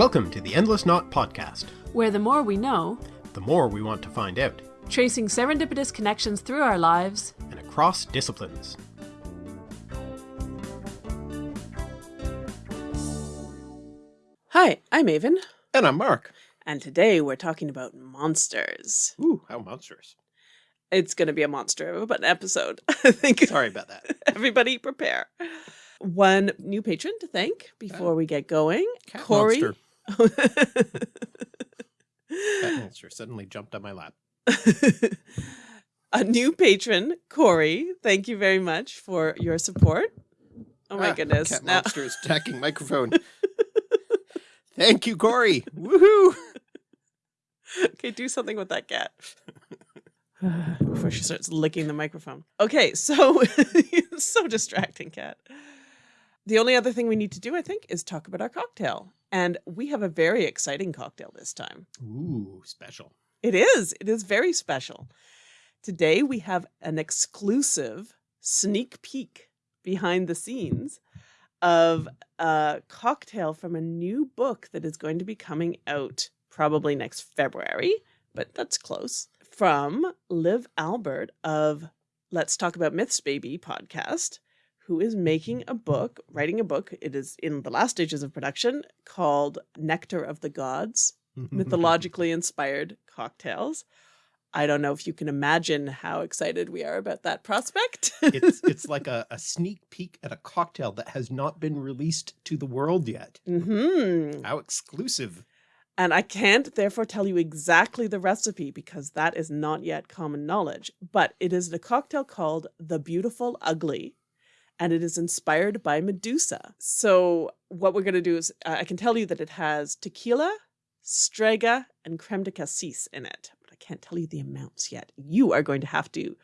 Welcome to the Endless Knot Podcast, where the more we know, the more we want to find out, tracing serendipitous connections through our lives and across disciplines. Hi, I'm Aven. And I'm Mark. And today we're talking about monsters. Ooh, how monstrous. It's going to be a monster of an episode, I think. Sorry about that. Everybody prepare. One new patron to thank before oh. we get going. Cat Corey. Monster. Cat monster suddenly jumped on my lap. a new patron, Corey. Thank you very much for your support. Oh my ah, goodness. Cat now monster is attacking microphone. Thank you, Corey. Woohoo. Okay, do something with that cat. Before she starts licking the microphone. Okay, so so distracting, cat. The only other thing we need to do, I think, is talk about our cocktail. And we have a very exciting cocktail this time. Ooh, special. It is. It is very special. Today we have an exclusive sneak peek behind the scenes of a cocktail from a new book that is going to be coming out probably next February, but that's close. From Liv Albert of Let's Talk About Myths Baby podcast who is making a book, writing a book. It is in the last stages of production called Nectar of the Gods, mythologically inspired cocktails. I don't know if you can imagine how excited we are about that prospect. it's it's like a, a, sneak peek at a cocktail that has not been released to the world yet. Mm -hmm. How exclusive. And I can't therefore tell you exactly the recipe because that is not yet common knowledge. But it is a cocktail called The Beautiful Ugly and it is inspired by Medusa. So what we're going to do is uh, I can tell you that it has tequila, strega, and creme de cassis in it, but I can't tell you the amounts yet. You are going to have to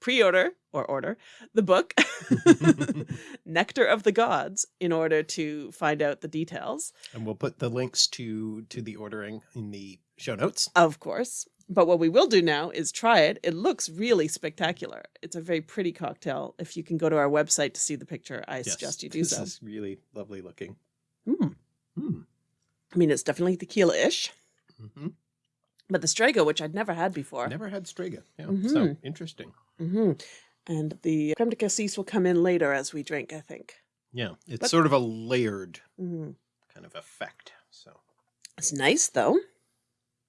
pre-order or order the book nectar of the gods in order to find out the details and we'll put the links to to the ordering in the show notes of course but what we will do now is try it. It looks really spectacular. It's a very pretty cocktail. If you can go to our website to see the picture, I yes, suggest you do this so. This is really lovely looking. Mm. Mm. I mean, it's definitely tequila-ish. Mm -hmm. But the Strega, which I'd never had before. Never had Strega. Yeah. -hmm. So interesting. -hmm. And the creme de cassis will come in later as we drink, I think. Yeah. It's but, sort of a layered mm-hmm. kind of effect. So it's nice though.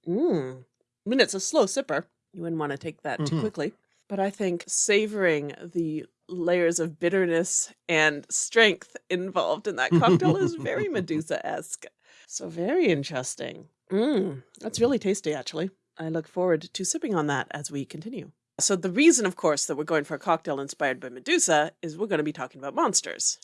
Mm. I mean, it's a slow sipper. You wouldn't want to take that mm -hmm. too mm-hmm. quickly. But I think savoring the layers of bitterness and strength involved in that cocktail is very Medusa-esque. So very interesting. Mm, that's really tasty, actually. I look forward to sipping on that as we continue. So the reason, of course, that we're going for a cocktail inspired by Medusa is we're going to be talking about monsters.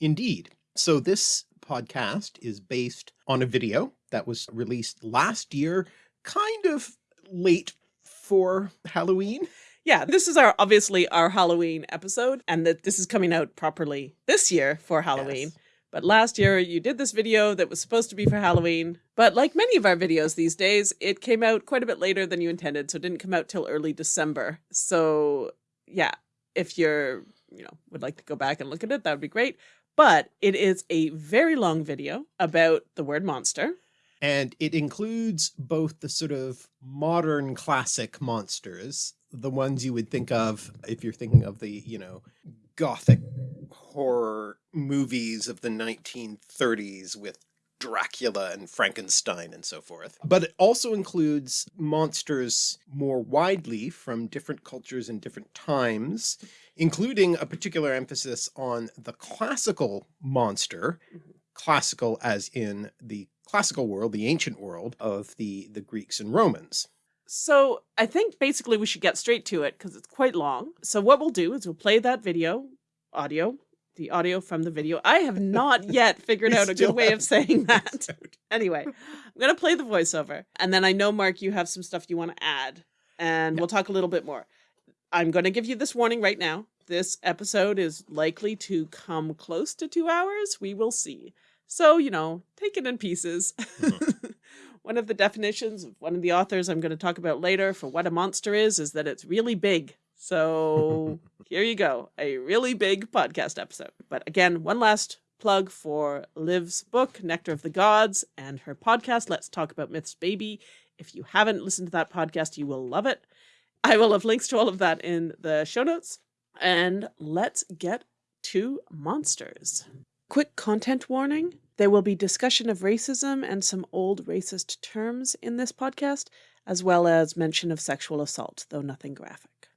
Indeed. So this podcast is based on a video that was released last year, kind of late for Halloween. Yeah, this is our obviously our Halloween episode and that this is coming out properly this year for Halloween. Yes. But last year you did this video that was supposed to be for Halloween. But like many of our videos these days, it came out quite a bit later than you intended. So it didn't come out till early December. So yeah, if you're, you know, would like to go back and look at it, that would be great. But it is a very long video about the word monster. And it includes both the sort of modern classic monsters, the ones you would think of if you're thinking of the, you know, gothic horror movies of the 1930s with Dracula and Frankenstein and so forth. But it also includes monsters more widely from different cultures and different times, including a particular emphasis on the classical monster, mm-hmm. classical as in the classical world, the ancient world of the, the Greeks and Romans. So I think basically we should get straight to it because it's quite long. So what we'll do is we'll play that video, audio, the audio from the video. I have not yet figured out a good way of saying that. anyway, I'm going to play the voiceover. And then I know, Mark, you have some stuff you want to add. And we'll talk a little bit more. I'm going to give you this warning right now. This episode is likely to come close to two hours. We will see. So, you know, take it in pieces. Mm -hmm. one of the definitions of one of the authors I'm going to talk about later for what a monster is, is that it's really big. So here you go, a really big podcast episode. But again, one last plug for Liv's book, Nectar of the Gods, and her podcast, Let's Talk About Myths Baby. If you haven't listened to that podcast, you will love it. I will have links to all of that in the show notes. And let's get to monsters. Quick content warning. There will be discussion of racism and some old racist terms in this podcast, as well as mention of sexual assault, though nothing graphic.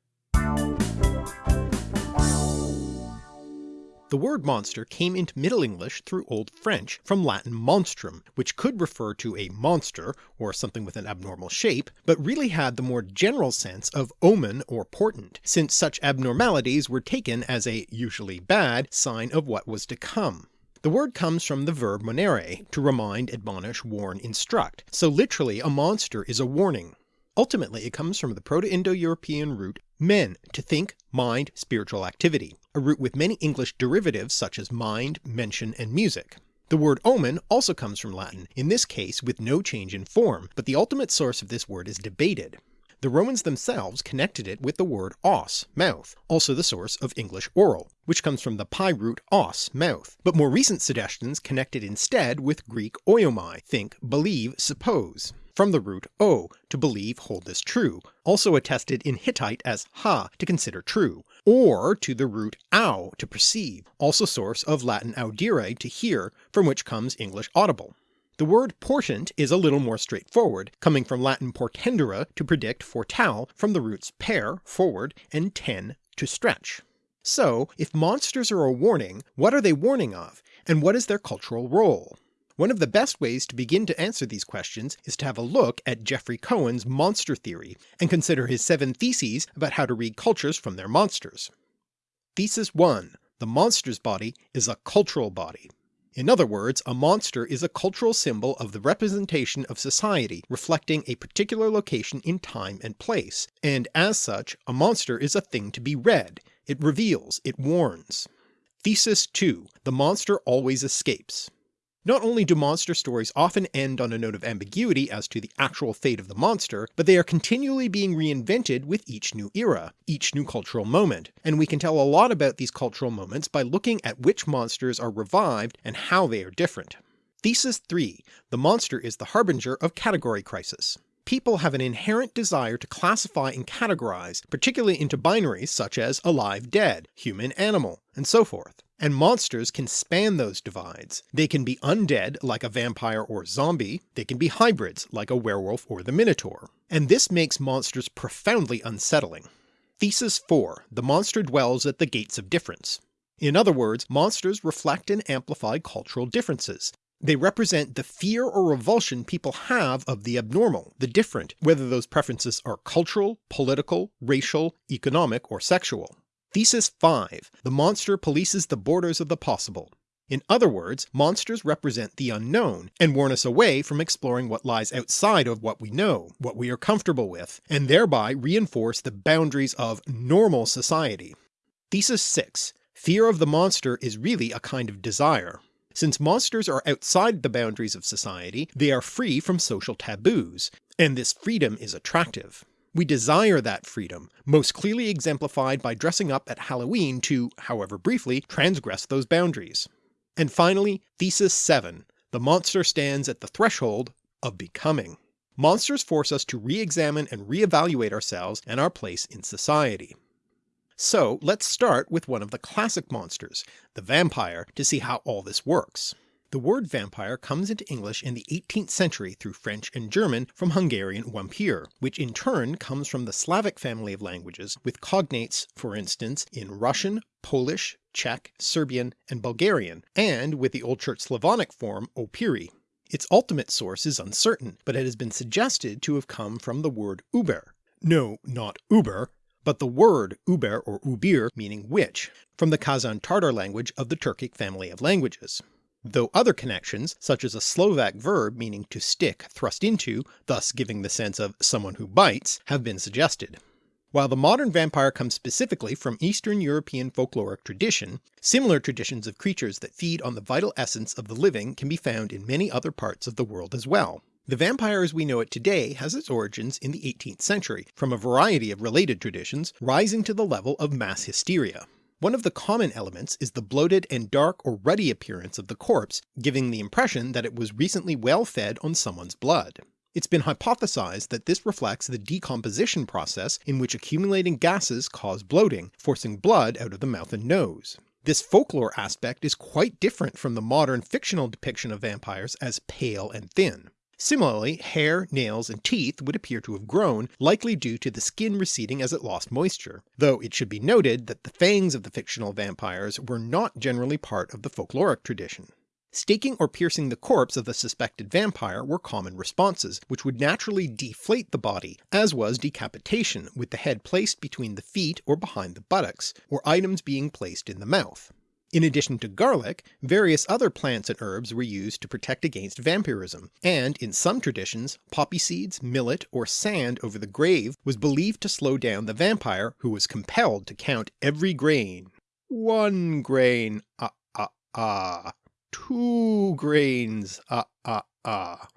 The word monster came into Middle English through Old French from Latin monstrum, which could refer to a monster or something with an abnormal shape, but really had the more general sense of omen or portent, since such abnormalities were taken as a, usually bad, sign of what was to come. The word comes from the verb monere, to remind, admonish, warn, instruct, so literally a monster is a warning. Ultimately it comes from the Proto-Indo-European root men, to think, mind, spiritual activity, a root with many English derivatives such as mind, mention, and music. The word omen also comes from Latin, in this case with no change in form, but the ultimate source of this word is debated. The Romans themselves connected it with the word os, mouth, also the source of English oral, which comes from the PIE root os, mouth, but more recent suggestions connect it instead with Greek oiomai, think, believe, suppose from the root o, to believe hold this true, also attested in Hittite as ha, to consider true, or to the root au, to perceive, also source of Latin audire, to hear, from which comes English audible. The word portent is a little more straightforward, coming from Latin portendere to predict foretell from the roots per, forward, and ten, to stretch. So if monsters are a warning, what are they warning of, and what is their cultural role? One of the best ways to begin to answer these questions is to have a look at Jeffrey Cohen's monster theory and consider his seven theses about how to read cultures from their monsters. Thesis 1. The monster's body is a cultural body. In other words, a monster is a cultural symbol of the representation of society reflecting a particular location in time and place, and as such a monster is a thing to be read, it reveals, it warns. Thesis 2. The monster always escapes. Not only do monster stories often end on a note of ambiguity as to the actual fate of the monster, but they are continually being reinvented with each new era, each new cultural moment, and we can tell a lot about these cultural moments by looking at which monsters are revived and how they are different. Thesis 3. The monster is the harbinger of category crisis. People have an inherent desire to classify and categorize, particularly into binaries such as alive-dead, human-animal, and so forth and monsters can span those divides. They can be undead like a vampire or zombie, they can be hybrids like a werewolf or the minotaur, and this makes monsters profoundly unsettling. Thesis 4. The monster dwells at the gates of difference. In other words, monsters reflect and amplify cultural differences. They represent the fear or revulsion people have of the abnormal, the different, whether those preferences are cultural, political, racial, economic, or sexual. Thesis 5. The monster polices the borders of the possible. In other words, monsters represent the unknown, and warn us away from exploring what lies outside of what we know, what we are comfortable with, and thereby reinforce the boundaries of normal society. Thesis 6. Fear of the monster is really a kind of desire. Since monsters are outside the boundaries of society, they are free from social taboos, and this freedom is attractive. We desire that freedom, most clearly exemplified by dressing up at Halloween to, however briefly, transgress those boundaries. And finally, Thesis 7. The monster stands at the threshold of becoming. Monsters force us to re-examine and re-evaluate ourselves and our place in society. So let's start with one of the classic monsters, the vampire, to see how all this works. The word vampire comes into English in the 18th century through French and German from Hungarian wampir, which in turn comes from the Slavic family of languages with cognates for instance in Russian, Polish, Czech, Serbian, and Bulgarian, and with the Old Church Slavonic form opiri. Its ultimate source is uncertain, but it has been suggested to have come from the word uber. No, not uber, but the word uber or ubir meaning witch, from the Kazan Tartar language of the Turkic family of languages though other connections, such as a Slovak verb meaning to stick, thrust into, thus giving the sense of someone who bites, have been suggested. While the modern vampire comes specifically from Eastern European folkloric tradition, similar traditions of creatures that feed on the vital essence of the living can be found in many other parts of the world as well. The vampire as we know it today has its origins in the 18th century, from a variety of related traditions, rising to the level of mass hysteria. One of the common elements is the bloated and dark or ruddy appearance of the corpse, giving the impression that it was recently well fed on someone's blood. It's been hypothesized that this reflects the decomposition process in which accumulating gases cause bloating, forcing blood out of the mouth and nose. This folklore aspect is quite different from the modern fictional depiction of vampires as pale and thin. Similarly, hair, nails, and teeth would appear to have grown, likely due to the skin receding as it lost moisture, though it should be noted that the fangs of the fictional vampires were not generally part of the folkloric tradition. Staking or piercing the corpse of the suspected vampire were common responses, which would naturally deflate the body, as was decapitation, with the head placed between the feet or behind the buttocks, or items being placed in the mouth. In addition to garlic, various other plants and herbs were used to protect against vampirism, and in some traditions poppy seeds, millet, or sand over the grave was believed to slow down the vampire who was compelled to count every grain. One grain, ah ah ah two grains, ah ah ah.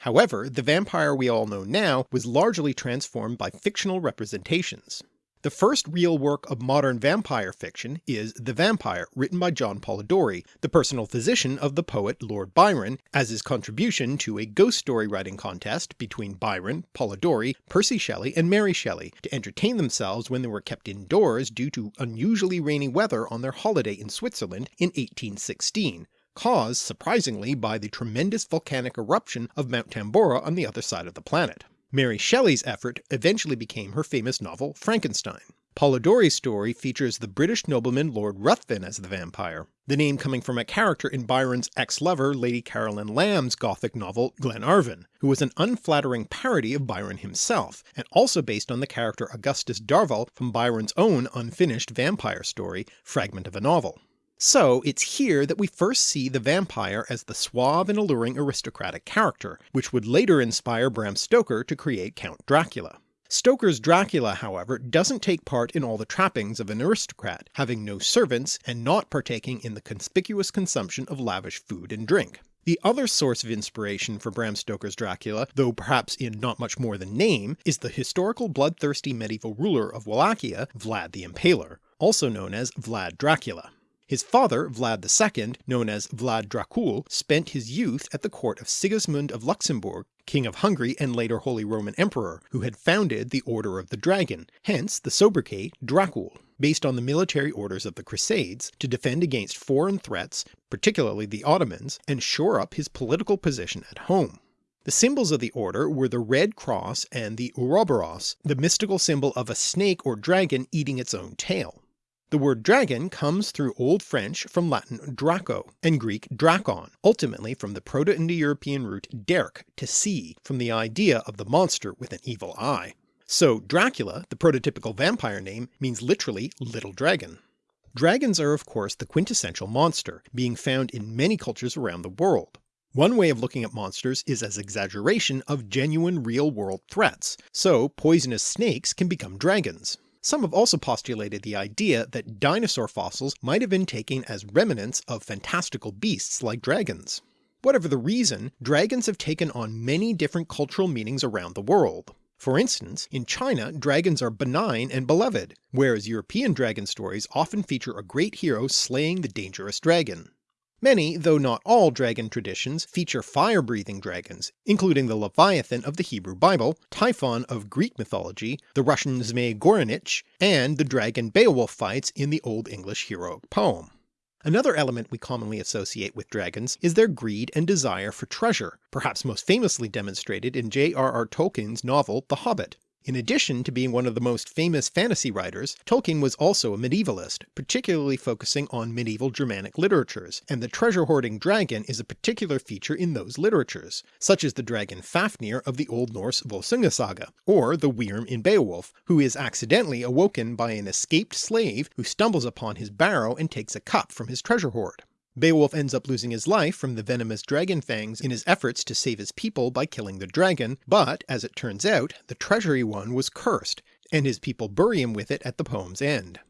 However, the vampire we all know now was largely transformed by fictional representations. The first real work of modern vampire fiction is The Vampire, written by John Polidori, the personal physician of the poet Lord Byron, as his contribution to a ghost story writing contest between Byron, Polidori, Percy Shelley, and Mary Shelley to entertain themselves when they were kept indoors due to unusually rainy weather on their holiday in Switzerland in 1816, caused surprisingly by the tremendous volcanic eruption of Mount Tambora on the other side of the planet. Mary Shelley's effort eventually became her famous novel Frankenstein. Polidori's story features the British nobleman Lord Ruthven as the vampire, the name coming from a character in Byron's ex-lover Lady Caroline Lamb's gothic novel Glenarvon, who was an unflattering parody of Byron himself, and also based on the character Augustus Darvall from Byron's own unfinished vampire story Fragment of a Novel. So it's here that we first see the vampire as the suave and alluring aristocratic character, which would later inspire Bram Stoker to create Count Dracula. Stoker's Dracula however doesn't take part in all the trappings of an aristocrat, having no servants and not partaking in the conspicuous consumption of lavish food and drink. The other source of inspiration for Bram Stoker's Dracula, though perhaps in not much more than name, is the historical bloodthirsty medieval ruler of Wallachia, Vlad the Impaler, also known as Vlad Dracula. His father, Vlad II, known as Vlad Dracul, spent his youth at the court of Sigismund of Luxembourg, King of Hungary and later Holy Roman Emperor, who had founded the Order of the Dragon, hence the sobriquet Dracul, based on the military orders of the Crusades, to defend against foreign threats, particularly the Ottomans, and shore up his political position at home. The symbols of the order were the red cross and the Ouroboros, the mystical symbol of a snake or dragon eating its own tail. The word dragon comes through Old French from Latin draco and Greek drakon, ultimately from the Proto-Indo-European root derk, to see, from the idea of the monster with an evil eye. So Dracula, the prototypical vampire name, means literally little dragon. Dragons are of course the quintessential monster, being found in many cultures around the world. One way of looking at monsters is as exaggeration of genuine real-world threats, so poisonous snakes can become dragons. Some have also postulated the idea that dinosaur fossils might have been taken as remnants of fantastical beasts like dragons. Whatever the reason, dragons have taken on many different cultural meanings around the world. For instance, in China dragons are benign and beloved, whereas European dragon stories often feature a great hero slaying the dangerous dragon. Many, though not all, dragon traditions feature fire-breathing dragons, including the Leviathan of the Hebrew Bible, Typhon of Greek mythology, the Russian Zmei Gorynych, and the dragon Beowulf fights in the Old English heroic poem. Another element we commonly associate with dragons is their greed and desire for treasure, perhaps most famously demonstrated in J.R.R. Tolkien's novel The Hobbit. In addition to being one of the most famous fantasy writers, Tolkien was also a medievalist, particularly focusing on medieval Germanic literatures, and the treasure-hoarding dragon is a particular feature in those literatures, such as the dragon Fafnir of the Old Norse Volsunga saga, or the Wyrm in Beowulf, who is accidentally awoken by an escaped slave who stumbles upon his barrow and takes a cup from his treasure hoard. Beowulf ends up losing his life from the venomous dragon fangs in his efforts to save his people by killing the dragon, but as it turns out the treasure one was cursed, and his people bury him with it at the poem's end.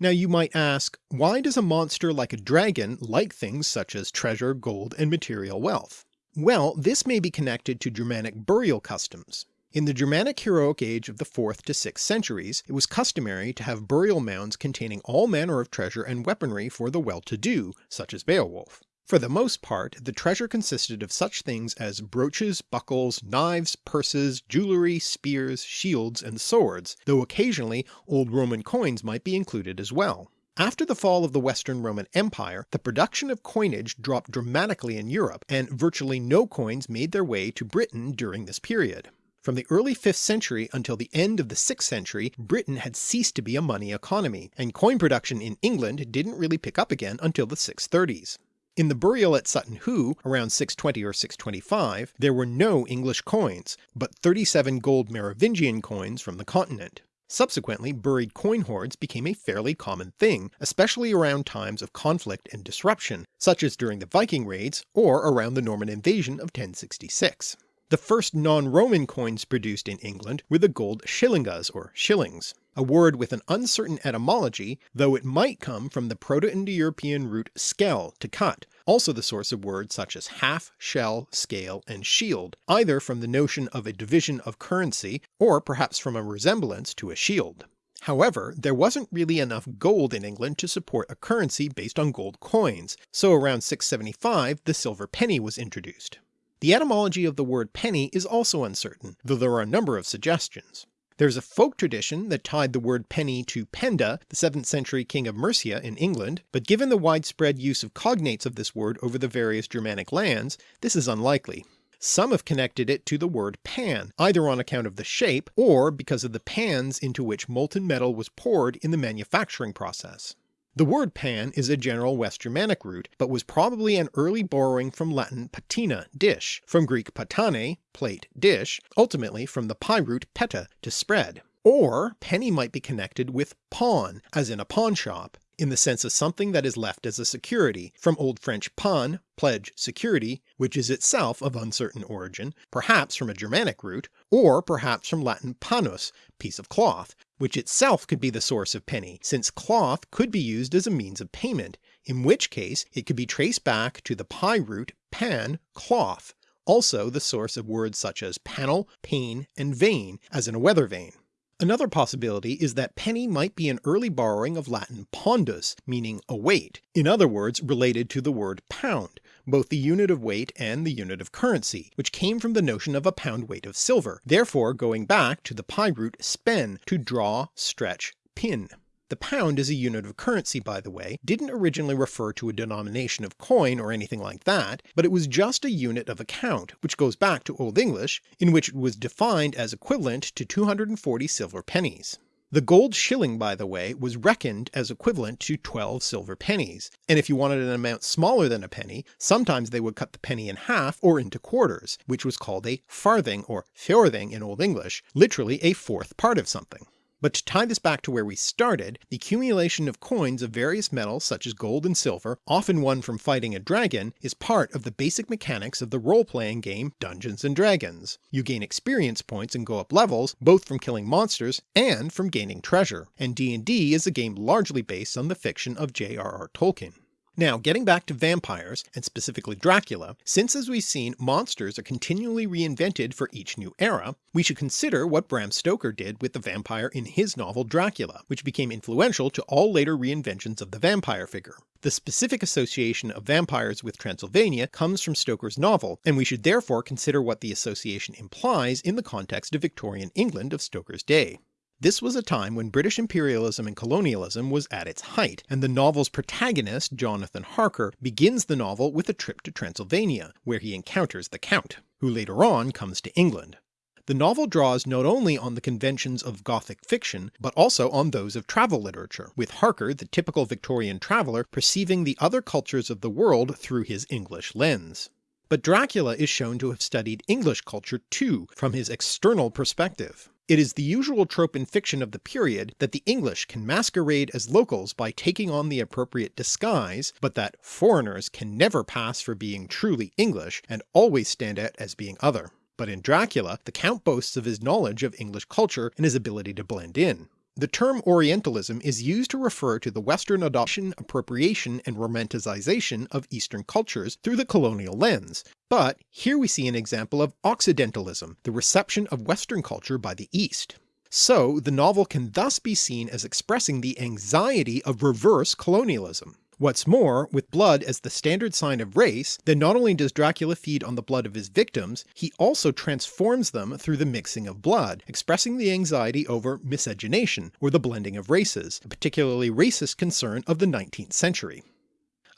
Now you might ask, why does a monster like a dragon like things such as treasure, gold, and material wealth? Well, this may be connected to Germanic burial customs. In the Germanic heroic age of the 4th to 6th centuries, it was customary to have burial mounds containing all manner of treasure and weaponry for the well-to-do, such as Beowulf. For the most part the treasure consisted of such things as brooches, buckles, knives, purses, jewellery, spears, shields, and swords, though occasionally old Roman coins might be included as well. After the fall of the Western Roman Empire, the production of coinage dropped dramatically in Europe, and virtually no coins made their way to Britain during this period. From the early 5th century until the end of the 6th century Britain had ceased to be a money economy, and coin production in England didn't really pick up again until the 630s. In the burial at Sutton Hoo, around 620 or 625, there were no English coins, but 37 gold Merovingian coins from the continent. Subsequently buried coin hoards became a fairly common thing, especially around times of conflict and disruption, such as during the Viking raids or around the Norman invasion of 1066. The first non-Roman coins produced in England were the gold shillingas or shillings, a word with an uncertain etymology, though it might come from the Proto-Indo-European root skell to cut, also the source of words such as half, shell, scale, and shield, either from the notion of a division of currency or perhaps from a resemblance to a shield. However, there wasn't really enough gold in England to support a currency based on gold coins, so around 675 the silver penny was introduced. The etymology of the word penny is also uncertain, though there are a number of suggestions. There is a folk tradition that tied the word penny to Penda, the 7th century king of Mercia in England, but given the widespread use of cognates of this word over the various Germanic lands, this is unlikely. Some have connected it to the word pan, either on account of the shape, or because of the pans into which molten metal was poured in the manufacturing process. The word pan is a general West Germanic root, but was probably an early borrowing from Latin patina, dish, from Greek patane, plate, dish, ultimately from the PIE root peta, to spread. Or penny might be connected with pawn, as in a pawn shop, in the sense of something that is left as a security, from Old French pan, pledge, security, which is itself of uncertain origin, perhaps from a Germanic root, or perhaps from Latin panus, piece of cloth, which itself could be the source of penny, since cloth could be used as a means of payment, in which case it could be traced back to the PIE root pan, cloth, also the source of words such as panel, pane, and vane, as in a weather vane. Another possibility is that penny might be an early borrowing of Latin pondus, meaning a weight, in other words related to the word pound, both the unit of weight and the unit of currency, which came from the notion of a pound weight of silver, therefore going back to the PIE root spen, to draw, stretch, pin. The pound as a unit of currency by the way didn't originally refer to a denomination of coin or anything like that, but it was just a unit of account, which goes back to Old English, in which it was defined as equivalent to 240 silver pennies. The gold shilling by the way was reckoned as equivalent to 12 silver pennies, and if you wanted an amount smaller than a penny, sometimes they would cut the penny in half or into quarters, which was called a farthing or fjorthing in Old English, literally a fourth part of something. But to tie this back to where we started, the accumulation of coins of various metals such as gold and silver, often won from fighting a dragon, is part of the basic mechanics of the role-playing game Dungeons & Dragons. You gain experience points and go up levels, both from killing monsters and from gaining treasure, and D&D is a game largely based on the fiction of J.R.R. Tolkien. Now getting back to vampires, and specifically Dracula, since as we've seen monsters are continually reinvented for each new era, we should consider what Bram Stoker did with the vampire in his novel Dracula, which became influential to all later reinventions of the vampire figure. The specific association of vampires with Transylvania comes from Stoker's novel, and we should therefore consider what the association implies in the context of Victorian England of Stoker's day. This was a time when British imperialism and colonialism was at its height, and the novel's protagonist, Jonathan Harker, begins the novel with a trip to Transylvania, where he encounters the Count, who later on comes to England. The novel draws not only on the conventions of Gothic fiction, but also on those of travel literature, with Harker the typical Victorian traveller perceiving the other cultures of the world through his English lens. But Dracula is shown to have studied English culture too, from his external perspective. It is the usual trope in fiction of the period that the English can masquerade as locals by taking on the appropriate disguise, but that foreigners can never pass for being truly English and always stand out as being other. But in Dracula, the Count boasts of his knowledge of English culture and his ability to blend in. The term Orientalism is used to refer to the Western adoption, appropriation and romanticization of Eastern cultures through the colonial lens, but here we see an example of Occidentalism, the reception of Western culture by the East. So the novel can thus be seen as expressing the anxiety of reverse colonialism. What's more, with blood as the standard sign of race, then not only does Dracula feed on the blood of his victims, he also transforms them through the mixing of blood, expressing the anxiety over miscegenation, or the blending of races, a particularly racist concern of the 19th century.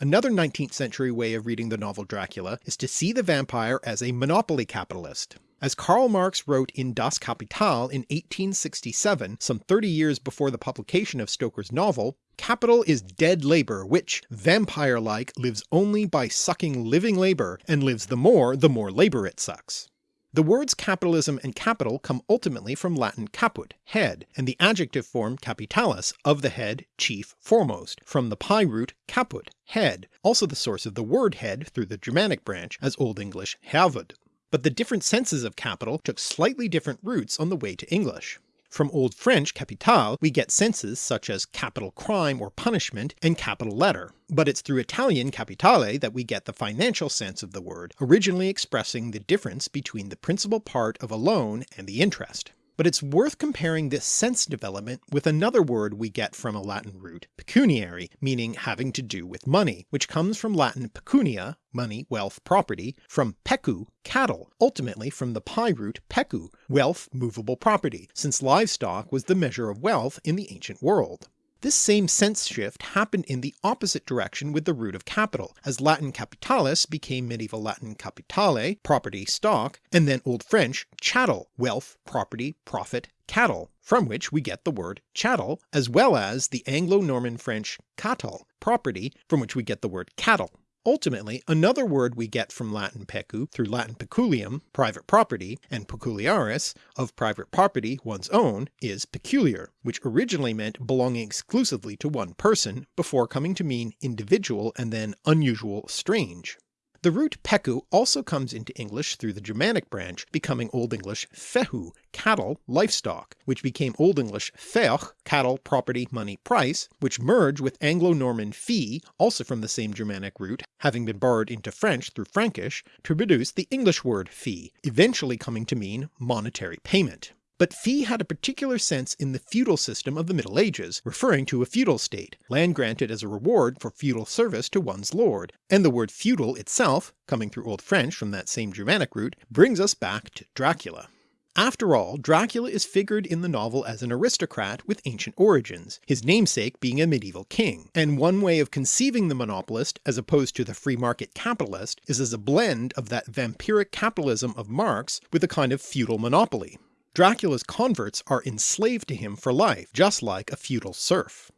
Another 19th century way of reading the novel Dracula is to see the vampire as a monopoly capitalist. As Karl Marx wrote in Das Kapital in 1867, some 30 years before the publication of Stoker's novel, capital is dead labour which, vampire-like, lives only by sucking living labour, and lives the more the more labour it sucks. The words capitalism and capital come ultimately from Latin caput, head, and the adjective form capitalis, of the head, chief, foremost, from the PIE root caput, head, also the source of the word head through the Germanic branch as Old English havud but the different senses of capital took slightly different roots on the way to English. From Old French capital we get senses such as capital crime or punishment and capital letter, but it's through Italian capitale that we get the financial sense of the word, originally expressing the difference between the principal part of a loan and the interest but it's worth comparing this sense development with another word we get from a Latin root, pecuniary, meaning having to do with money, which comes from Latin pecunia, money, wealth, property, from pecu, cattle, ultimately from the PIE root pecu, wealth, movable property, since livestock was the measure of wealth in the ancient world. This same sense shift happened in the opposite direction with the root of capital, as Latin capitalis became medieval Latin capitale, property, stock, and then Old French chattel, wealth, property, profit, cattle, from which we get the word chattel, as well as the Anglo-Norman French catal, property, from which we get the word cattle. Ultimately, another word we get from Latin pecu through Latin peculium, private property, and peculiaris, of private property, one's own, is peculiar, which originally meant belonging exclusively to one person, before coming to mean individual and then unusual, strange. The root pecu also comes into English through the Germanic branch, becoming Old English fehu, cattle, livestock, which became Old English feoch, cattle, property, money, price, which merge with Anglo-Norman fee, also from the same Germanic root, having been borrowed into French through Frankish, to produce the English word fee, eventually coming to mean monetary payment. But fee had a particular sense in the feudal system of the Middle Ages, referring to a feudal state, land granted as a reward for feudal service to one's lord, and the word feudal itself, coming through Old French from that same Germanic root, brings us back to Dracula. After all, Dracula is figured in the novel as an aristocrat with ancient origins, his namesake being a medieval king, and one way of conceiving the monopolist as opposed to the free market capitalist is as a blend of that vampiric capitalism of Marx with a kind of feudal monopoly. Dracula's converts are enslaved to him for life, just like a feudal serf.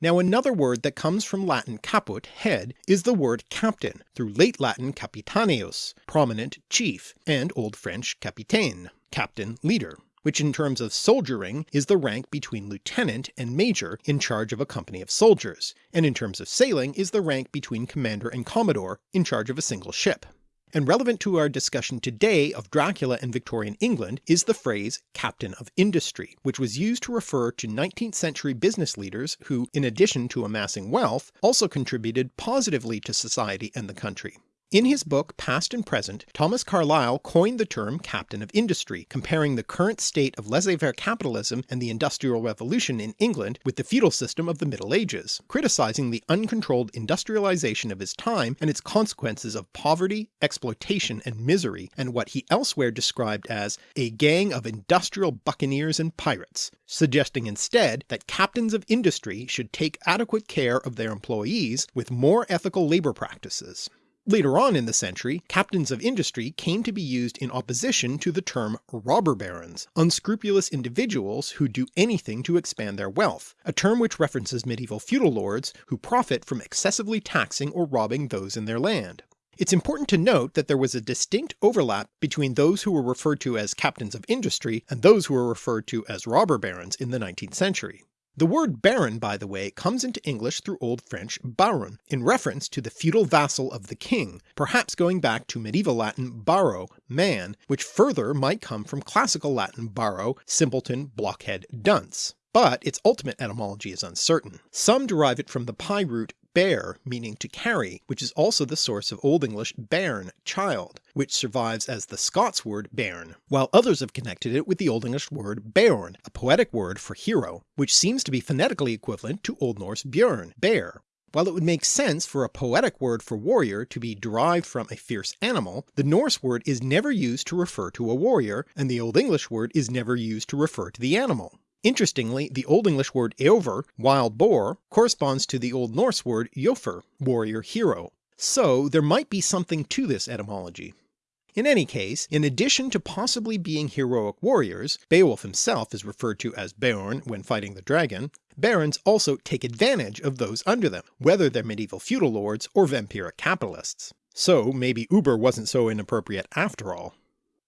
Now another word that comes from Latin caput, head, is the word captain, through late Latin capitaneus, prominent chief, and Old French capitaine, captain, leader, which in terms of soldiering is the rank between lieutenant and major in charge of a company of soldiers, and in terms of sailing is the rank between commander and commodore in charge of a single ship and relevant to our discussion today of Dracula and Victorian England is the phrase captain of industry, which was used to refer to 19th century business leaders who, in addition to amassing wealth, also contributed positively to society and the country. In his book Past and Present, Thomas Carlyle coined the term captain of industry, comparing the current state of laissez-faire capitalism and the Industrial Revolution in England with the feudal system of the Middle Ages, criticising the uncontrolled industrialization of his time and its consequences of poverty, exploitation and misery, and what he elsewhere described as a gang of industrial buccaneers and pirates, suggesting instead that captains of industry should take adequate care of their employees with more ethical labour practices. Later on in the century, captains of industry came to be used in opposition to the term robber barons, unscrupulous individuals who do anything to expand their wealth, a term which references medieval feudal lords who profit from excessively taxing or robbing those in their land. It's important to note that there was a distinct overlap between those who were referred to as captains of industry and those who were referred to as robber barons in the 19th century. The word baron, by the way, comes into English through Old French baron, in reference to the feudal vassal of the king, perhaps going back to medieval Latin baro, man, which further might come from classical Latin baro, simpleton, blockhead, dunce. but its ultimate etymology is uncertain. Some derive it from the PIE root bear meaning to carry, which is also the source of Old English bairn, child, which survives as the Scots word bairn, while others have connected it with the Old English word beorn, a poetic word for hero, which seems to be phonetically equivalent to Old Norse björn, bear. While it would make sense for a poetic word for warrior to be derived from a fierce animal, the Norse word is never used to refer to a warrior, and the Old English word is never used to refer to the animal. Interestingly, the Old English word eofor, wild boar, corresponds to the Old Norse word jofr, warrior hero, so there might be something to this etymology. In any case, in addition to possibly being heroic warriors, Beowulf himself is referred to as Beorn when fighting the dragon, barons also take advantage of those under them, whether they're medieval feudal lords or vampiric capitalists. So maybe Uber wasn't so inappropriate after all.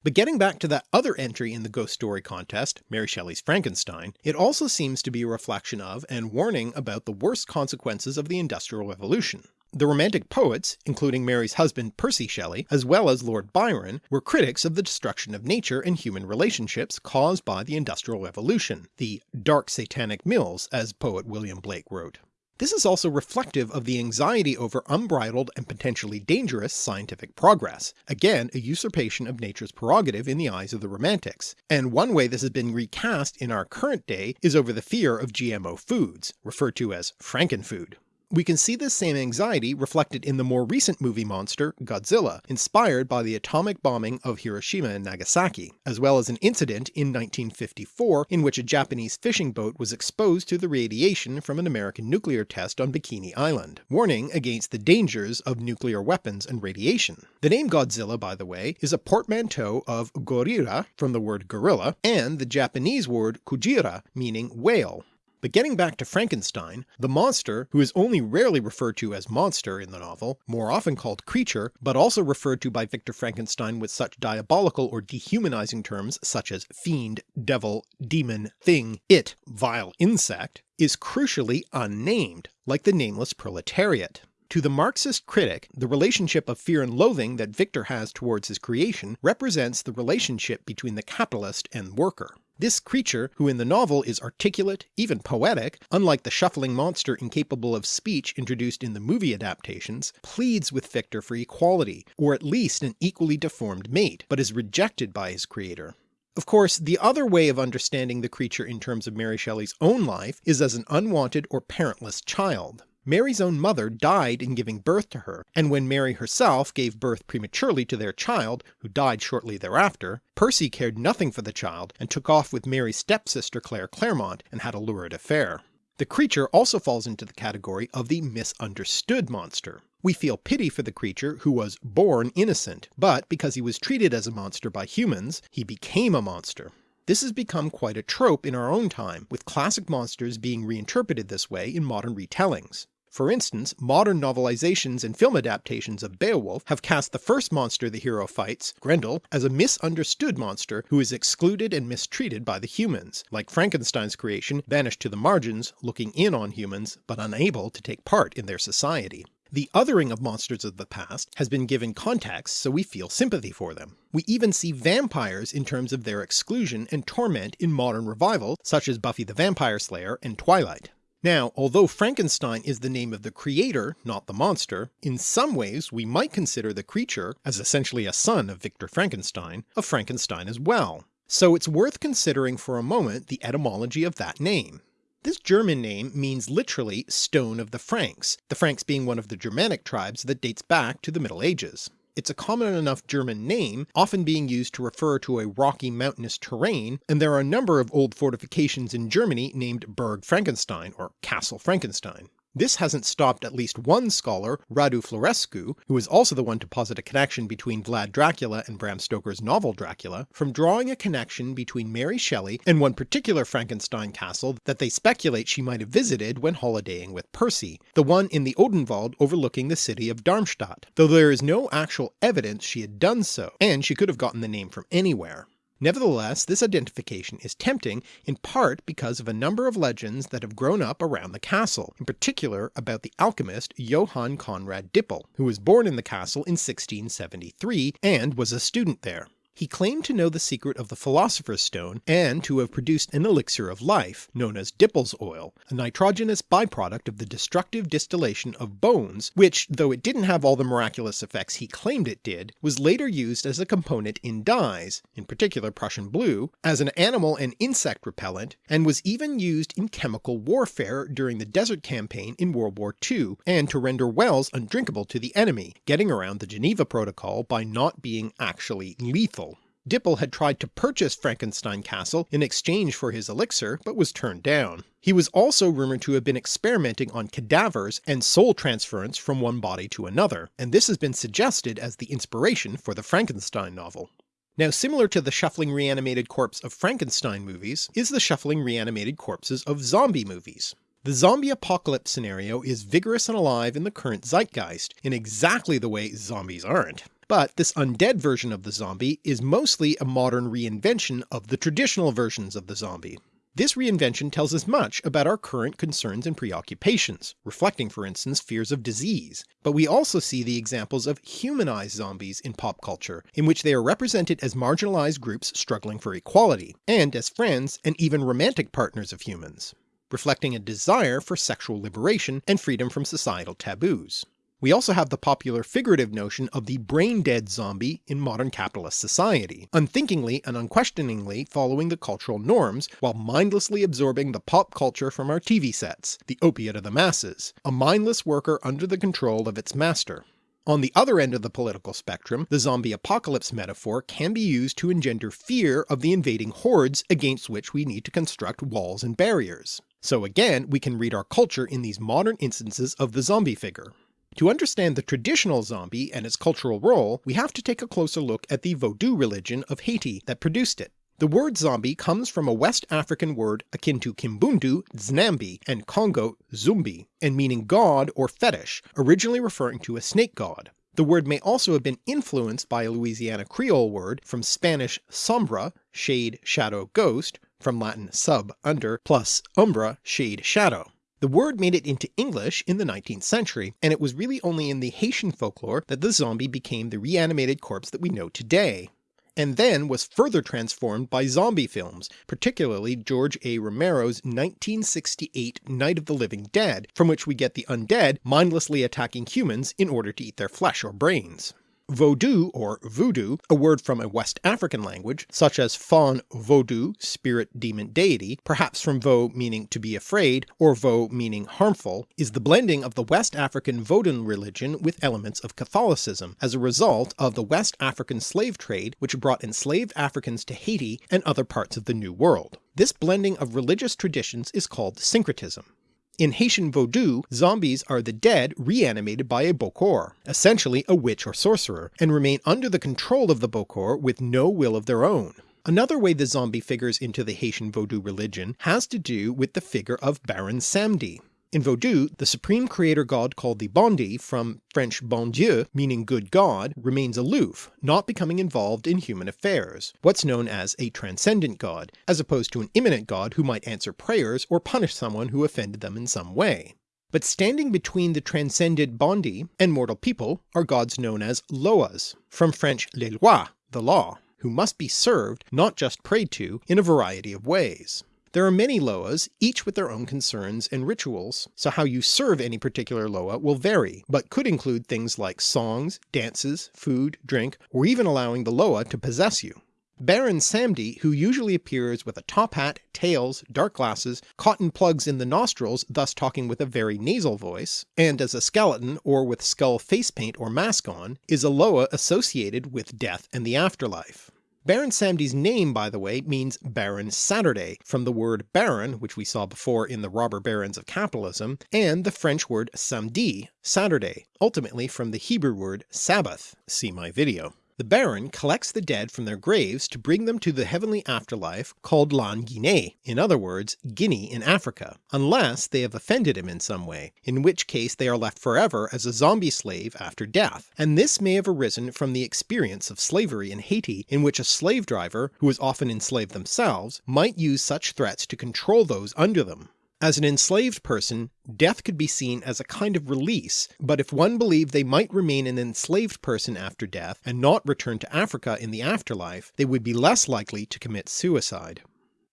But getting back to that other entry in the ghost story contest, Mary Shelley's Frankenstein, it also seems to be a reflection of and warning about the worst consequences of the Industrial Revolution. The Romantic poets, including Mary's husband Percy Shelley, as well as Lord Byron, were critics of the destruction of nature and human relationships caused by the Industrial Revolution, the dark satanic mills as poet William Blake wrote. This is also reflective of the anxiety over unbridled and potentially dangerous scientific progress, again a usurpation of nature's prerogative in the eyes of the Romantics, and one way this has been recast in our current day is over the fear of GMO foods, referred to as Frankenfood. We can see this same anxiety reflected in the more recent movie monster, Godzilla, inspired by the atomic bombing of Hiroshima and Nagasaki, as well as an incident in 1954 in which a Japanese fishing boat was exposed to the radiation from an American nuclear test on Bikini Island, warning against the dangers of nuclear weapons and radiation. The name Godzilla, by the way, is a portmanteau of gorira from the word gorilla and the Japanese word kujira meaning whale, but getting back to Frankenstein, the monster, who is only rarely referred to as monster in the novel, more often called creature, but also referred to by Victor Frankenstein with such diabolical or dehumanizing terms such as fiend, devil, demon, thing, it, vile insect, is crucially unnamed, like the nameless proletariat. To the Marxist critic, the relationship of fear and loathing that Victor has towards his creation represents the relationship between the capitalist and worker. This creature, who in the novel is articulate, even poetic, unlike the shuffling monster incapable of speech introduced in the movie adaptations, pleads with Victor for equality, or at least an equally deformed mate, but is rejected by his creator. Of course, the other way of understanding the creature in terms of Mary Shelley's own life is as an unwanted or parentless child. Mary's own mother died in giving birth to her, and when Mary herself gave birth prematurely to their child, who died shortly thereafter, Percy cared nothing for the child and took off with Mary's stepsister Claire Clairmont and had a lurid affair. The creature also falls into the category of the misunderstood monster. We feel pity for the creature who was born innocent, but because he was treated as a monster by humans, he became a monster. This has become quite a trope in our own time, with classic monsters being reinterpreted this way in modern retellings. For instance, modern novelizations and film adaptations of Beowulf have cast the first monster the hero fights, Grendel, as a misunderstood monster who is excluded and mistreated by the humans, like Frankenstein's creation banished to the margins, looking in on humans, but unable to take part in their society. The othering of monsters of the past has been given context so we feel sympathy for them. We even see vampires in terms of their exclusion and torment in modern revival such as Buffy the Vampire Slayer and Twilight. Now, although Frankenstein is the name of the creator, not the monster, in some ways we might consider the creature, as essentially a son of Victor Frankenstein, of Frankenstein as well. So it's worth considering for a moment the etymology of that name. This German name means literally stone of the Franks, the Franks being one of the Germanic tribes that dates back to the Middle Ages. It's a common enough German name, often being used to refer to a rocky mountainous terrain, and there are a number of old fortifications in Germany named Burg Frankenstein or Castle Frankenstein. This hasn't stopped at least one scholar, Radu Florescu, who is also the one to posit a connection between Vlad Dracula and Bram Stoker's novel Dracula, from drawing a connection between Mary Shelley and one particular Frankenstein castle that they speculate she might have visited when holidaying with Percy, the one in the Odenwald overlooking the city of Darmstadt, though there is no actual evidence she had done so, and she could have gotten the name from anywhere. Nevertheless, this identification is tempting in part because of a number of legends that have grown up around the castle, in particular about the alchemist Johann Conrad Dippel, who was born in the castle in 1673 and was a student there. He claimed to know the secret of the Philosopher's Stone and to have produced an elixir of life, known as Dippel's oil, a nitrogenous byproduct of the destructive distillation of bones, which, though it didn't have all the miraculous effects he claimed it did, was later used as a component in dyes, in particular Prussian blue, as an animal and insect repellent, and was even used in chemical warfare during the Desert Campaign in World War II, and to render wells undrinkable to the enemy, getting around the Geneva Protocol by not being actually lethal. Dippel had tried to purchase Frankenstein Castle in exchange for his elixir, but was turned down. He was also rumoured to have been experimenting on cadavers and soul transference from one body to another, and this has been suggested as the inspiration for the Frankenstein novel. Now similar to the shuffling reanimated corpse of Frankenstein movies is the shuffling reanimated corpses of zombie movies. The zombie apocalypse scenario is vigorous and alive in the current zeitgeist, in exactly the way zombies aren't. But this undead version of the zombie is mostly a modern reinvention of the traditional versions of the zombie. This reinvention tells us much about our current concerns and preoccupations, reflecting for instance fears of disease, but we also see the examples of humanized zombies in pop culture, in which they are represented as marginalized groups struggling for equality, and as friends and even romantic partners of humans, reflecting a desire for sexual liberation and freedom from societal taboos. We also have the popular figurative notion of the brain-dead zombie in modern capitalist society, unthinkingly and unquestioningly following the cultural norms while mindlessly absorbing the pop culture from our TV sets, the opiate of the masses, a mindless worker under the control of its master. On the other end of the political spectrum, the zombie apocalypse metaphor can be used to engender fear of the invading hordes against which we need to construct walls and barriers. So again we can read our culture in these modern instances of the zombie figure. To understand the traditional zombie and its cultural role, we have to take a closer look at the Vodou religion of Haiti that produced it. The word zombie comes from a West African word akin to Kimbundu, Znambi, and Congo, Zumbi, and meaning god or fetish, originally referring to a snake god. The word may also have been influenced by a Louisiana Creole word from Spanish sombra, shade, shadow, ghost, from Latin sub, under, plus umbra, shade, shadow. The word made it into English in the 19th century, and it was really only in the Haitian folklore that the zombie became the reanimated corpse that we know today, and then was further transformed by zombie films, particularly George A. Romero's 1968 Night of the Living Dead, from which we get the undead mindlessly attacking humans in order to eat their flesh or brains. Vodou or voodoo, a word from a West African language, such as Fon Vodou, spirit demon deity, perhaps from Vo meaning to be afraid, or Vo meaning harmful, is the blending of the West African Vodun religion with elements of Catholicism, as a result of the West African slave trade which brought enslaved Africans to Haiti and other parts of the New World. This blending of religious traditions is called syncretism. In Haitian Vodou, zombies are the dead reanimated by a Bokor, essentially a witch or sorcerer, and remain under the control of the Bokor with no will of their own. Another way the zombie figures into the Haitian Vodou religion has to do with the figure of Baron Samedi. In Vodou, the supreme creator god called the Bondi, from French bon Dieu meaning good god, remains aloof, not becoming involved in human affairs, what's known as a transcendent god, as opposed to an immanent god who might answer prayers or punish someone who offended them in some way. But standing between the transcended Bondi and mortal people are gods known as Loas, from French les lois, the law, who must be served, not just prayed to, in a variety of ways. There are many Loas, each with their own concerns and rituals, so how you serve any particular Loa will vary, but could include things like songs, dances, food, drink, or even allowing the Loa to possess you. Baron Samedi, who usually appears with a top hat, tails, dark glasses, cotton plugs in the nostrils thus talking with a very nasal voice, and as a skeleton or with skull face paint or mask on, is a Loa associated with death and the afterlife. Baron Samedi's name by the way means Baron Saturday, from the word baron which we saw before in the robber barons of capitalism, and the French word samedi, Saturday, ultimately from the Hebrew word Sabbath, see my video. The Baron collects the dead from their graves to bring them to the heavenly afterlife called Lan Guinea, in other words Guinea in Africa, unless they have offended him in some way, in which case they are left forever as a zombie slave after death, and this may have arisen from the experience of slavery in Haiti in which a slave driver, who was often enslaved themselves, might use such threats to control those under them. As an enslaved person, death could be seen as a kind of release, but if one believed they might remain an enslaved person after death and not return to Africa in the afterlife, they would be less likely to commit suicide.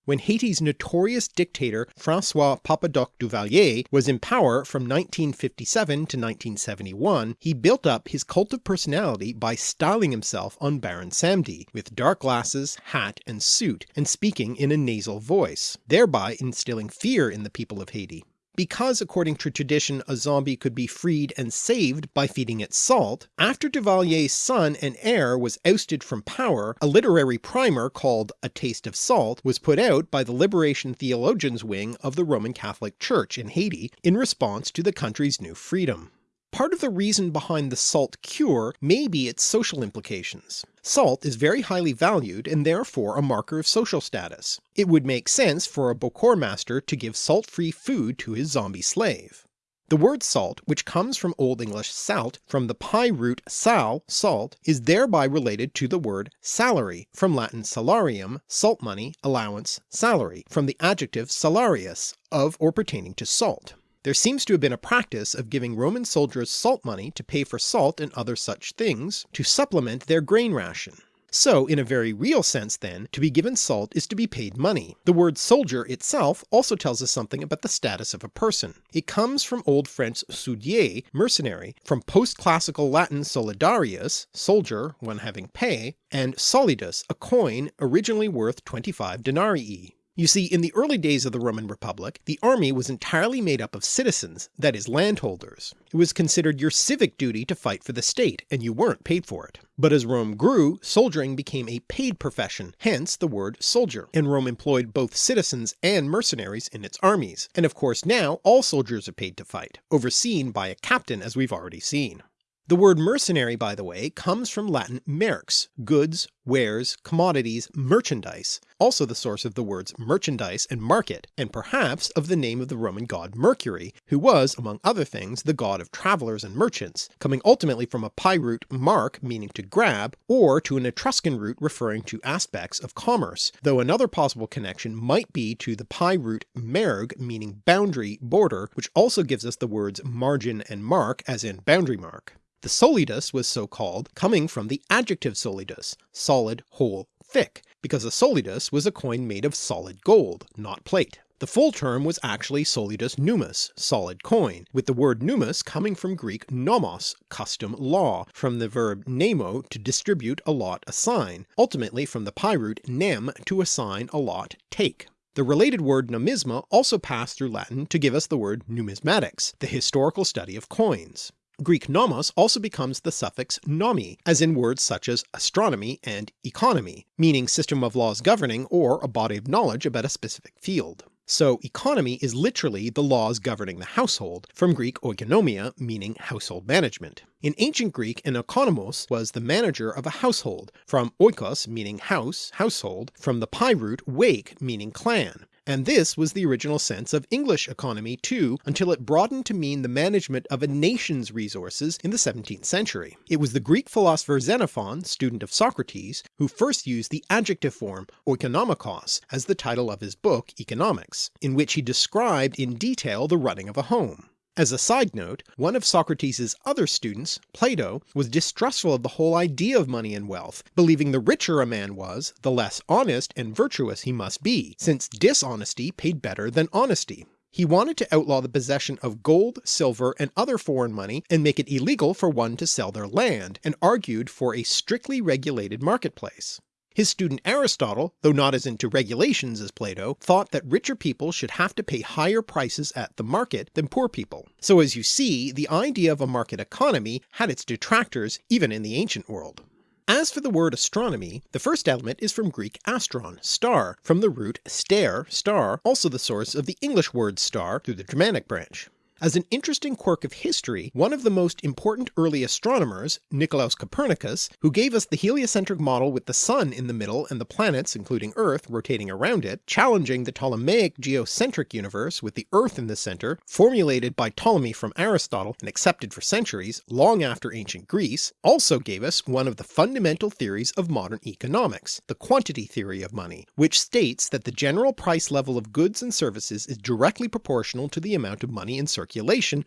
When Haiti's notorious dictator Francois Papa Doc Duvalier was in power from 1957 to 1971, he built up his cult of personality by styling himself on Baron Samedi, with dark glasses, hat and suit, and speaking in a nasal voice, thereby instilling fear in the people of Haiti. Because according to tradition a zombie could be freed and saved by feeding it salt, after Duvalier's son and heir was ousted from power, a literary primer called A Taste of Salt was put out by the Liberation Theologians wing of the Roman Catholic Church in Haiti in response to the country's new freedom. Part of the reason behind the salt cure may be its social implications. Salt is very highly valued and therefore a marker of social status. It would make sense for a Bokor master to give salt-free food to his zombie slave. The word salt, which comes from Old English salt from the PIE root sal, salt, is thereby related to the word salary from Latin salarium, salt money, allowance, salary, from the adjective salarius, of or pertaining to salt. There seems to have been a practice of giving Roman soldiers salt money to pay for salt and other such things, to supplement their grain ration. So in a very real sense then, to be given salt is to be paid money. The word soldier itself also tells us something about the status of a person. It comes from Old French soudier, mercenary, from post-classical Latin solidarius, soldier, one having pay, and solidus, a coin originally worth 25 denarii. You see, in the early days of the Roman Republic, the army was entirely made up of citizens, that is landholders. It was considered your civic duty to fight for the state, and you weren't paid for it. But as Rome grew, soldiering became a paid profession, hence the word soldier, and Rome employed both citizens and mercenaries in its armies, and of course now all soldiers are paid to fight, overseen by a captain as we've already seen. The word mercenary, by the way, comes from Latin merx, goods, wares, commodities, merchandise, also the source of the words merchandise and market, and perhaps of the name of the Roman god Mercury, who was, among other things, the god of travellers and merchants, coming ultimately from a PIE root mark meaning to grab, or to an Etruscan root referring to aspects of commerce, though another possible connection might be to the PIE root merg meaning boundary, border, which also gives us the words margin and mark as in boundary mark. The solidus was so called, coming from the adjective solidus, solid, whole, thick, because a solidus was a coin made of solid gold, not plate. The full term was actually solidus nummus, solid coin, with the word nummus coming from Greek nomos, custom, law, from the verb nemo to distribute, allot, assign, ultimately from the PIE root nem to assign, allot, take. The related word numisma also passed through Latin to give us the word numismatics, the historical study of coins. Greek nomos also becomes the suffix nomi, as in words such as astronomy and economy, meaning system of laws governing or a body of knowledge about a specific field. So economy is literally the laws governing the household, from Greek oikonomia meaning household management. In ancient Greek an oikonomos was the manager of a household, from oikos meaning house, household, from the PIE root wake meaning clan, and this was the original sense of English economy too until it broadened to mean the management of a nation's resources in the 17th century. It was the Greek philosopher Xenophon, student of Socrates, who first used the adjective form oikonomikos as the title of his book Economics, in which he described in detail the running of a home. As a side note, one of Socrates' other students, Plato, was distrustful of the whole idea of money and wealth, believing the richer a man was, the less honest and virtuous he must be, since dishonesty paid better than honesty. He wanted to outlaw the possession of gold, silver, and other foreign money and make it illegal for one to sell their land, and argued for a strictly regulated marketplace. His student Aristotle, though not as into regulations as Plato, thought that richer people should have to pay higher prices at the market than poor people. So as you see, the idea of a market economy had its detractors even in the ancient world. As for the word astronomy, the first element is from Greek astron, star, from the root stare, star, also the source of the English word star through the Germanic branch. As an interesting quirk of history, one of the most important early astronomers, Nicolaus Copernicus, who gave us the heliocentric model with the sun in the middle and the planets, including Earth, rotating around it, challenging the Ptolemaic geocentric universe with the Earth in the centre, formulated by Ptolemy from Aristotle and accepted for centuries, long after ancient Greece, also gave us one of the fundamental theories of modern economics, the quantity theory of money, which states that the general price level of goods and services is directly proportional to the amount of money in circulation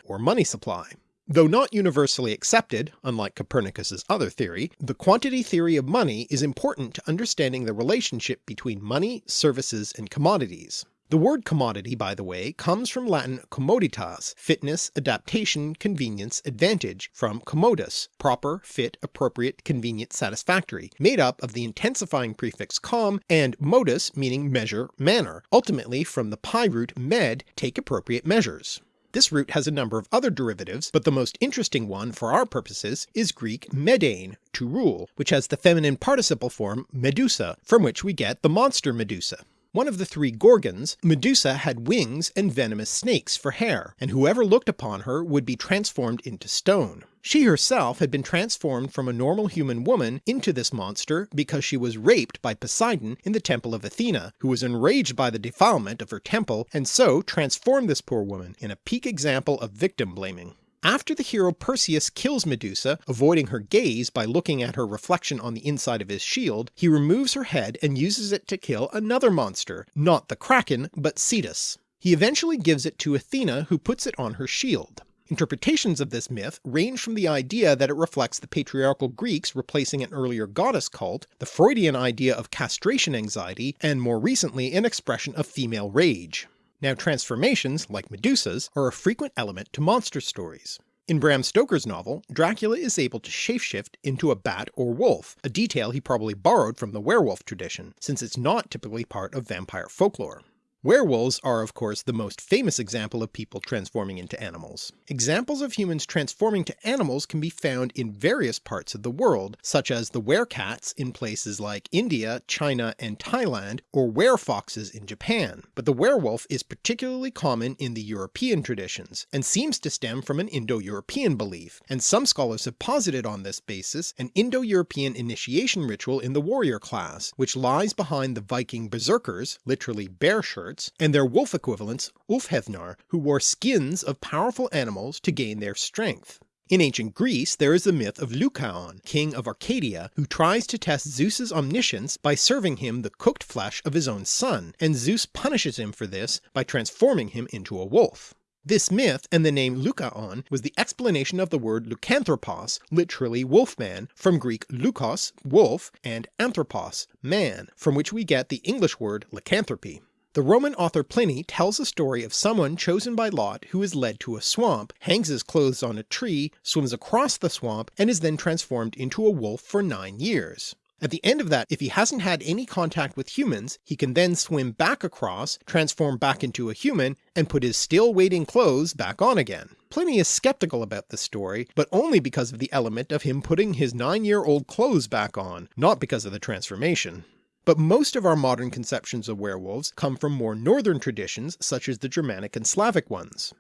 or money supply. Though not universally accepted, unlike Copernicus's other theory, the quantity theory of money is important to understanding the relationship between money, services, and commodities. The word commodity, by the way, comes from Latin commoditas, fitness, adaptation, convenience, advantage, from commodus, proper, fit, appropriate, convenient, satisfactory, made up of the intensifying prefix com and modus meaning measure, manner, ultimately from the PIE root med, take appropriate measures. This root has a number of other derivatives, but the most interesting one for our purposes is Greek medein, to rule, which has the feminine participle form medusa, from which we get the monster Medusa. One of the three Gorgons, Medusa had wings and venomous snakes for hair, and whoever looked upon her would be transformed into stone. She herself had been transformed from a normal human woman into this monster because she was raped by Poseidon in the temple of Athena, who was enraged by the defilement of her temple and so transformed this poor woman in a peak example of victim blaming. After the hero Perseus kills Medusa, avoiding her gaze by looking at her reflection on the inside of his shield, he removes her head and uses it to kill another monster, not the Kraken, but Cetus. He eventually gives it to Athena who puts it on her shield. Interpretations of this myth range from the idea that it reflects the patriarchal Greeks replacing an earlier goddess cult, the Freudian idea of castration anxiety, and more recently an expression of female rage. Now transformations, like Medusa's, are a frequent element to monster stories. In Bram Stoker's novel, Dracula is able to shapeshift into a bat or wolf, a detail he probably borrowed from the werewolf tradition, since it's not typically part of vampire folklore. Werewolves are of course the most famous example of people transforming into animals. Examples of humans transforming to animals can be found in various parts of the world, such as the werecats in places like India, China, and Thailand, or werefoxes in Japan, but the werewolf is particularly common in the European traditions, and seems to stem from an Indo-European belief, and some scholars have posited on this basis an Indo-European initiation ritual in the warrior class, which lies behind the Viking berserkers, literally bear shirts, and their wolf equivalents Ulfhethnar, who wore skins of powerful animals to gain their strength. In ancient Greece there is the myth of Lycaon, king of Arcadia, who tries to test Zeus's omniscience by serving him the cooked flesh of his own son, and Zeus punishes him for this by transforming him into a wolf. This myth and the name Lycaon was the explanation of the word lycanthropos, literally wolfman, from Greek lukos, wolf, and anthropos, man, from which we get the English word lycanthropy. The Roman author Pliny tells a story of someone chosen by lot who is led to a swamp, hangs his clothes on a tree, swims across the swamp, and is then transformed into a wolf for nine years. At the end of that, if he hasn't had any contact with humans, he can then swim back across, transform back into a human, and put his still waiting clothes back on again. Pliny is skeptical about this story, but only because of the element of him putting his nine year old clothes back on, not because of the transformation. But most of our modern conceptions of werewolves come from more northern traditions such as the Germanic and Slavic ones.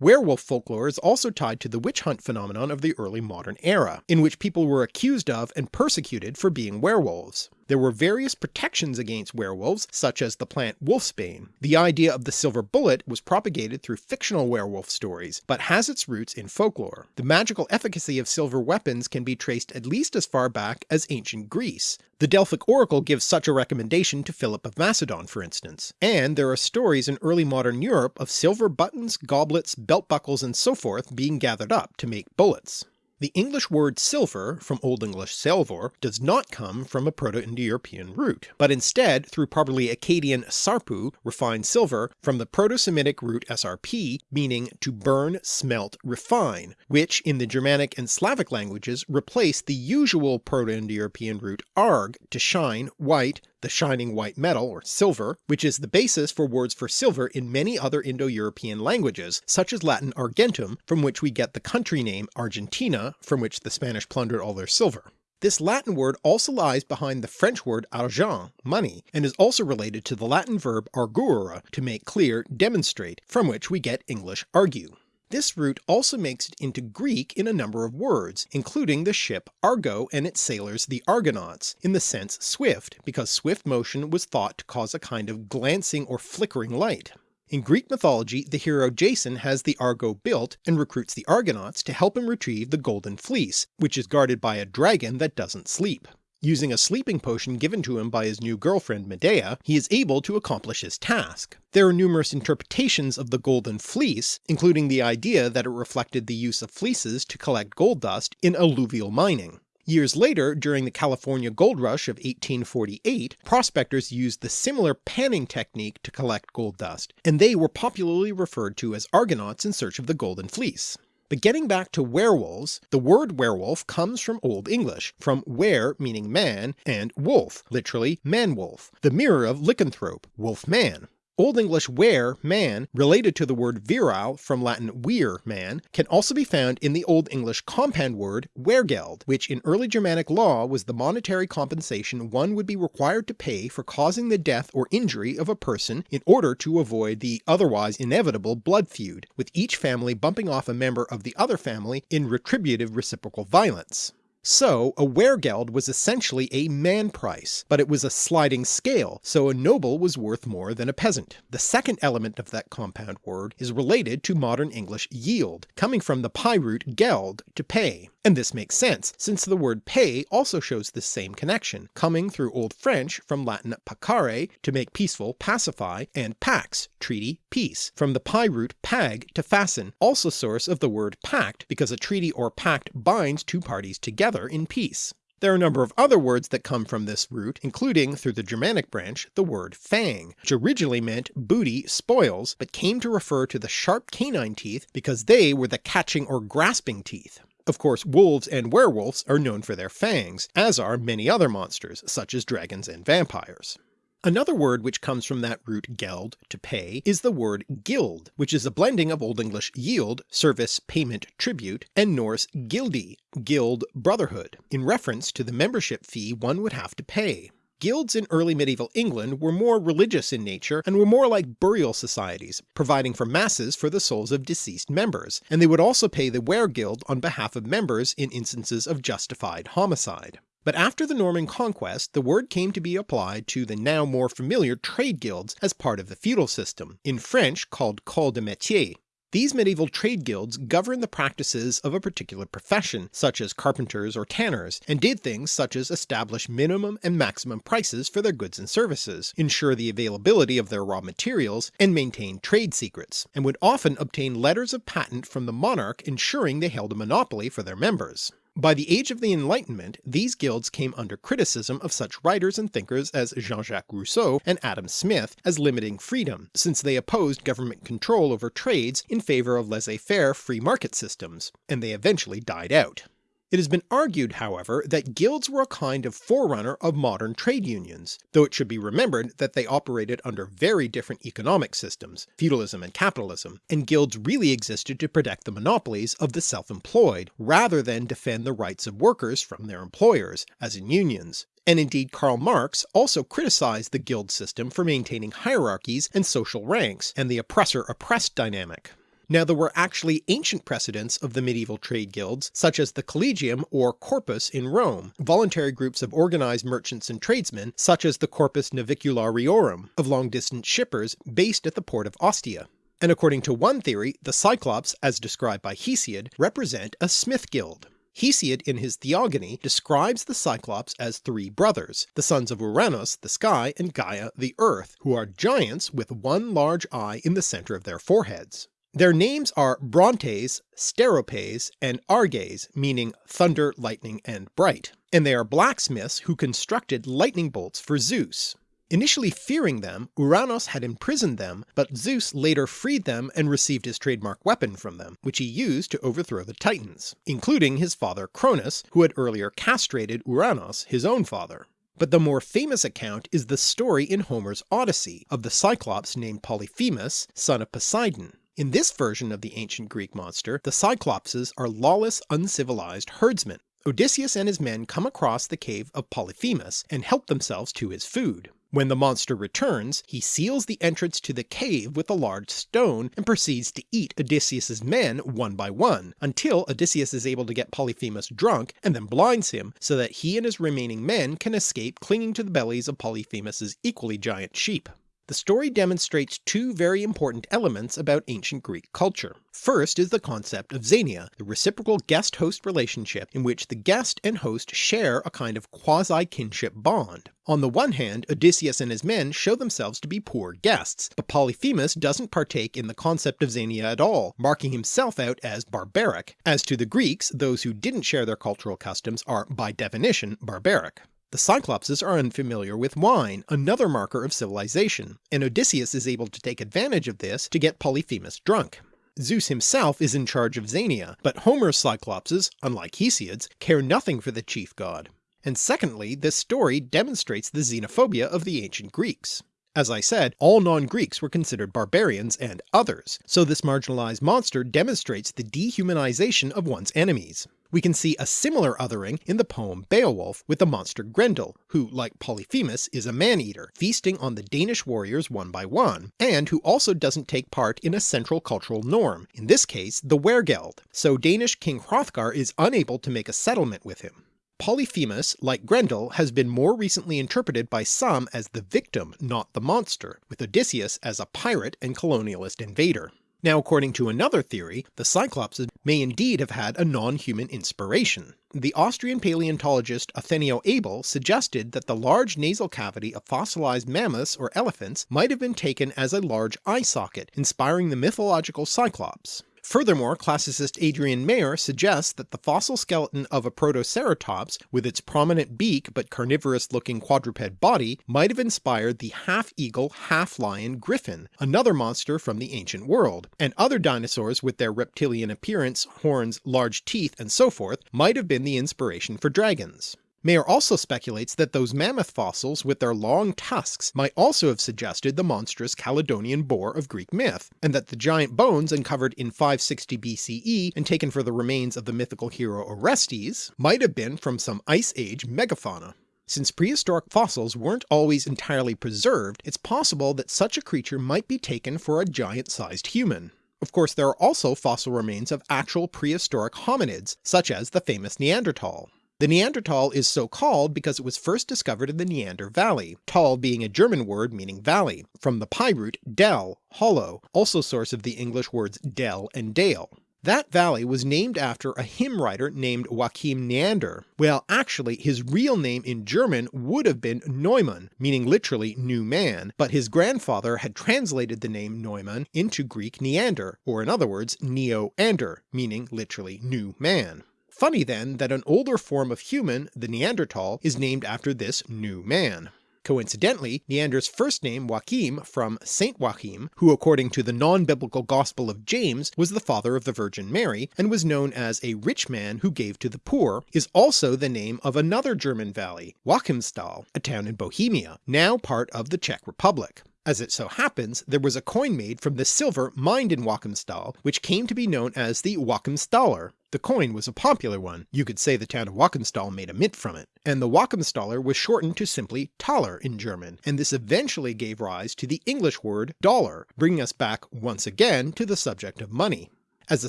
Werewolf folklore is also tied to the witch hunt phenomenon of the early modern era, in which people were accused of and persecuted for being werewolves. There were various protections against werewolves, such as the plant wolfsbane. The idea of the silver bullet was propagated through fictional werewolf stories, but has its roots in folklore. The magical efficacy of silver weapons can be traced at least as far back as ancient Greece. The Delphic Oracle gives such a recommendation to Philip of Macedon for instance, and there are stories in early modern Europe of silver buttons, goblets, belt buckles and so forth being gathered up to make bullets. The English word silver, from Old English seolfor, does not come from a Proto-Indo-European root, but instead through probably Akkadian sarpu, refined silver, from the Proto-Semitic root srp, meaning to burn, smelt, refine, which in the Germanic and Slavic languages replaced the usual Proto-Indo-European root arg, to shine, white, the shining white metal or silver, which is the basis for words for silver in many other Indo-European languages, such as Latin argentum, from which we get the country name Argentina, from which the Spanish plundered all their silver. This Latin word also lies behind the French word argent, money, and is also related to the Latin verb arguere, to make clear, demonstrate, from which we get English argue. This root also makes it into Greek in a number of words, including the ship Argo and its sailors the Argonauts, in the sense swift, because swift motion was thought to cause a kind of glancing or flickering light. In Greek mythology the hero Jason has the Argo built and recruits the Argonauts to help him retrieve the Golden Fleece, which is guarded by a dragon that doesn't sleep. Using a sleeping potion given to him by his new girlfriend Medea, he is able to accomplish his task. There are numerous interpretations of the Golden Fleece, including the idea that it reflected the use of fleeces to collect gold dust in alluvial mining. Years later, during the California gold rush of 1848, prospectors used the similar panning technique to collect gold dust, and they were popularly referred to as Argonauts in search of the Golden Fleece. But getting back to werewolves, the word werewolf comes from Old English, from were meaning man, and wolf, literally man-wolf, the mirror of lycanthrope, wolf-man. Old English were, man, related to the word virile from Latin vir, man, can also be found in the Old English compound word wergeld, which in early Germanic law was the monetary compensation one would be required to pay for causing the death or injury of a person in order to avoid the otherwise inevitable blood feud, with each family bumping off a member of the other family in retributive reciprocal violence. So a weregeld was essentially a man price, but it was a sliding scale, so a noble was worth more than a peasant. The second element of that compound word is related to modern English yield, coming from the PIE root geld, to pay, and this makes sense, since the word pay also shows this same connection, coming through Old French from Latin pacare to make peaceful, pacify, and pax, treaty, peace, from the PIE root pag to fasten, also source of the word pact because a treaty or pact binds two parties together in peace. There are a number of other words that come from this root, including, through the Germanic branch, the word fang, which originally meant booty, spoils, but came to refer to the sharp canine teeth because they were the catching or grasping teeth. Of course wolves and werewolves are known for their fangs, as are many other monsters such as dragons and vampires. Another word which comes from that root geld, to pay, is the word guild, which is a blending of Old English yield, service, payment, tribute, and Norse gildi, guild, brotherhood, in reference to the membership fee one would have to pay. Guilds in early medieval England were more religious in nature and were more like burial societies, providing for masses for the souls of deceased members, and they would also pay the weregild on behalf of members in instances of justified homicide. But after the Norman conquest the word came to be applied to the now more familiar trade guilds as part of the feudal system, in French called corps de métier, these medieval trade guilds governed the practices of a particular profession, such as carpenters or tanners, and did things such as establish minimum and maximum prices for their goods and services, ensure the availability of their raw materials, and maintain trade secrets, and would often obtain letters of patent from the monarch ensuring they held a monopoly for their members. By the age of the Enlightenment these guilds came under criticism of such writers and thinkers as Jean-Jacques Rousseau and Adam Smith as limiting freedom, since they opposed government control over trades in favour of laissez-faire free market systems, and they eventually died out. It has been argued however that guilds were a kind of forerunner of modern trade unions, though it should be remembered that they operated under very different economic systems, feudalism and capitalism, and guilds really existed to protect the monopolies of the self-employed, rather than defend the rights of workers from their employers, as in unions. And indeed Karl Marx also criticised the guild system for maintaining hierarchies and social ranks, and the oppressor-oppressed dynamic. Now there were actually ancient precedents of the medieval trade guilds, such as the Collegium or Corpus in Rome, voluntary groups of organised merchants and tradesmen, such as the Corpus Naviculariorum of long-distance shippers based at the port of Ostia. And according to one theory, the Cyclops, as described by Hesiod, represent a smith guild. Hesiod in his Theogony describes the Cyclops as three brothers, the sons of Uranus the sky and Gaia the earth, who are giants with one large eye in the centre of their foreheads. Their names are Brontes, Steropes, and Arges meaning thunder, lightning, and bright, and they are blacksmiths who constructed lightning bolts for Zeus. Initially fearing them, Uranos had imprisoned them, but Zeus later freed them and received his trademark weapon from them, which he used to overthrow the Titans, including his father Cronus, who had earlier castrated Uranos, his own father. But the more famous account is the story in Homer's Odyssey of the Cyclops named Polyphemus, son of Poseidon, in this version of the ancient Greek monster, the Cyclopses are lawless uncivilized herdsmen. Odysseus and his men come across the cave of Polyphemus and help themselves to his food. When the monster returns, he seals the entrance to the cave with a large stone and proceeds to eat Odysseus's men one by one, until Odysseus is able to get Polyphemus drunk and then blinds him so that he and his remaining men can escape clinging to the bellies of Polyphemus's equally giant sheep. The story demonstrates two very important elements about ancient Greek culture. First is the concept of xenia, the reciprocal guest-host relationship in which the guest and host share a kind of quasi-kinship bond. On the one hand, Odysseus and his men show themselves to be poor guests, but Polyphemus doesn't partake in the concept of xenia at all, marking himself out as barbaric. As to the Greeks, those who didn't share their cultural customs are by definition barbaric. The Cyclopses are unfamiliar with wine, another marker of civilization, and Odysseus is able to take advantage of this to get Polyphemus drunk. Zeus himself is in charge of Xenia, but Homer's Cyclopses, unlike Hesiod's, care nothing for the chief god. And secondly, this story demonstrates the xenophobia of the ancient Greeks. As I said, all non-Greeks were considered barbarians and others, so this marginalized monster demonstrates the dehumanization of one's enemies. We can see a similar othering in the poem Beowulf with the monster Grendel, who, like Polyphemus, is a man-eater, feasting on the Danish warriors one by one, and who also doesn't take part in a central cultural norm, in this case the Wergeld, so Danish King Hrothgar is unable to make a settlement with him. Polyphemus, like Grendel, has been more recently interpreted by some as the victim, not the monster, with Odysseus as a pirate and colonialist invader. Now according to another theory, the Cyclopses may indeed have had a non-human inspiration. The Austrian paleontologist Othenio Abel suggested that the large nasal cavity of fossilized mammoths or elephants might have been taken as a large eye socket, inspiring the mythological Cyclops. Furthermore, classicist Adrienne Mayor suggests that the fossil skeleton of a Protoceratops, with its prominent beak but carnivorous looking quadruped body, might have inspired the half-eagle, half-lion griffin, another monster from the ancient world, and other dinosaurs with their reptilian appearance, horns, large teeth, and so forth might have been the inspiration for dragons. Mayor also speculates that those mammoth fossils with their long tusks might also have suggested the monstrous Caledonian boar of Greek myth, and that the giant bones uncovered in 560 BCE and taken for the remains of the mythical hero Orestes might have been from some Ice Age megafauna. Since prehistoric fossils weren't always entirely preserved, it's possible that such a creature might be taken for a giant-sized human. Of course there are also fossil remains of actual prehistoric hominids, such as the famous Neanderthal. The Neanderthal is so called because it was first discovered in the Neander Valley, tal being a German word meaning valley, from the PIE root del, hollow, also source of the English words dell and dale. That valley was named after a hymn writer named Joachim Neander. Well actually his real name in German would have been Neumann, meaning literally new man, but his grandfather had translated the name Neumann into Greek Neander, or in other words Neo-Ander, meaning literally new man. Funny then that an older form of human, the Neanderthal, is named after this new man. Coincidentally, Neander's first name Joachim from Saint Joachim, who according to the non-biblical Gospel of James was the father of the Virgin Mary and was known as a rich man who gave to the poor, is also the name of another German valley, Joachimsthal, a town in Bohemia, now part of the Czech Republic. As it so happens, there was a coin made from the silver mined in Joachimsthal, which came to be known as the Joachimsthaler. The coin was a popular one, you could say the town of Joachimsthal made a mint from it, and the Joachimsthaler was shortened to simply Thaler in German, and this eventually gave rise to the English word dollar, bringing us back once again to the subject of money. As a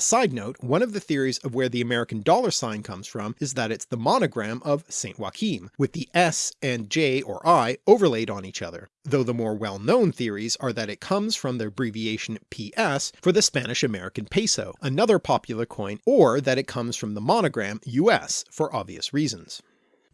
side note, one of the theories of where the American dollar sign comes from is that it's the monogram of St. Joachim, with the S and J or I overlaid on each other, though the more well-known theories are that it comes from the abbreviation PS for the Spanish American peso, another popular coin, or that it comes from the monogram US for obvious reasons.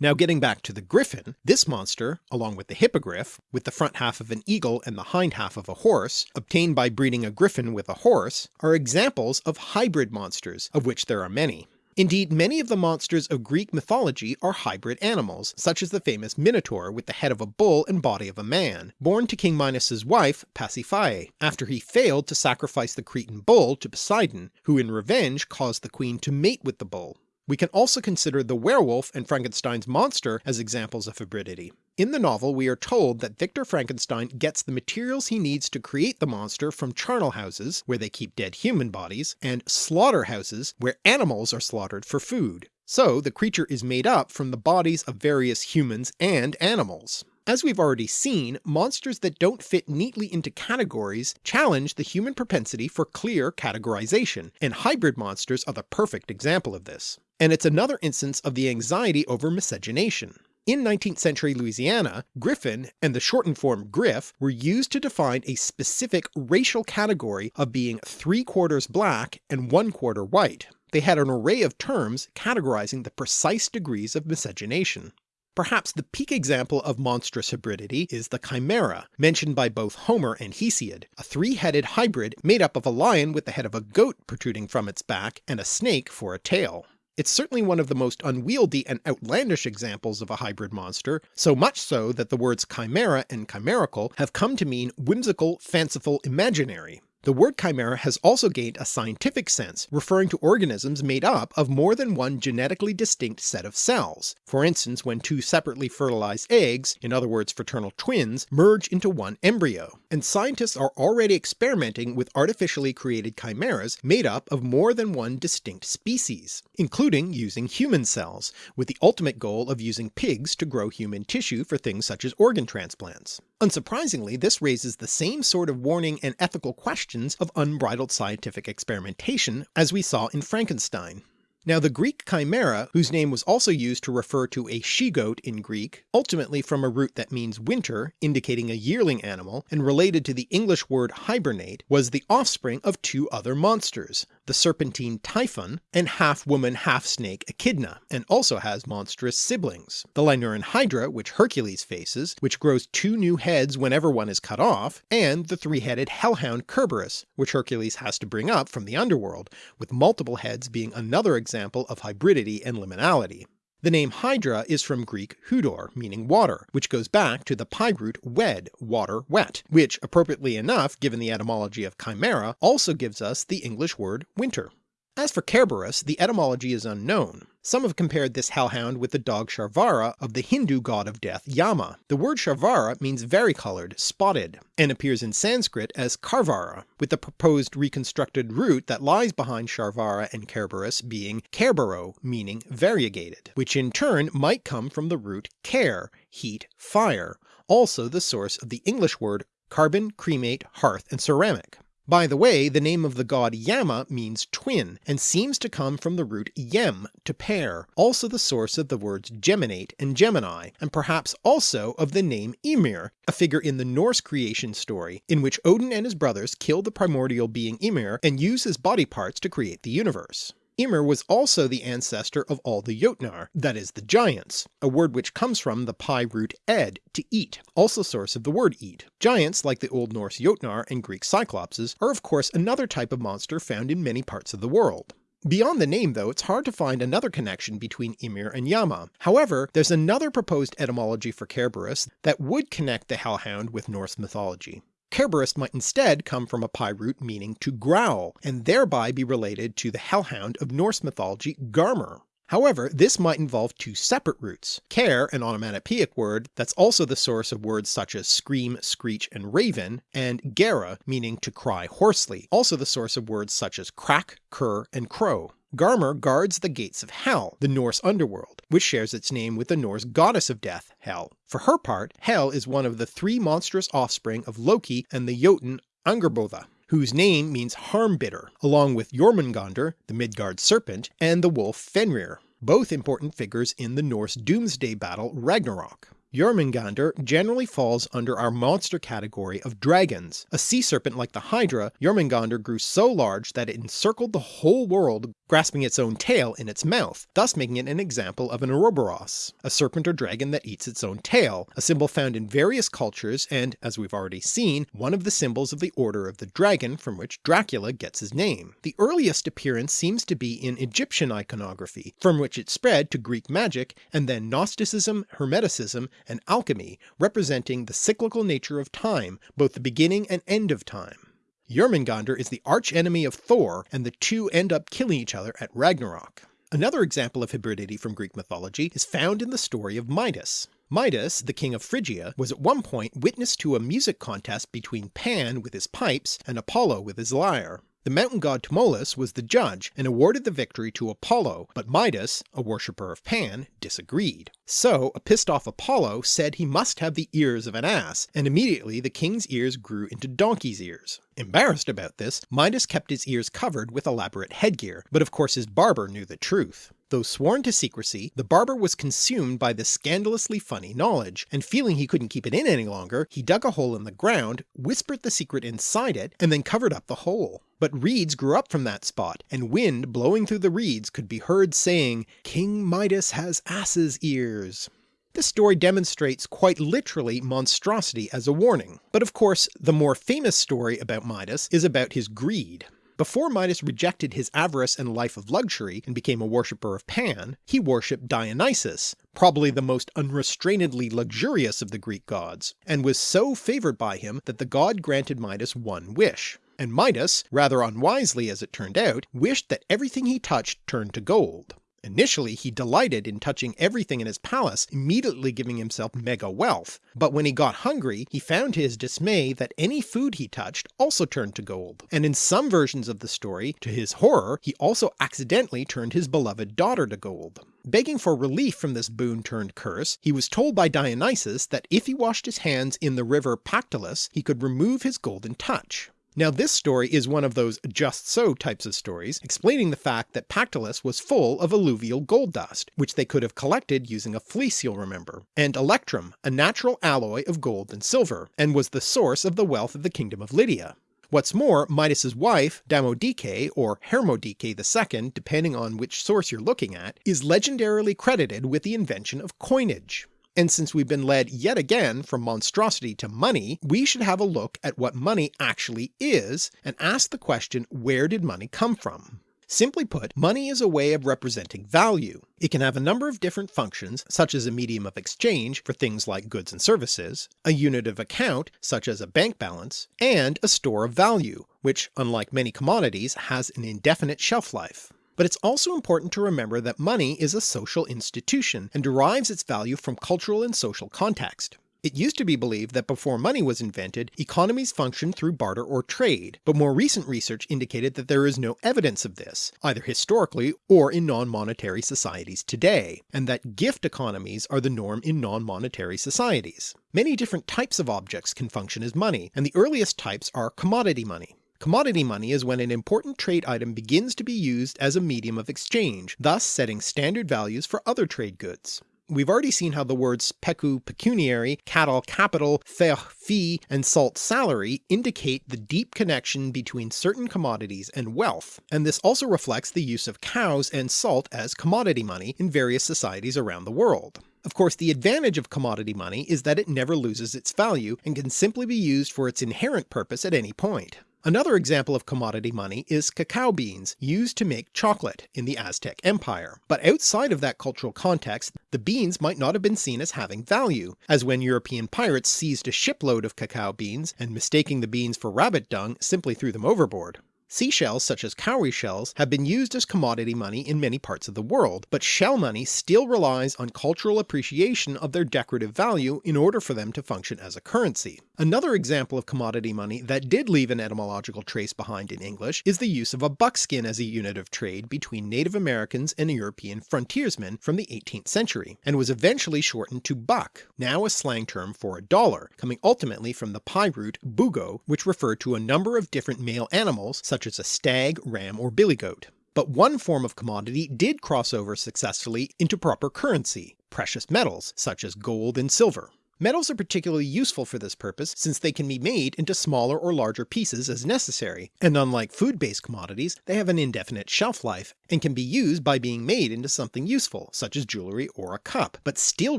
Now getting back to the griffin, this monster, along with the hippogriff, with the front half of an eagle and the hind half of a horse, obtained by breeding a griffin with a horse, are examples of hybrid monsters, of which there are many. Indeed many of the monsters of Greek mythology are hybrid animals, such as the famous Minotaur with the head of a bull and body of a man, born to King Minos's wife Pasiphae, after he failed to sacrifice the Cretan bull to Poseidon, who in revenge caused the queen to mate with the bull. We can also consider the werewolf and Frankenstein's monster as examples of hybridity. In the novel we are told that Victor Frankenstein gets the materials he needs to create the monster from charnel houses, where they keep dead human bodies, and slaughterhouses, where animals are slaughtered for food. So the creature is made up from the bodies of various humans and animals. As we've already seen, monsters that don't fit neatly into categories challenge the human propensity for clear categorization, and hybrid monsters are the perfect example of this. And it's another instance of the anxiety over miscegenation. In 19th century Louisiana, Griffin and the shortened form Griff were used to define a specific racial category of being three quarters black and one quarter white. They had an array of terms categorizing the precise degrees of miscegenation. Perhaps the peak example of monstrous hybridity is the Chimera, mentioned by both Homer and Hesiod, a three-headed hybrid made up of a lion with the head of a goat protruding from its back and a snake for a tail. It's certainly one of the most unwieldy and outlandish examples of a hybrid monster, so much so that the words chimera and chimerical have come to mean whimsical, fanciful, imaginary. The word chimera has also gained a scientific sense, referring to organisms made up of more than one genetically distinct set of cells. For instance, when two separately fertilized eggs, in other words fraternal twins, merge into one embryo. And scientists are already experimenting with artificially created chimeras made up of more than one distinct species, including using human cells, with the ultimate goal of using pigs to grow human tissue for things such as organ transplants. Unsurprisingly, this raises the same sort of warning and ethical questions of unbridled scientific experimentation as we saw in Frankenstein. Now the Greek chimera, whose name was also used to refer to a she-goat in Greek, ultimately from a root that means winter, indicating a yearling animal, and related to the English word hibernate, was the offspring of two other monsters, the serpentine Typhon, and half-woman half-snake Echidna, and also has monstrous siblings. The Lernaean Hydra, which Hercules faces, which grows two new heads whenever one is cut off, and the three-headed hellhound Kerberos, which Hercules has to bring up from the underworld, with multiple heads being another example of hybridity and liminality. The name Hydra is from Greek hudor, meaning water, which goes back to the PIE root wed, water, wet, which appropriately enough given the etymology of chimera also gives us the English word winter. As for Kerberos, the etymology is unknown. Some have compared this hellhound with the dog Sharvara of the Hindu god of death Yama. The word Sharvara means varicolored, spotted, and appears in Sanskrit as Karvara, with the proposed reconstructed root that lies behind Sharvara and Kerberos being Kerbero, meaning variegated, which in turn might come from the root care, heat, fire, also the source of the English word carbon, cremate, hearth, and ceramic. By the way, the name of the god Yama means twin, and seems to come from the root yem, to pair, also the source of the words geminate and Gemini, and perhaps also of the name Ymir, a figure in the Norse creation story, in which Odin and his brothers kill the primordial being Ymir and use his body parts to create the universe. Ymir was also the ancestor of all the Jotnar, that is the giants, a word which comes from the PIE root ed, to eat, also source of the word eat. Giants, like the Old Norse Jotnar and Greek Cyclopses, are of course another type of monster found in many parts of the world. Beyond the name though, it's hard to find another connection between Ymir and Yama. However, there's another proposed etymology for Kerberos that would connect the hellhound with Norse mythology. Kerberos might instead come from a PIE root meaning to growl, and thereby be related to the hellhound of Norse mythology Garmr. However, this might involve two separate roots. Care, an onomatopoeic word that's also the source of words such as scream, screech, and raven, and gera, meaning to cry hoarsely, also the source of words such as crack, cur, and crow. Garmr guards the gates of Hel, the Norse underworld, which shares its name with the Norse goddess of death, Hel. For her part, Hel is one of the three monstrous offspring of Loki and the Jotun Angrboda, whose name means harm-bidder, along with Jormungandr, the Midgard serpent, and the wolf Fenrir, both important figures in the Norse doomsday battle Ragnarok. Jormungandr generally falls under our monster category of dragons. A sea serpent like the Hydra, Jormungandr grew so large that it encircled the whole world grasping its own tail in its mouth, thus making it an example of an Ouroboros, a serpent or dragon that eats its own tail, a symbol found in various cultures and, as we've already seen, one of the symbols of the Order of the Dragon from which Dracula gets his name. The earliest appearance seems to be in Egyptian iconography, from which it spread to Greek magic and then Gnosticism, Hermeticism, and alchemy, representing the cyclical nature of time, both the beginning and end of time. Jormungandr is the archenemy of Thor, and the two end up killing each other at Ragnarok. Another example of hybridity from Greek mythology is found in the story of Midas. Midas, the king of Phrygia, was at one point witness to a music contest between Pan with his pipes and Apollo with his lyre. The mountain god Tmolus was the judge and awarded the victory to Apollo, but Midas, a worshipper of Pan, disagreed. So a pissed off Apollo said he must have the ears of an ass, and immediately the king's ears grew into donkey's ears. Embarrassed about this, Midas kept his ears covered with elaborate headgear, but of course his barber knew the truth. Though sworn to secrecy, the barber was consumed by this scandalously funny knowledge, and feeling he couldn't keep it in any longer, he dug a hole in the ground, whispered the secret inside it, and then covered up the hole. But reeds grew up from that spot, and wind blowing through the reeds could be heard saying, King Midas has ass's ears. This story demonstrates quite literally monstrosity as a warning, but of course the more famous story about Midas is about his greed. Before Midas rejected his avarice and life of luxury and became a worshipper of Pan, he worshipped Dionysus, probably the most unrestrainedly luxurious of the Greek gods, and was so favoured by him that the god granted Midas one wish. And Midas, rather unwisely as it turned out, wished that everything he touched turned to gold. Initially he delighted in touching everything in his palace, immediately giving himself mega wealth, but when he got hungry he found to his dismay that any food he touched also turned to gold, and in some versions of the story, to his horror, he also accidentally turned his beloved daughter to gold. Begging for relief from this boon turned curse, he was told by Dionysus that if he washed his hands in the river Pactolus he could remove his golden touch. Now this story is one of those just so types of stories, explaining the fact that Pactolus was full of alluvial gold dust, which they could have collected using a fleece you'll remember, and electrum, a natural alloy of gold and silver, and was the source of the wealth of the kingdom of Lydia. What's more, Midas's wife, Damodike or Hermodike II, depending on which source you're looking at, is legendarily credited with the invention of coinage. And since we've been led yet again from monstrosity to money, we should have a look at what money actually is and ask the question where did money come from? Simply put, money is a way of representing value. It can have a number of different functions, such as a medium of exchange for things like goods and services, a unit of account such as a bank balance, and a store of value, which unlike many commodities has an indefinite shelf life. But it's also important to remember that money is a social institution and derives its value from cultural and social context. It used to be believed that before money was invented, economies functioned through barter or trade, but more recent research indicated that there is no evidence of this, either historically or in non-monetary societies today, and that gift economies are the norm in non-monetary societies. Many different types of objects can function as money, and the earliest types are commodity money. Commodity money is when an important trade item begins to be used as a medium of exchange, thus setting standard values for other trade goods. We've already seen how the words pecu pecuniary, cattle capital, fech fee, and salt salary indicate the deep connection between certain commodities and wealth, and this also reflects the use of cows and salt as commodity money in various societies around the world. Of course the advantage of commodity money is that it never loses its value and can simply be used for its inherent purpose at any point. Another example of commodity money is cacao beans used to make chocolate in the Aztec Empire, but outside of that cultural context the beans might not have been seen as having value, as when European pirates seized a shipload of cacao beans and mistaking the beans for rabbit dung simply threw them overboard. Seashells such as cowrie shells have been used as commodity money in many parts of the world, but shell money still relies on cultural appreciation of their decorative value in order for them to function as a currency. Another example of commodity money that did leave an etymological trace behind in English is the use of a buckskin as a unit of trade between Native Americans and European frontiersmen from the 18th century, and was eventually shortened to buck, now a slang term for a dollar, coming ultimately from the PIE root bugo, which referred to a number of different male animals such as a stag, ram, or billy goat. But one form of commodity did cross over successfully into proper currency, precious metals such as gold and silver. Metals are particularly useful for this purpose since they can be made into smaller or larger pieces as necessary, and unlike food-based commodities they have an indefinite shelf life and can be used by being made into something useful such as jewellery or a cup, but still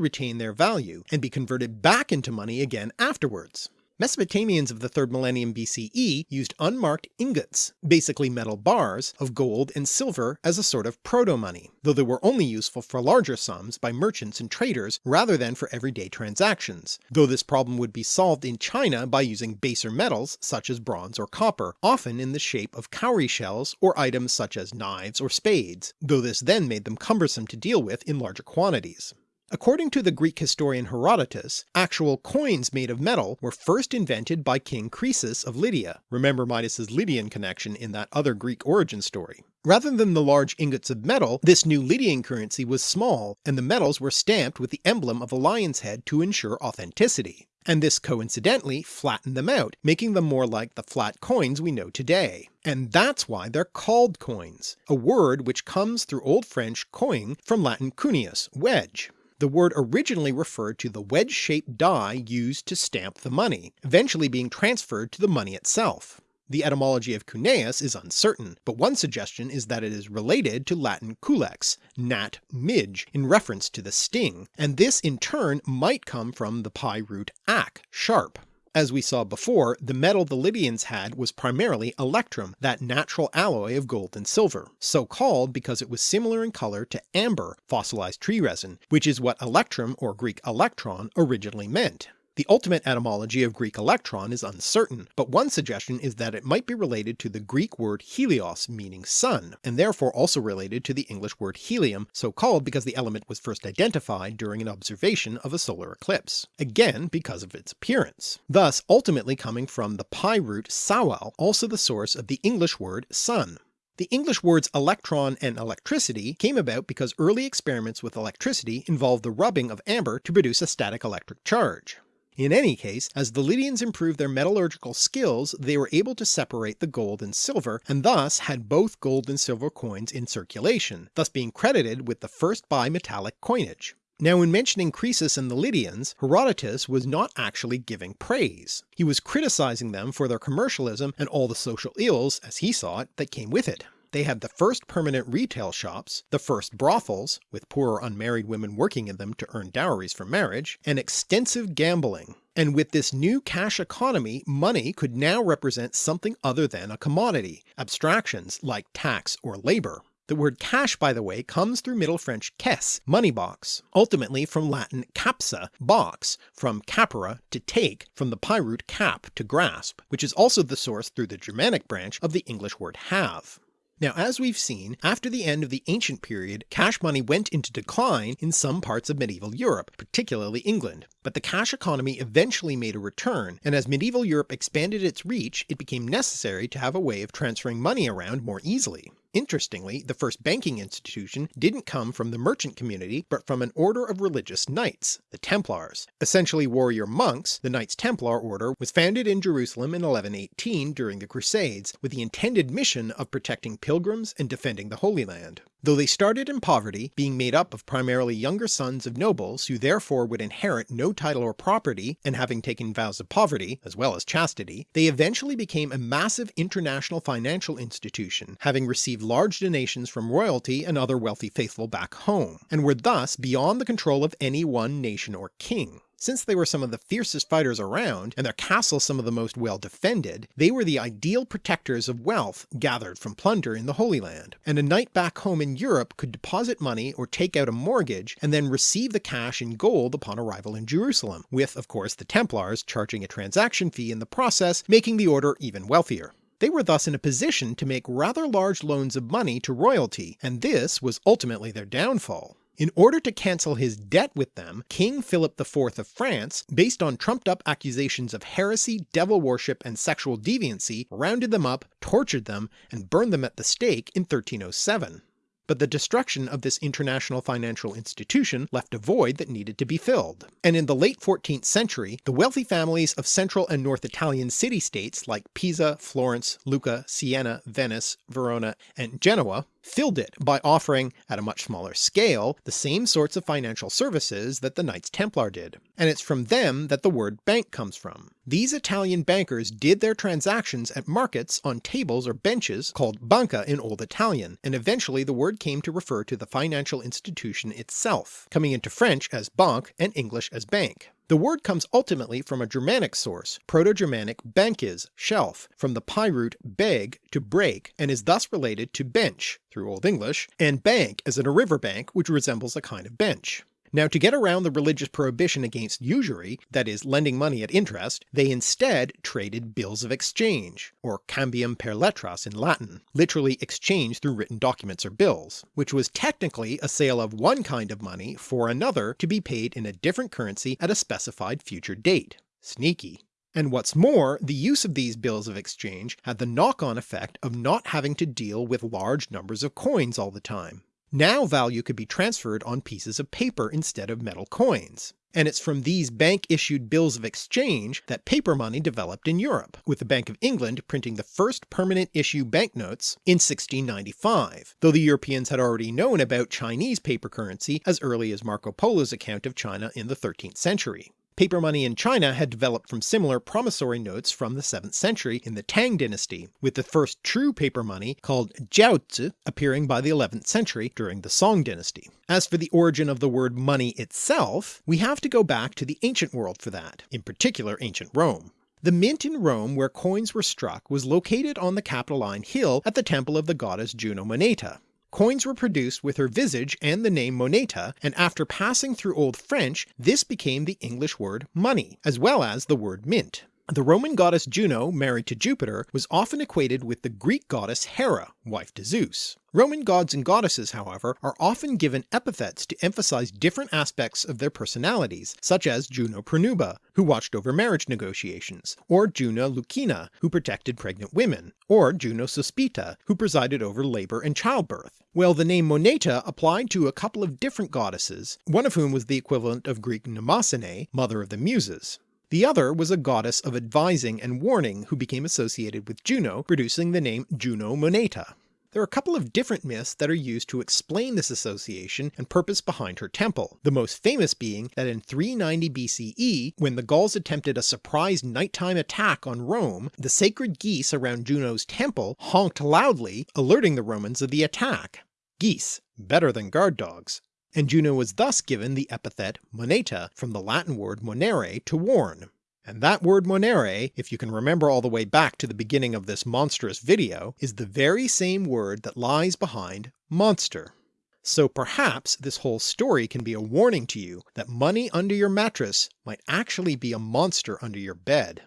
retain their value and be converted back into money again afterwards. Mesopotamians of the 3rd millennium BCE used unmarked ingots, basically metal bars, of gold and silver as a sort of proto-money, though they were only useful for larger sums by merchants and traders rather than for everyday transactions, though this problem would be solved in China by using baser metals such as bronze or copper, often in the shape of cowrie shells or items such as knives or spades, though this then made them cumbersome to deal with in larger quantities. According to the Greek historian Herodotus, actual coins made of metal were first invented by King Croesus of Lydia. Remember Midas's Lydian connection in that other Greek origin story. Rather than the large ingots of metal, this new Lydian currency was small, and the metals were stamped with the emblem of a lion's head to ensure authenticity. And this coincidentally flattened them out, making them more like the flat coins we know today. And that's why they're called coins, a word which comes through Old French coin from Latin cuneus, wedge. The word originally referred to the wedge-shaped die used to stamp the money, eventually being transferred to the money itself. The etymology of cuneus is uncertain, but one suggestion is that it is related to Latin culex, nat midge, in reference to the sting, and this in turn might come from the PIE root ac, sharp. As we saw before, the metal the Lydians had was primarily electrum, that natural alloy of gold and silver, so called because it was similar in colour to amber, fossilized tree resin, which is what electrum or Greek electron originally meant. The ultimate etymology of Greek electron is uncertain, but one suggestion is that it might be related to the Greek word helios meaning sun, and therefore also related to the English word helium, so called because the element was first identified during an observation of a solar eclipse, again because of its appearance, thus ultimately coming from the PIE root sawal, also the source of the English word sun. The English words electron and electricity came about because early experiments with electricity involved the rubbing of amber to produce a static electric charge. In any case, as the Lydians improved their metallurgical skills they were able to separate the gold and silver, and thus had both gold and silver coins in circulation, thus being credited with the first bimetallic coinage. Now in mentioning Croesus and the Lydians, Herodotus was not actually giving praise. He was criticising them for their commercialism and all the social ills, as he saw it, that came with it. They had the first permanent retail shops, the first brothels, with poor unmarried women working in them to earn dowries for marriage, and extensive gambling. And with this new cash economy money could now represent something other than a commodity, abstractions like tax or labour. The word cash by the way comes through Middle French caisse, money box, ultimately from Latin capsa, box, from capere to take, from the root cap, to grasp, which is also the source through the Germanic branch of the English word have. Now as we've seen, after the end of the ancient period cash money went into decline in some parts of medieval Europe, particularly England, but the cash economy eventually made a return, and as medieval Europe expanded its reach it became necessary to have a way of transferring money around more easily. Interestingly, the first banking institution didn't come from the merchant community but from an order of religious knights, the Templars. Essentially warrior monks, the Knights Templar order was founded in Jerusalem in 1118 during the Crusades, with the intended mission of protecting pilgrims and defending the Holy Land. Though they started in poverty, being made up of primarily younger sons of nobles who therefore would inherit no title or property, and having taken vows of poverty, as well as chastity, they eventually became a massive international financial institution, having received large donations from royalty and other wealthy faithful back home, and were thus beyond the control of any one nation or king. Since they were some of the fiercest fighters around, and their castles some of the most well defended, they were the ideal protectors of wealth gathered from plunder in the Holy Land, and a knight back home in Europe could deposit money or take out a mortgage and then receive the cash in gold upon arrival in Jerusalem, with of course the Templars charging a transaction fee in the process, making the order even wealthier. They were thus in a position to make rather large loans of money to royalty, and this was ultimately their downfall. In order to cancel his debt with them, King Philip IV of France, based on trumped up accusations of heresy, devil worship, and sexual deviancy, rounded them up, tortured them, and burned them at the stake in 1307 but the destruction of this international financial institution left a void that needed to be filled. And in the late 14th century, the wealthy families of central and north Italian city-states like Pisa, Florence, Lucca, Siena, Venice, Verona, and Genoa filled it by offering, at a much smaller scale, the same sorts of financial services that the Knights Templar did. And it's from them that the word bank comes from. These Italian bankers did their transactions at markets on tables or benches called banca in Old Italian, and eventually the word came to refer to the financial institution itself, coming into French as banque and English as bank. The word comes ultimately from a Germanic source, Proto-Germanic bankis, shelf, from the PIE root beg to break, and is thus related to bench through Old English, and bank as in a river bank which resembles a kind of bench. Now to get around the religious prohibition against usury, that is lending money at interest, they instead traded bills of exchange, or cambium per litteras in Latin, literally exchange through written documents or bills, which was technically a sale of one kind of money for another to be paid in a different currency at a specified future date. Sneaky. And what's more, the use of these bills of exchange had the knock-on effect of not having to deal with large numbers of coins all the time. Now value could be transferred on pieces of paper instead of metal coins. And it's from these bank-issued bills of exchange that paper money developed in Europe, with the Bank of England printing the first permanent issue banknotes in 1695, though the Europeans had already known about Chinese paper currency as early as Marco Polo's account of China in the 13th century. Paper money in China had developed from similar promissory notes from the 7th century in the Tang dynasty, with the first true paper money called jiaozi appearing by the 11th century during the Song dynasty. As for the origin of the word money itself, we have to go back to the ancient world for that, in particular ancient Rome. The mint in Rome where coins were struck was located on the Capitoline Hill at the temple of the goddess Juno Moneta, Coins were produced with her visage and the name moneta, and after passing through Old French this became the English word money, as well as the word mint. The Roman goddess Juno, married to Jupiter, was often equated with the Greek goddess Hera, wife to Zeus. Roman gods and goddesses, however, are often given epithets to emphasize different aspects of their personalities, such as Juno Pronuba, who watched over marriage negotiations, or Juno Lucina, who protected pregnant women, or Juno Sospita, who presided over labour and childbirth. Well, the name Moneta applied to a couple of different goddesses, one of whom was the equivalent of Greek Mnemosyne, mother of the Muses. The other was a goddess of advising and warning who became associated with Juno, producing the name Juno Moneta. There are a couple of different myths that are used to explain this association and purpose behind her temple, the most famous being that in 390 BCE, when the Gauls attempted a surprise nighttime attack on Rome, the sacred geese around Juno's temple honked loudly, alerting the Romans of the attack. Geese, better than guard dogs and Juno was thus given the epithet moneta from the Latin word monere to warn. And that word monere, if you can remember all the way back to the beginning of this monstrous video, is the very same word that lies behind monster. So perhaps this whole story can be a warning to you that money under your mattress might actually be a monster under your bed.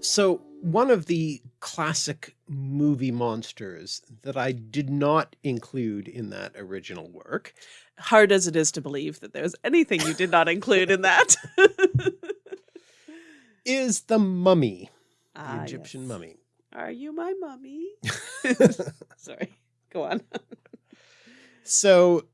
So one of the classic movie monsters that I did not include in that original work. Hard as it is to believe that there's anything you did not include in that. is the mummy, the ah, Egyptian yes. mummy. Are you my mummy? Sorry, go on. so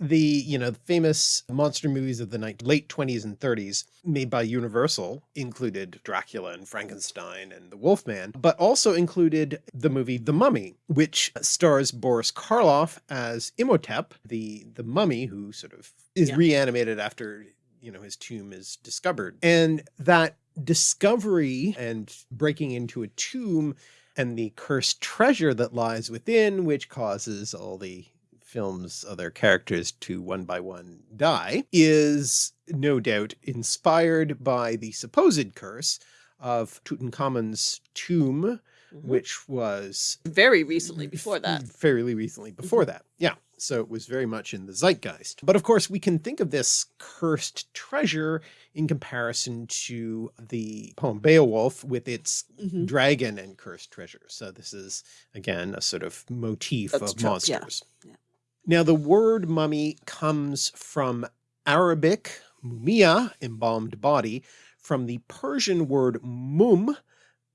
the you know famous monster movies of the late 20s and 30s made by Universal included Dracula and Frankenstein and the Wolfman, but also included the movie The Mummy, which stars Boris Karloff as Imhotep, the the mummy who sort of is yeah. reanimated after you know his tomb is discovered. And that discovery and breaking into a tomb and the cursed treasure that lies within, which causes all the film's other characters to one by one die, is no doubt inspired by the supposed curse of Tutankhamun's tomb, mm -hmm. which was very recently before that. Fairly recently before mm -hmm. that. Yeah. So it was very much in the zeitgeist. But of course we can think of this cursed treasure in comparison to the poem Beowulf with its mm -hmm. dragon and cursed treasure. So this is again a sort of motif That's of true. monsters. Yeah. Yeah. Now the word mummy comes from Arabic mumia, embalmed body, from the Persian word mum,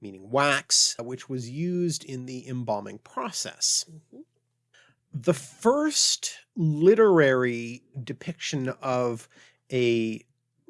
meaning wax, which was used in the embalming process. Mm -hmm. The first literary depiction of a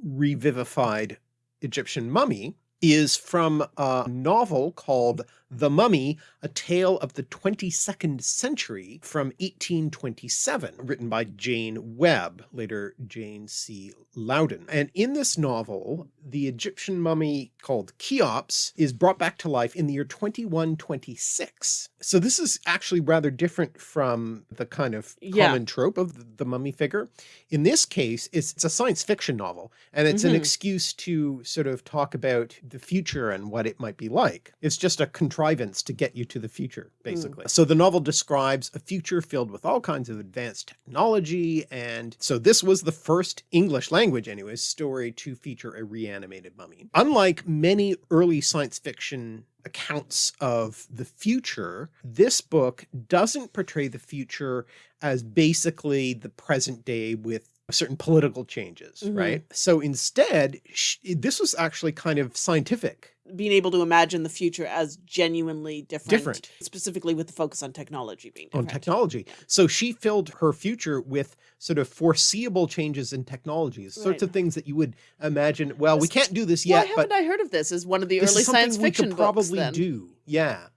revivified Egyptian mummy is from a novel called The Mummy, A Tale of the 22nd Century from 1827, written by Jane Webb, later Jane C. Loudon. And in this novel, the Egyptian mummy called Cheops is brought back to life in the year 2126. So this is actually rather different from the kind of Yeah. common trope of the, mummy figure. In this case, it's, it's a science fiction novel and it's an Mhm. excuse to sort of talk about the future and what it might be like. It's just a contrivance to get you to the future, hmm. basically. So the novel describes a future filled with all kinds of advanced technology. And so this was the first English language anyways, story to feature a reanimated mummy. Unlike many early science fiction accounts of the future, this book doesn't portray the future as basically the present day with certain political changes, Mhm. right? So instead, sh this was actually kind of scientific. Being able to imagine the future as genuinely different, Different. specifically with the focus on technology being different. on technology. So she filled her future with sort of foreseeable changes in technologies, sorts of things that you would imagine, well, we can't do this yet. Why haven't I heard of this? As one of the this early science we fiction could books. probably do. Yeah.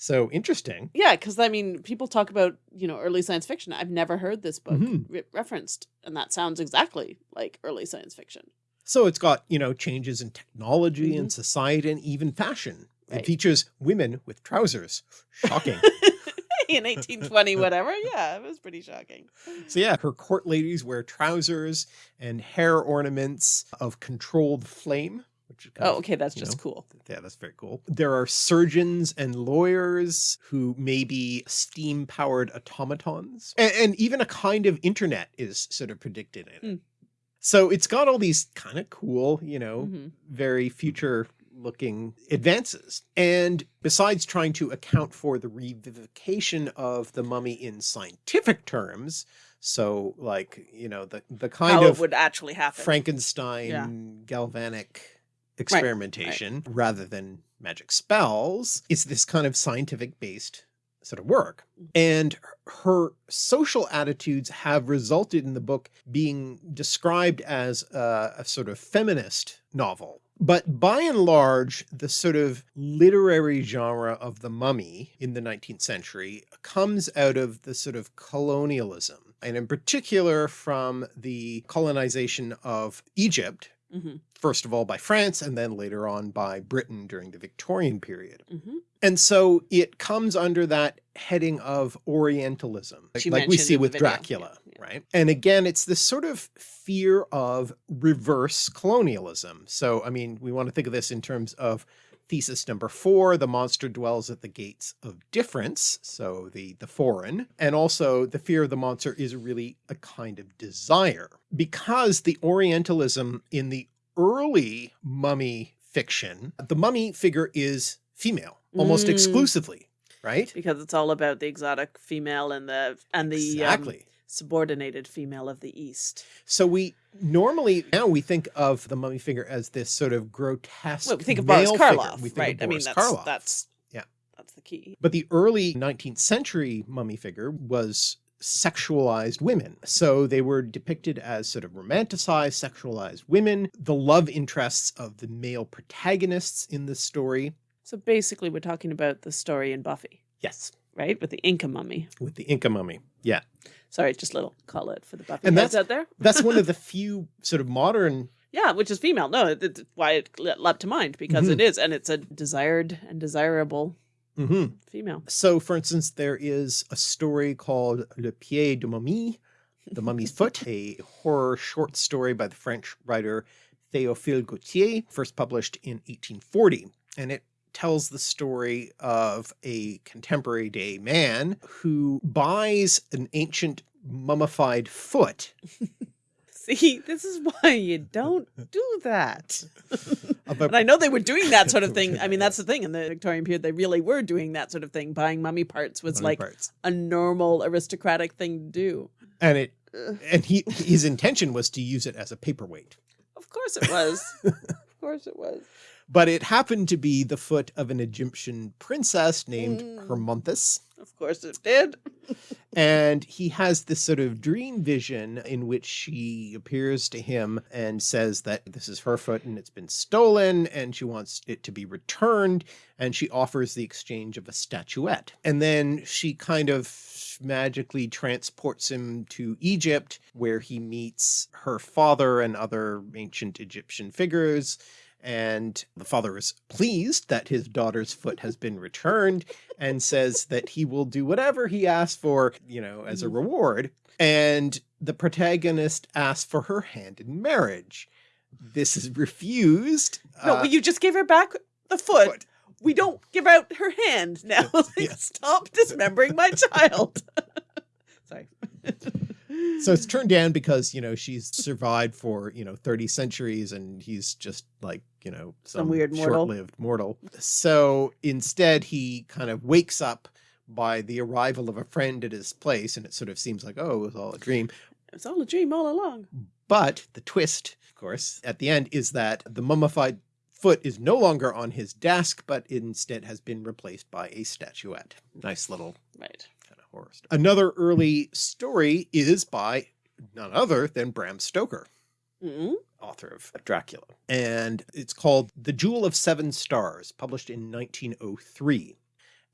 So interesting. Yeah, because I mean, people talk about you know early science fiction. I've never heard this book Mhm. re- referenced, and that sounds exactly like early science fiction. So it's got, you know, changes in technology and Mhm. society and even fashion. It features women with trousers. Shocking. In 1820, whatever. Yeah, it was pretty shocking. So yeah, her court ladies wear trousers and hair ornaments of controlled flame. Which is kind Oh, of, okay, that's just know, cool. Yeah, that's very cool. There are surgeons and lawyers who may be steam powered automatons. And, and even a kind of internet is sort of predicted in it. Hmm. So it's got all these kind of cool, you know, Mhm. very future looking advances. And besides trying to account for the revivification of the mummy in scientific terms, so like, you know, the, the kind How of would actually happen. Frankenstein galvanic experimentation rather than magic spells. It's this kind of scientific based sort of work. Mm-hmm. And her social attitudes have resulted in the book being described as a, a sort of feminist novel. But by and large, the sort of literary genre of the mummy in the 19th century comes out of the sort of colonialism, and in particular from the colonization of Egypt, Mhm, first of all by France and then later on by Britain during the Victorian period. mhm. And so it comes under that heading of Orientalism, like, like we see with video, Dracula, yeah. right? And again, it's this sort of fear of reverse colonialism. So, I mean, we want to think of this in terms of thesis number four, the monster dwells at the gates of difference. So the, the foreign, and also the fear of the monster is really a kind of desire because the Orientalism in the early mummy fiction, the mummy figure is female almost Mm. exclusively, right? Because it's all about the exotic female and the and the um, Exactly. Subordinated female of the East. So we normally now we think of the mummy figure as this sort of grotesque. Well, we think of Boris. Karloff, We think right? Of I mean, that's Karloff. that's Yeah. that's the key. But the early 19th century mummy figure was sexualized women. So they were depicted as sort of romanticized, sexualized women, the love interests of the male protagonists in the story. So basically, we're talking about the story in Buffy, Yes. right? With the Inca mummy. With the Inca mummy. Yeah. Sorry, just a little call out for the Buffy And heads that's- out there. That's one of the few sort of modern Yeah, which is female. No, it- it's why it leapt to mind because Mhm. it is, and it's a desired and desirable Mhm. female. So, for instance, there is a story called Le Pied de Momie, The Mummy's Foot, a horror short story by the French writer Théophile Gautier, first published in 1840. And it tells the story of a contemporary day man who buys an ancient mummified foot See, this is why you don't do that. And I know they were doing that sort of thing. I mean, that's the thing. In the Victorian period, they really were doing that sort of thing. Buying mummy parts was mummy like parts. a normal aristocratic thing to do. And it and he his intention was to use it as a paperweight. Of course it was. of course it was. But it happened to be the foot of an Egyptian princess named Mm. Hermonthis. Of course it did. and he has this sort of dream vision in which she appears to him and says that this is her foot and it's been stolen and she wants it to be returned and she offers the exchange of a statuette and then she kind of magically transports him to Egypt where he meets her father and other ancient Egyptian figures and the father is pleased that his daughter's foot has been returned and says that he will do whatever he asks for, you know, as a Mhm. reward. And the protagonist asks for her hand in marriage. This is refused. No, uh, but you just gave her back the foot. foot. We don't give out her hand now. Like, Yeah. Stop dismembering my child. Sorry. So it's turned down because, you know, she's survived for, you know, 30 centuries and he's just like, you know, some, weird mortal. short-lived mortal. So instead he kind of wakes up by the arrival of a friend at his place and it sort of seems like, oh, it was all a dream. It's all a dream all along. But the twist, of course, at the end is that the mummified foot is no longer on his desk, but instead has been replaced by a statuette. Nice little Right. Horror story. Another early story is by none other than Bram Stoker, Mm author of Dracula. And it's called The Jewel of Seven Stars, published in 1903.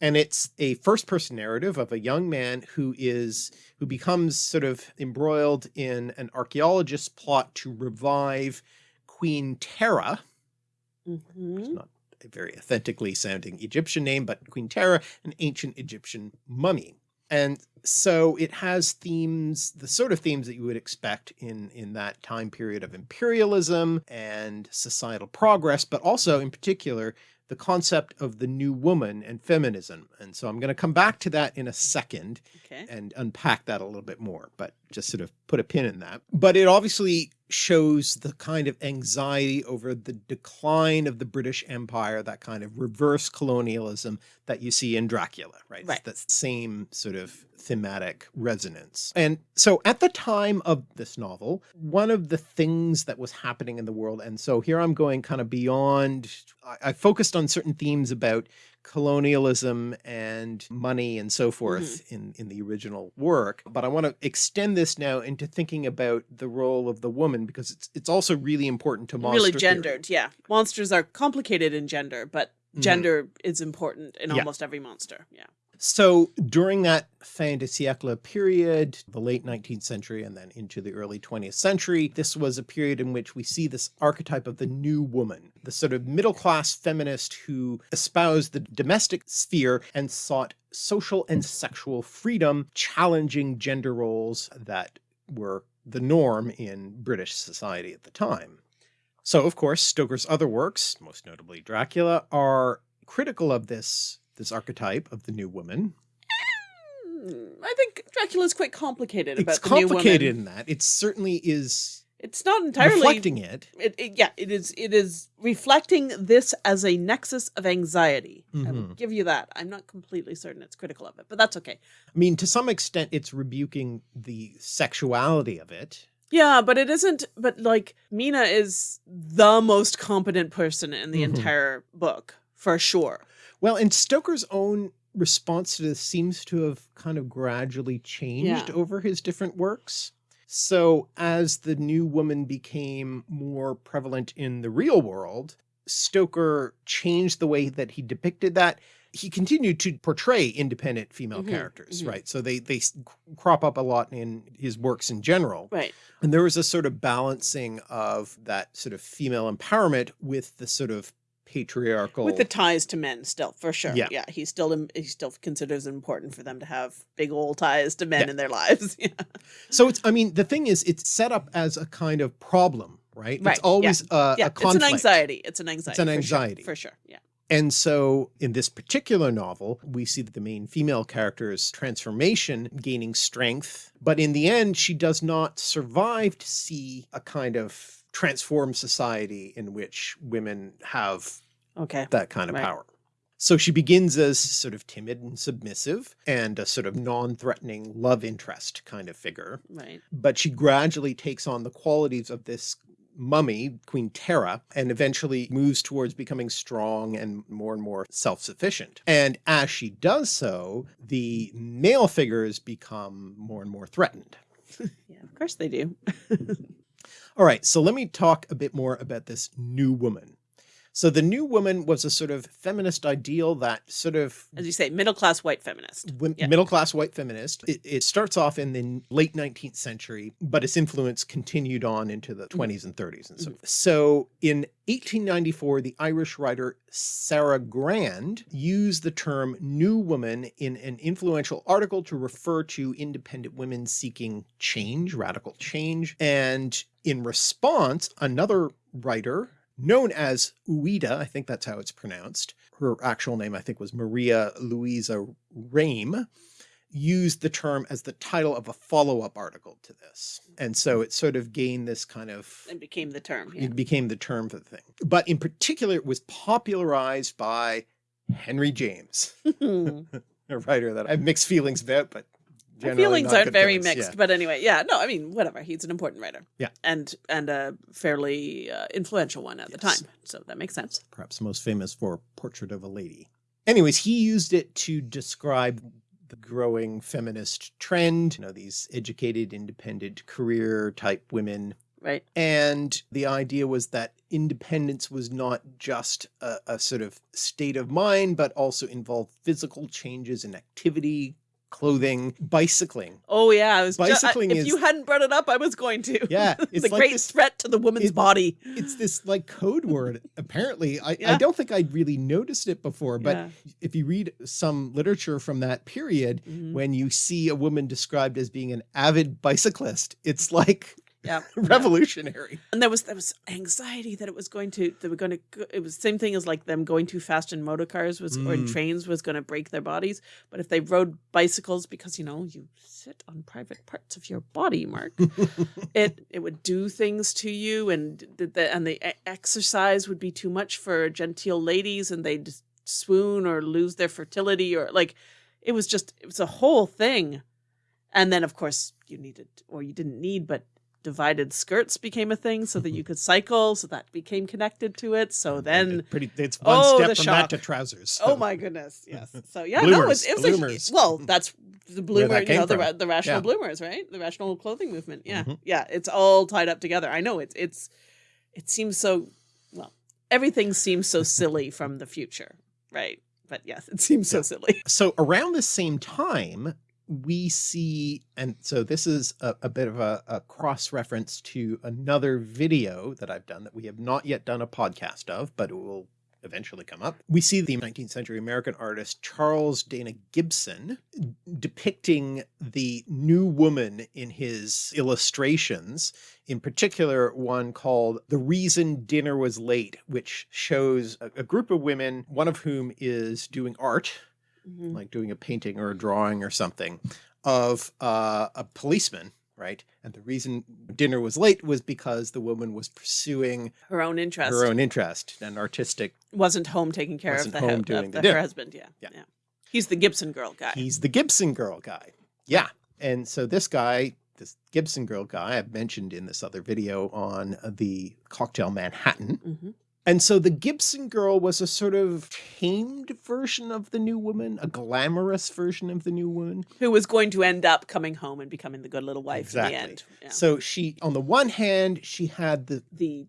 And it's a first person narrative of a young man who is, who becomes sort of embroiled in an archaeologist's plot to revive Queen Tera, -hmm. it's not a very authentically sounding Egyptian name, but Queen Tera, an ancient Egyptian mummy. And so it has themes, the sort of themes that you would expect in, in that time period of imperialism and societal progress, but also in particular, the concept of the new woman and feminism. And so I'm going to come back to that in a second Okay. and unpack that a little bit more, but just sort of put a pin in that. But it obviously shows the kind of anxiety over the decline of the British Empire, that kind of reverse colonialism that you see in Dracula, right? Right. That same sort of thematic resonance. And so at the time of this novel, one of the things that was happening in the world, and so here I'm going kind of beyond, I, I focused on certain themes about colonialism and money and so forth in, in the original work. But I want to extend this now into thinking about the role of the woman because it's it's also really important to monster Really theory. gendered. Yeah. Monsters are complicated in gender, but Mhm. gender is important in Yeah. almost every monster. Yeah. So during that fin de siècle period, the late 19th century and then into the early 20th century, this was a period in which we see this archetype of the new woman, the sort of middle-class feminist who espoused the domestic sphere and sought social and sexual freedom, challenging gender roles that were the norm in British society at the time. So of course, Stoker's other works, most notably Dracula, are critical of this this archetype of the new woman. Mm, I think Dracula is quite complicated It's about the new complicated in that. It certainly is It's not entirely reflecting it. It, it- yeah, it is. It is reflecting this as a nexus of anxiety. I will Mhm. give you that. I'm not completely certain it's critical of it, but that's okay. I mean, to some extent, it's rebuking the sexuality of it. Yeah, but it isn't. But like Mina is the most competent person in the Mhm. entire book for sure. Well, and Stoker's own response to this seems to have kind of gradually changed Yeah. over his different works. So as the new woman became more prevalent in the real world, Stoker changed the way that he depicted that. He continued to portray independent female Mhm, characters, mhm. right? So they, they crop up a lot in his works in general. Right. And there was a sort of balancing of that sort of female empowerment with the sort of patriarchal With the ties to men still, for sure. Yeah. Yeah. He still he still considers it important for them to have big old ties to men Yeah. in their lives. yeah. So it's, I mean, the thing is, it's set up as a kind of problem, right? Right, It's yeah. always a, Yeah. a It's an anxiety. It's an anxiety. it's an for sure, anxiety. For sure. Yeah. And so in this particular novel, we see the main female character's transformation gaining strength, but in the end, she does not survive to see a kind of transformed society in which women have Okay. that kind of Right. power. So she begins as sort of timid and submissive and a sort of non-threatening love interest kind of figure. Right. but she gradually takes on the qualities of this mummy, Queen Tera, and eventually moves towards becoming strong and more and more self-sufficient. And as she does so, the male figures become more and more threatened. yeah, of course they do. All right, so let me talk a bit more about this new woman. So the new woman was a sort of feminist ideal that sort of as you say middle-class white feminist yeah. middle-class white feminist it, it, starts off in the late 19th century but its influence continued on into the 20s mm-hmm. and 30s and so mm -hmm. so in 1894 the Irish writer Sarah Grand used the term new woman in an influential article to refer to independent women seeking change radical change and in response another writer known as Ouida, I think that's how it's pronounced. Her actual name, I think was Maria Louisa Ramé, used the term as the title of a follow-up article to this. And so it sort of gained this kind of... It became the term. Yeah. It became the term for the thing. But in particular, it was popularized by Henry James, a writer that I have mixed feelings about, but my feelings aren't very feelings. mixed, yeah. but anyway, yeah, no, I mean, whatever. He's an important writer. Yeah. And, and a fairly uh, influential one at yes. the time. So that makes sense. Perhaps most famous for Portrait of a Lady. Anyways, he used it to describe the growing feminist trend, you know, these educated, independent career type women. Right. And the idea was that independence was not just a, a sort of state of mind, but also involved physical changes in activity, clothing, bicycling. Oh yeah, I was bicycling. Just, I, if is, you hadn't brought it up, I was going to. Yeah, it's a like great this, threat to the woman's it, body. It's this like code word. Apparently, I, yeah. I don't think I'd really noticed it before, but yeah. if you read some literature from that period, mm -hmm. when you see a woman described as being an avid bicyclist, it's like yeah revolutionary and there was there was anxiety that it was going to they were going to it was the same thing as like them going too fast in motor cars was mm. or in mm. trains was going to break their bodies but if they rode bicycles because you know you sit on private parts of your body mark it it would do things to you and the, the and the exercise would be too much for genteel ladies and they'd swoon or lose their fertility or like it was just it was a whole thing and then of course you needed or you didn't need but divided skirts became a thing so that you could cycle. So that became connected to it. So then pretty, it's one oh, step from shock. that to trousers. So. Oh my goodness. Yes. So yeah, bloomers, no, it, it was a, well, that's the bloomer, you know, the, the rational yeah. bloomers, right? The rational clothing movement. Yeah. Mm -hmm. Yeah. It's all tied up together. I know it's, it's, it seems so, well, everything seems so silly from the future. Right. But yes, it seems so silly. So around the same time, we see, and so this is a, a bit of a, a cross reference to another video that I've done that we have not yet done a podcast of, but it will eventually come up. We see the 19th century American artist Charles Dana Gibson depicting the new woman in his illustrations, in particular one called The Reason Dinner Was Late, which shows a, a group of women, one of whom is doing art mm -hmm. like doing a painting or a drawing or something of uh, a policeman right? And the reason dinner was late was because the woman was pursuing her own interest, her own interest and artistic wasn't home taking care of the, home doing of the, the her husband. Yeah, yeah. Yeah. He's the Gibson girl guy. He's the Gibson girl guy. Yeah. And so this guy, this Gibson girl guy I've mentioned in this other video on the cocktail Manhattan. Mm -hmm. And so the Gibson girl was a sort of tamed version of the new woman, a glamorous version of the new woman. Who was going to end up coming home and becoming the good little wife exactly. in the end. Yeah. So she, on the one hand, she had the, the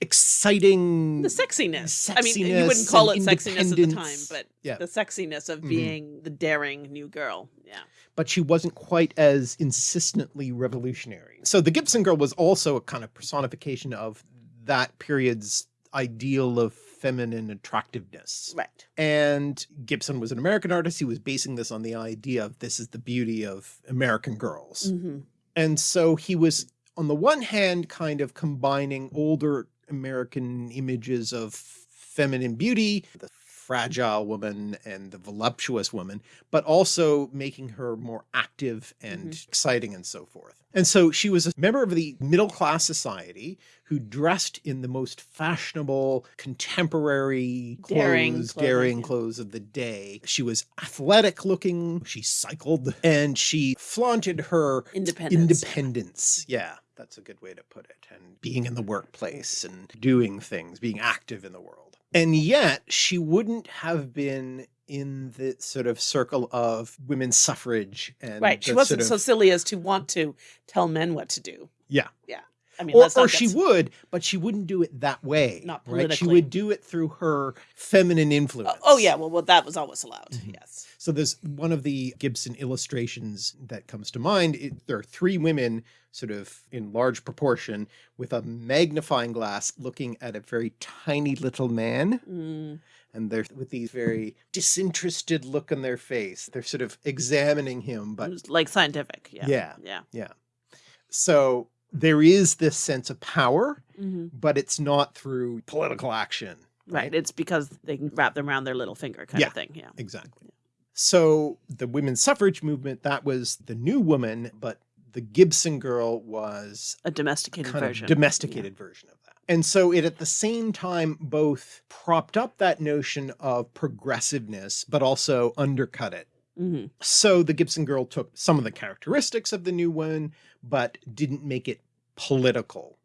exciting the sexiness. sexiness I mean, you wouldn't call it sexiness at the time, but yeah. the sexiness of mm -hmm. being the daring new girl. Yeah. But she wasn't quite as insistently revolutionary. So the Gibson girl was also a kind of personification of that period's ideal of feminine attractiveness. Right. And Gibson was an American artist. He was basing this on the idea of this is the beauty of American girls. Mm -hmm. And so he was on the one hand kind of combining older American images of feminine beauty, the fragile woman and the voluptuous woman, but also making her more active and mm -hmm. exciting and so forth. And so she was a member of the middle class society who dressed in the most fashionable, contemporary clothes, daring, clothing, daring clothes of the day. She was athletic looking, she cycled, and she flaunted her independence. independence. Yeah. That's a good way to put it. And being in the workplace and doing things, being active in the world. And yet she wouldn't have been in the sort of circle of women's suffrage and right. She wasn't sort so silly as to want to tell men what to do. Yeah. Yeah. I mean, or, or she would, but she wouldn't do it that way. Not right? She would do it through her feminine Oh, influence. oh yeah, well, well, that was always allowed. Mhm. Yes. So there's one of the Gibson illustrations that comes to mind. It, there are three women sort of in large proportion with a magnifying glass looking at a very tiny little man. Mm, And they're with these very disinterested look on their face. They're sort of examining him, but like scientific. Yeah. Yeah. Yeah. so there is this sense of power, Mhm. but it's not through political action. Right. It's because they can wrap them around their little finger kind Yeah. of thing. Yeah. Exactly. So the women's suffrage movement, that was the new woman, but the Gibson girl was A domesticated kind version. of domesticated version of that. And so it at the same time both propped up that notion of progressiveness, but also undercut it. hmm So the Gibson girl took some of the characteristics of the new one, but didn't make it political.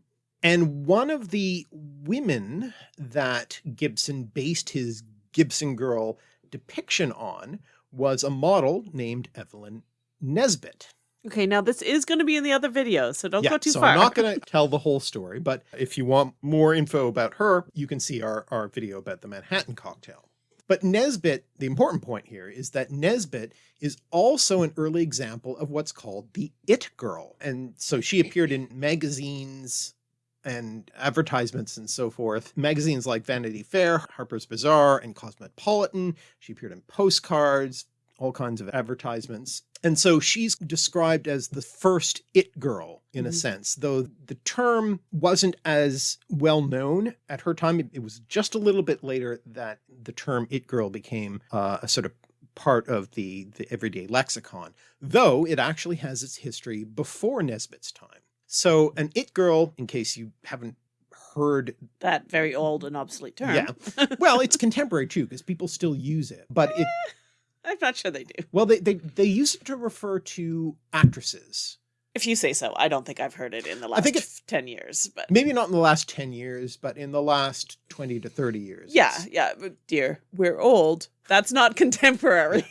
And one of the women that Gibson based his Gibson girl depiction on was a model named Evelyn Nesbit. Okay. Now this is going to be in the other video, so don't go too so far. I'm not going to tell the whole story, but if you want more info about her, you can see our, our video about the Manhattan cocktail. But Nesbit, the important point here is that Nesbit is also an early example of what's called the it girl. And so she appeared in magazines and advertisements and so forth. Magazines like Vanity Fair, Harper's Bazaar, and Cosmopolitan. She appeared in postcards, all kinds of advertisements. And so she's described as the first it girl in a Mhm. sense, though the term wasn't as well known at her time. It- It was just a little bit later that the term it girl became uh, a sort of part of the, the everyday lexicon, though it actually has its history before Nesbit's time. So an it girl, in case you haven't heard that very old and obsolete term. yeah. Well, it's contemporary too, because people still use it. But it I'm not sure they do. well, they, they they use it to refer to actresses. If you say so, I don't think I've heard it in the last think it- ten years. But Maybe not in the last 10 years, but in the last 20 to 30 years. yeah, yeah, but dear, we're old. That's not contemporary.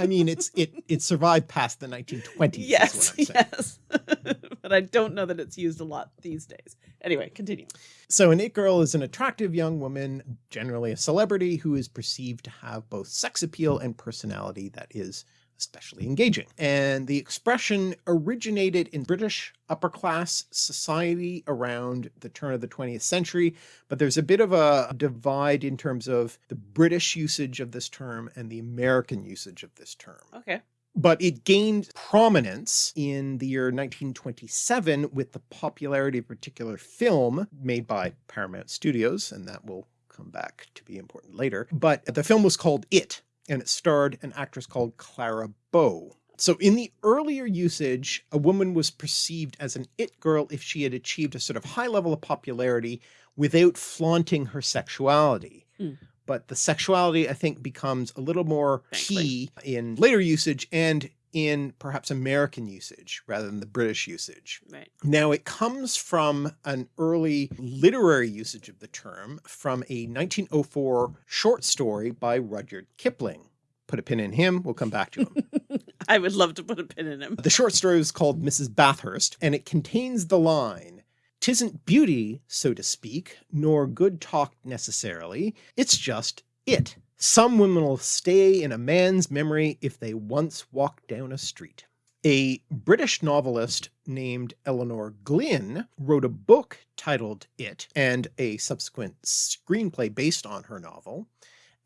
I mean, it's it it survived past the 1920s. is yes, what I'm yes. but I don't know that it's used a lot these days. Anyway, continue. So an it girl is an attractive young woman, generally a celebrity, who is perceived to have both sex appeal and personality that is especially engaging. And the expression originated in British upper class society around the turn of the 20th century, but there's a bit of a divide in terms of the British usage of this term and the American usage of this term Okay. but it gained prominence in the year 1927 with the popularity of a particular film made by Paramount Studios, and that will come back to be important later. But the film was called It, and it starred an actress called Clara Bow. So in the earlier usage, a woman was perceived as an it girl if she had achieved a sort of high level of popularity without flaunting her sexuality. Hmm. But the sexuality, I think, becomes a little more key in later usage and in perhaps American usage rather than the British usage. Right. Now it comes from an early literary usage of the term from a 1904 short story by Rudyard Kipling. Put a pin in him, we'll come back to him. I would love to put a pin in him. the short story is called Mrs. Bathurst and it contains the line, Tisn't beauty, so to speak, nor good talk necessarily, it's just it. Some women will stay in a man's memory if they once walked down a street. A British novelist named Elinor Glyn wrote a book titled It and a subsequent screenplay based on her novel.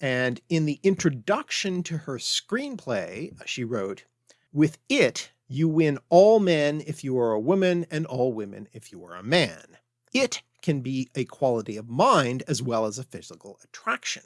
And in the introduction to her screenplay, she wrote, With it, you win all men if you are a woman and all women if you are a man. It can be a quality of mind as well as a physical attraction.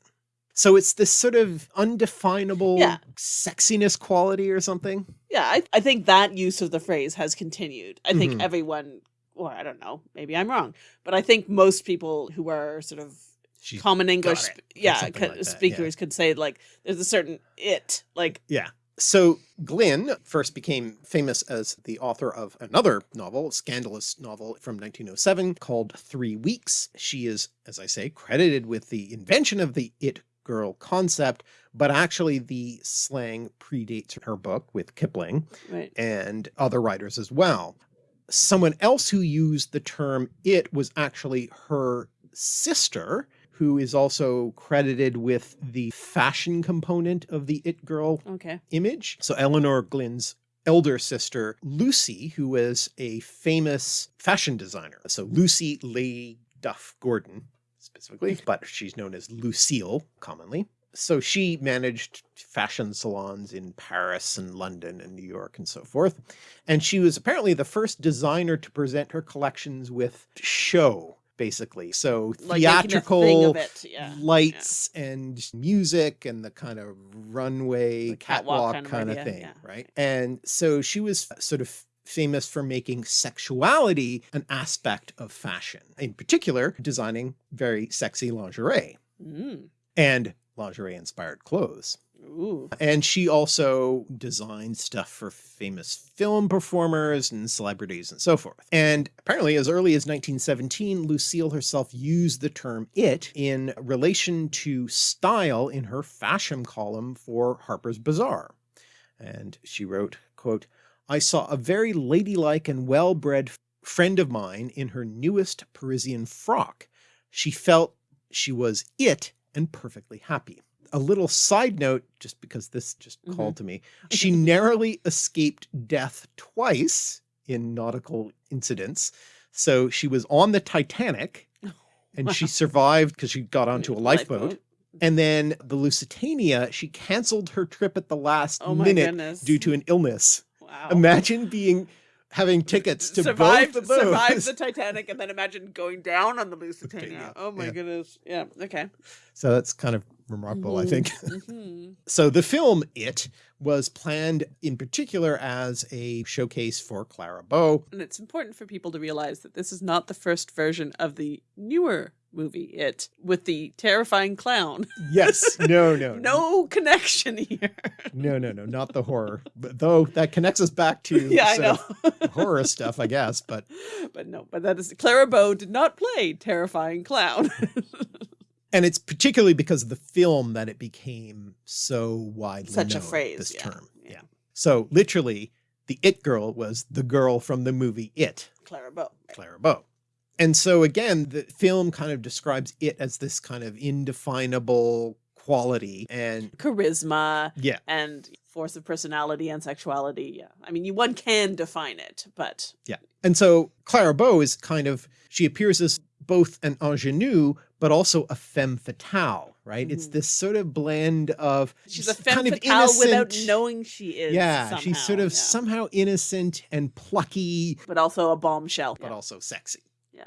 So it's this sort of undefinable Yeah. sexiness quality or something. Yeah, I, I think that use of the phrase has continued. I think Mhm. everyone, or I don't know, maybe I'm wrong, but I think most people who are sort of She's common English, it, sp- or yeah, like that, yeah. speakers could say like there's a certain it, like Yeah. So Glyn first became famous as the author of another novel, scandalous novel from 1907 called Three Weeks. She is, as I say, credited with the invention of the it girl concept, but actually the slang predates her book with Kipling Right. and other writers as well. Someone else who used the term it was actually her sister, who is also credited with the fashion component of the it girl Okay. image. So Elinor Glyn's elder sister, Lucy, who was a famous fashion designer. So Lucy Leigh Duff Gordon specifically, but she's known as Lucille commonly. So she managed fashion salons in Paris and London and New York and so forth. And she was apparently the first designer to present her collections with show, basically. So Like making a thing theatrical. Yeah. lights and music and the kind of runway The catwalk catwalk, kind of kind of thing, yeah. right? And so she was sort of famous for making sexuality an aspect of fashion, in particular designing very sexy lingerie Mm. and lingerie inspired clothes. Ooh. And she also designed stuff for famous film performers and celebrities and so forth. And apparently as early as 1917, Lucille herself used the term it in relation to style in her fashion column for Harper's Bazaar. And she wrote, quote, I saw a very ladylike and well-bred friend of mine in her newest Parisian frock. She felt she was it and perfectly happy. A little side note, just because this just Mhm. called to me, she narrowly escaped death twice in nautical incidents. So she was on the Titanic and she survived because she got onto a lifeboat. Lifeboat. And then the Lusitania, she canceled her trip at the last Oh minute goodness. due to an illness. Wow. Imagine being having tickets to survive, both those. survive the Titanic and then imagine going down on the Lusitania. Oh my yeah. goodness. Yeah. Okay. So that's kind of remarkable, I Mhm. think. Mhm. So the film It was planned in particular as a showcase for Clara Bow. And it's important for people to realize that this is not the first version of the newer movie, It, with the terrifying clown. Yes, no, no, No connection here. no, no, no, not the horror. But though that connects us back to yeah, I know. horror stuff, I guess. But but no, but that is Clara Bow did not play terrifying clown. And it's particularly because of the film that it became so widely Such a phrase, This yeah, term, yeah. yeah. So literally, the It girl was the girl from the movie It. Clara Bow. Clara Bow. And so again, the film kind of describes it as this kind of indefinable quality and Charisma yeah, and force of personality and sexuality. Yeah. I mean, you, one can define it, but yeah. And so Clara Bow is kind of, she appears as both an ingenue, but also a femme fatale, right? It's this sort of blend of she's a femme fatale without knowing she is. Yeah, she's sort of yeah. somehow innocent and plucky, but also a bombshell. but Yeah. also sexy. Yeah.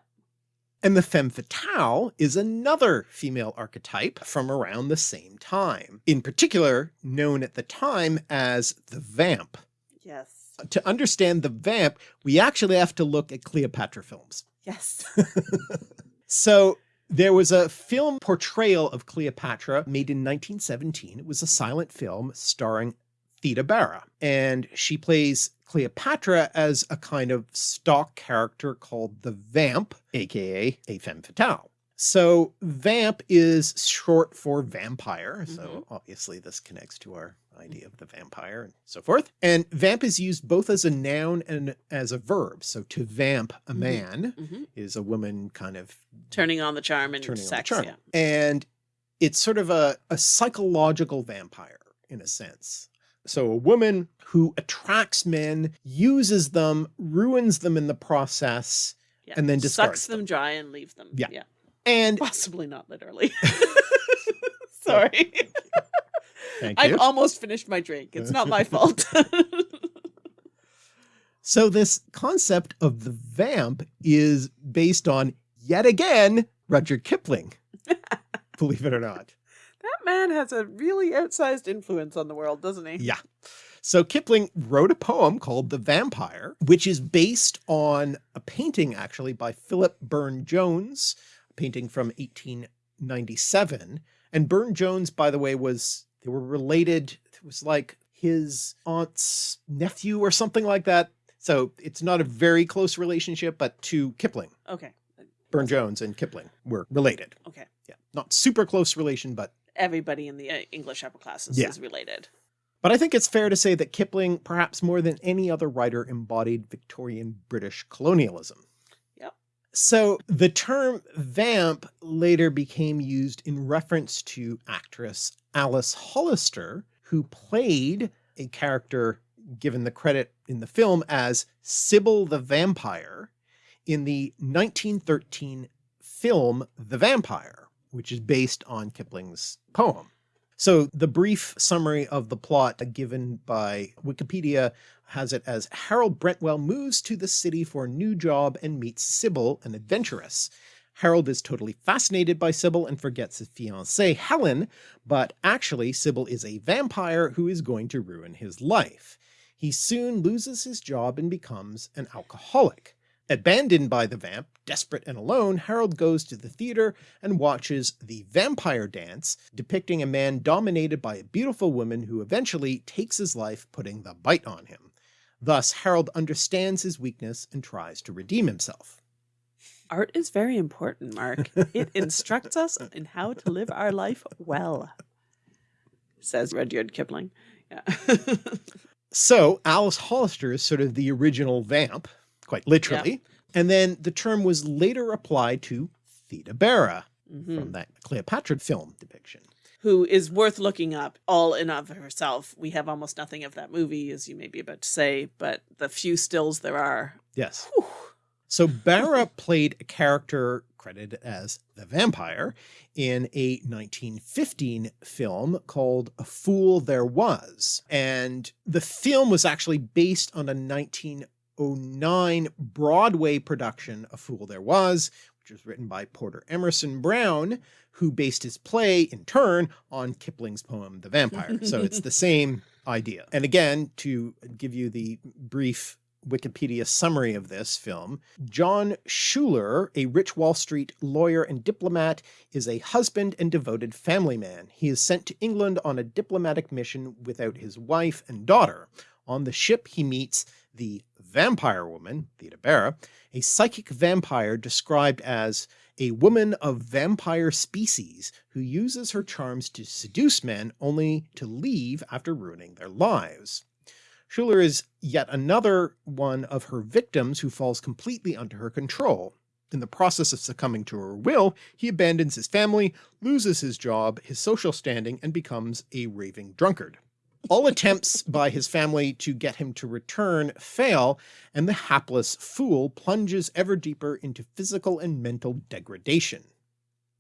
And the femme fatale is another female archetype from around the same time, in particular known at the time as the vamp. Yes. To understand the vamp, we actually have to look at Cleopatra films. Yes. So there was a film portrayal of Cleopatra made in 1917. It was a silent film starring Theda Bara, and she plays Cleopatra as a kind of stock character called the Vamp, aka a femme fatale. So vamp is short for vampire. So Mhm. obviously this connects to our idea of the vampire and so forth. And vamp is used both as a noun and as a verb. So to vamp a Mhm. man hmm is a woman kind of Turning on the charm and turning on the sex. charm. Yeah. And it's sort of a, a psychological vampire in a sense. So a woman who attracts men, uses them, ruins them in the process, yeah. And then discards sucks them, them. dry and leaves them. Yeah. Yeah. And Possibly not literally. Sorry. thank I've almost finished my drink. It's not my fault. So this concept of the vamp is based on yet again Rudyard Kipling. Believe it or not. that man has a really outsized influence on the world, doesn't he? Yeah. So Kipling wrote a poem called The Vampire, which is based on a painting actually by Philip Burne Jones, a painting from 1897. And Burne Jones, by the way, was, they were related. It was like his aunt's nephew or something like that. So it's not a very close relationship, but to Kipling, Okay. Burne Jones and Kipling were related. Okay. Yeah. Not super close relation, but Everybody in the uh, English upper classes Yeah. is related. But I think it's fair to say that Kipling, perhaps more than any other writer, embodied Victorian British colonialism. So the term vamp later became used in reference to actress Alice Hollister, who played a character given the credit in the film as Sybil the Vampire in the 1913 film The Vampire, which is based on Kipling's poem. So the brief summary of the plot given by Wikipedia has it as Harold Brentwell moves to the city for a new job and meets Sybil, an adventuress. Harold is totally fascinated by Sybil and forgets his fiancée Helen, but actually Sybil is a vampire who is going to ruin his life. He soon loses his job and becomes an alcoholic. Abandoned by the vamp, desperate and alone, Harold goes to the theater and watches The Vampire Dance, depicting a man dominated by a beautiful woman who eventually takes his life putting the bite on him. Thus Harold understands his weakness and tries to redeem himself. Art is very important, Mark. It instructs us in how to live our life well, says Rudyard Kipling. Yeah. So Alice Hollister is sort of the original vamp, quite literally, and then the term was later applied to Theda Bara Mhm. from that Cleopatra film depiction. Who is worth looking up all in of herself. We have almost nothing of that movie, as you may be about to say, but the few stills there are. Yes. whew, So Bara played a character credited as the vampire in a 1915 film called A Fool There Was. And the film was actually based on a 1909 Broadway production, A Fool There Was, which was written by Porter Emerson Brown, who based his play in turn on Kipling's poem, The Vampire. So it's the same idea. And again, to give you the brief Wikipedia summary of this film, John Schuyler, a rich Wall Street lawyer and diplomat, is a husband and devoted family man. He is sent to England on a diplomatic mission without his wife and daughter. On the ship, he meets the vampire woman, Theda Bara, a psychic vampire described as a woman of vampire species who uses her charms to seduce men only to leave after ruining their lives. Schuyler is yet another one of her victims who falls completely under her control. In the process of succumbing to her will, he abandons his family, loses his job, his social standing, and becomes a raving drunkard. All attempts by his family to get him to return fail, and the hapless fool plunges ever deeper into physical and mental degradation.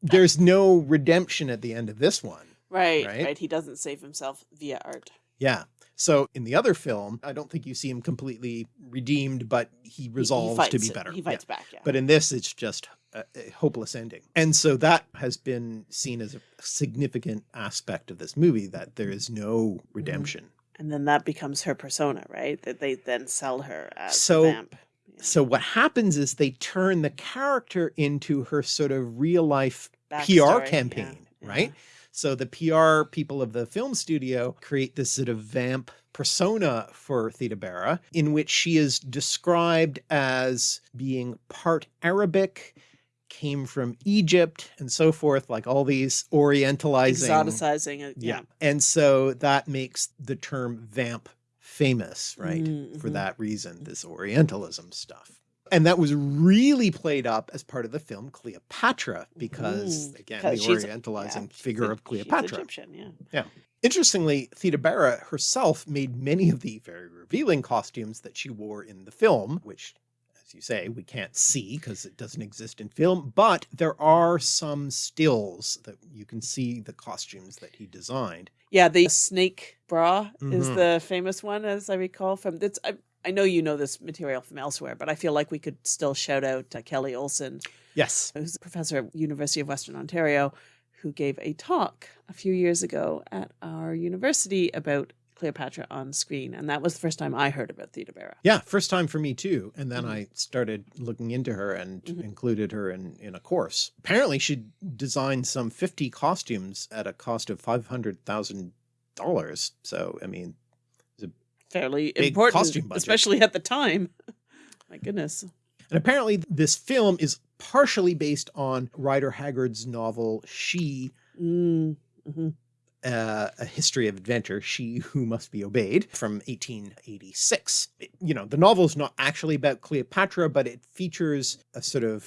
There's no redemption at the end of this one. Right, Right? right, He doesn't save himself via art. Yeah. So in the other film, I don't think you see him completely redeemed, but he He- he resolves to be it. better. He Yeah. fights back, yeah. But in this, it's just a, hopeless ending. And so that has been seen as a significant aspect of this movie, that there is no mm-hmm. redemption. and then that becomes her persona, right? That they then sell her as So- a vamp. Yeah. So what happens is they turn the character into her sort of real life PR campaign, yeah, right? yeah. So the PR people of the film studio create this sort of vamp persona for Theda Bara, in which she is described as being part Arabic, came from Egypt, and so forth, like all these orientalizing. Exoticizing it. Yeah. Yeah. And so that makes the term vamp famous, right? Mm, For mhm. that reason, this Orientalism stuff. And that was really played up as part of the film Cleopatra, because Mm, again, the Orientalizing yeah, figure a- of she's Cleopatra. Egyptian, yeah. yeah. Interestingly, Theda Bara herself made many of the very revealing costumes that she wore in the film, which, as you say, we can't see because it doesn't exist in film, but there are some stills that you can see the costumes that he designed. Yeah, the snake bra is Mhm. the famous one, as I recall. From it's, I, I know you know this material from elsewhere, but I feel like we could still shout out uh, Kelly Olson, Yes. who's a professor at University of Western Ontario, who gave a talk a few years ago at our university about Cleopatra on screen, and that was the first time I heard about Theda Bara. Yeah, first time for me too. And then Mhm. I started looking into her and Mhm. included her in, in a course. Apparently she designed some 50 costumes at a cost of $500,000. So, I mean, fairly Big important, especially at the time. My goodness. And apparently this film is partially based on Rider Haggard's novel She, Mm, mhm. uh, A History of Adventure, She Who Must Be Obeyed from 1886. It- you know, the novel is not actually about Cleopatra, but it features a sort of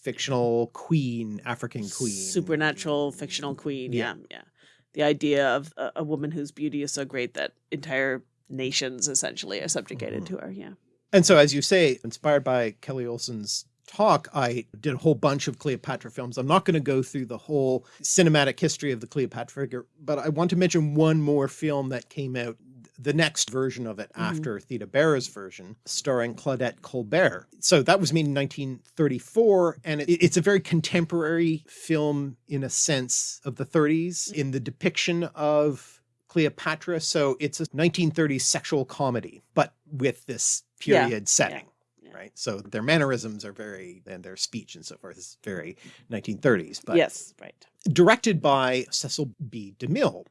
fictional queen, African queen. Supernatural fictional queen. Yeah. Yeah. Yeah. The idea of a woman whose beauty is so great that entire nations essentially are subjugated Mhm. to her. Yeah. And so, as you say, inspired by Kelly Olson's talk, I did a whole bunch of Cleopatra films. I'm not going to go through the whole cinematic history of the Cleopatra figure, but I want to mention one more film that came out, the next version of it Mhm. after Theda Bara's version, starring Claudette Colbert. So that was made in 1934, and it, it's a very contemporary film in a sense of the 30s in the depiction of Cleopatra. So it's a 1930s sexual comedy, but with this Yeah, period setting. yeah. Right. So their mannerisms are very, and their speech and so forth is very 1930s. But yes. Right. directed by Cecil B. DeMille.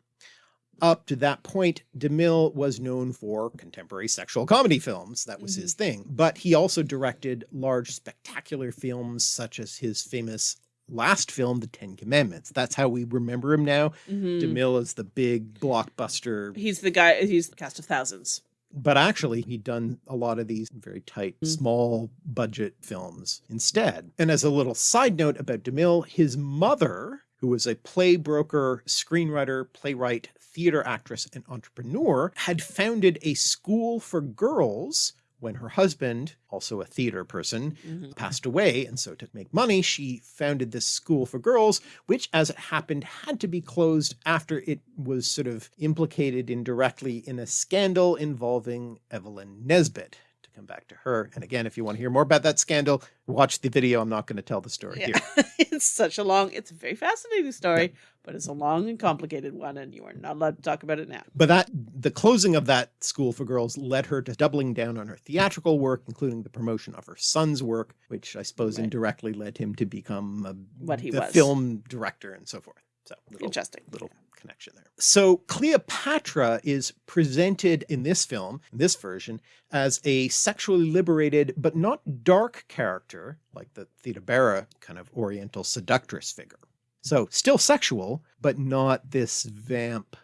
Up to that point, DeMille was known for contemporary sexual comedy films. That was Mhm. his thing. But he also directed large, spectacular films such as his famous last film, The Ten Commandments. That's how we remember him now. Mhm. DeMille is the big blockbuster He's the guy. He's the cast of thousands. but actually he'd done a lot of these very tight, Mm. small budget films instead. And as a little side note about DeMille, his mother, who was a play broker, screenwriter, playwright, theater actress, and entrepreneur, had founded a school for girls when her husband, also a theater person, Mhm. passed away. And so to make money, she founded this school for girls, which as it happened had to be closed after it was sort of implicated indirectly in a scandal involving Evelyn Nesbit. Come back to her. And again, if you want to hear more about that scandal, watch the video. I'm not going to tell the story Yeah. here. it's such a long. It's a very fascinating story, but it's a long and complicated one, and you are not allowed to talk about it now. But that the closing of that school for girls led her to doubling down on her theatrical work, including the promotion of her son's work, which I suppose Right. indirectly led him to become a, What he was. film director and so forth. So little, Interesting. little connection there. So Cleopatra is presented in this film, in this version, as a sexually liberated but not dark character like the Theda kind of oriental seductress figure. So still sexual, but not this vamp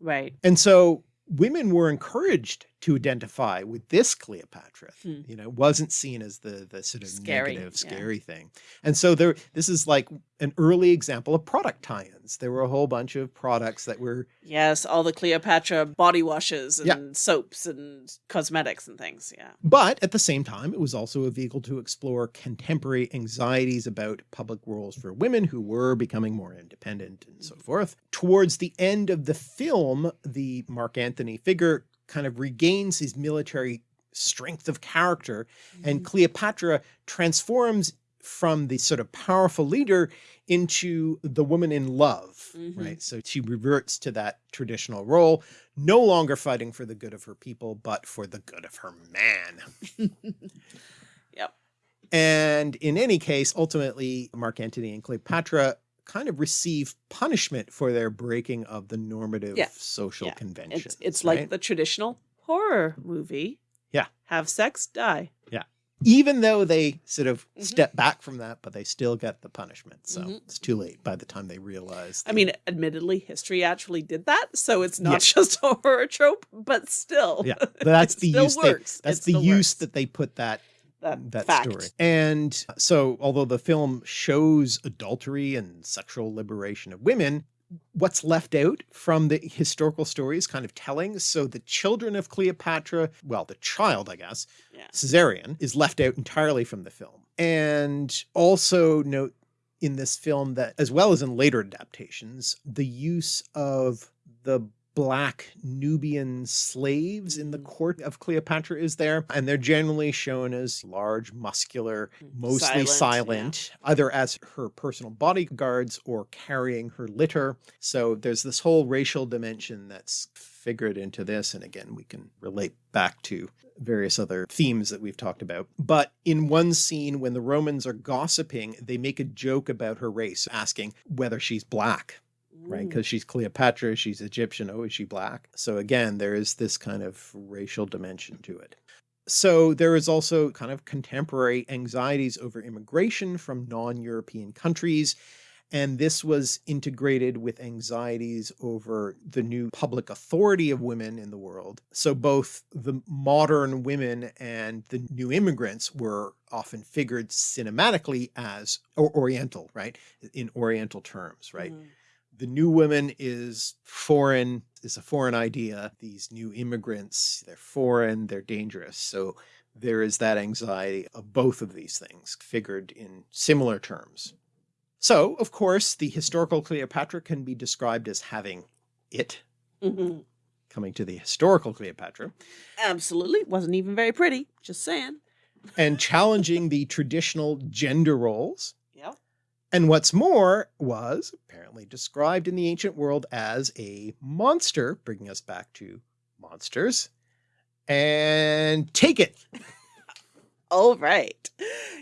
Right. and so women were encouraged to identify with this Cleopatra. Hmm. You know, wasn't seen as the the sort of Scary, negative, yeah. scary thing. And so there this is like an early example of product tie-ins. There were a whole bunch of products that were Yes, all the Cleopatra body washes and Yeah. soaps and cosmetics and things. Yeah. but at the same time it was also a vehicle to explore contemporary anxieties about public roles for women who were becoming more independent and so forth. Towards the end of the film, the Mark Antony figure kind of regains his military strength of character and Mhm. Cleopatra transforms from the sort of powerful leader into the woman in love, Mhm. right? So she reverts to that traditional role, no longer fighting for the good of her people, but for the good of her man. Yep. And in any case, ultimately, Mark Antony and Cleopatra kind of receive punishment for their breaking of the normative Yeah. social Yeah. conventions. It's it's like the traditional horror movie. Yeah. Have sex, die. Yeah. Even though they sort of Mhm. step back from that, but they still get the punishment. So Mhm. it's too late by the time they realize. I mean, admittedly, history actually did that, so it's not Yeah. just a horror trope, but still. yeah, that's the use. They, works. that's It the use works. that they put that that, that fact. story. And so, although the film shows adultery and sexual liberation of women, what's left out from the historical story is kind of telling. So the children of Cleopatra, well, the child, I guess, Yeah. Caesarion, is left out entirely from the film. And also note in this film that, as well as in later adaptations, the use of the black Nubian slaves in the Mm. court of Cleopatra is there. And they're generally shown as large, muscular, Mm, mostly silent, silent, yeah. either as her personal bodyguards or carrying her litter. So there's this whole racial dimension that's figured into this. And again, we can relate back to various other themes that we've talked about. But in one scene, when the Romans are gossiping, they make a joke about her race, asking whether she's black right? Mm. Because she's Cleopatra, she's Egyptian, oh, is she black? So again, there is this kind of racial dimension to it. So there is also kind of contemporary anxieties over immigration from non-European countries. And this was integrated with anxieties over the new public authority of women in the world. So both the modern women and the new immigrants were often figured cinematically as or Oriental, right? In Oriental terms, right? Mm. The new woman is foreign, is a foreign idea. These new immigrants, they're foreign, they're dangerous. So there is that anxiety of both of these things figured in similar terms. So of course, the historical Cleopatra can be described as having it Mhm. coming to the historical Cleopatra Absolutely. Wasn't even very pretty. Just saying. and challenging the traditional gender roles. And what's more was apparently described in the ancient world as a monster, bringing us back to monsters. And take it. All right.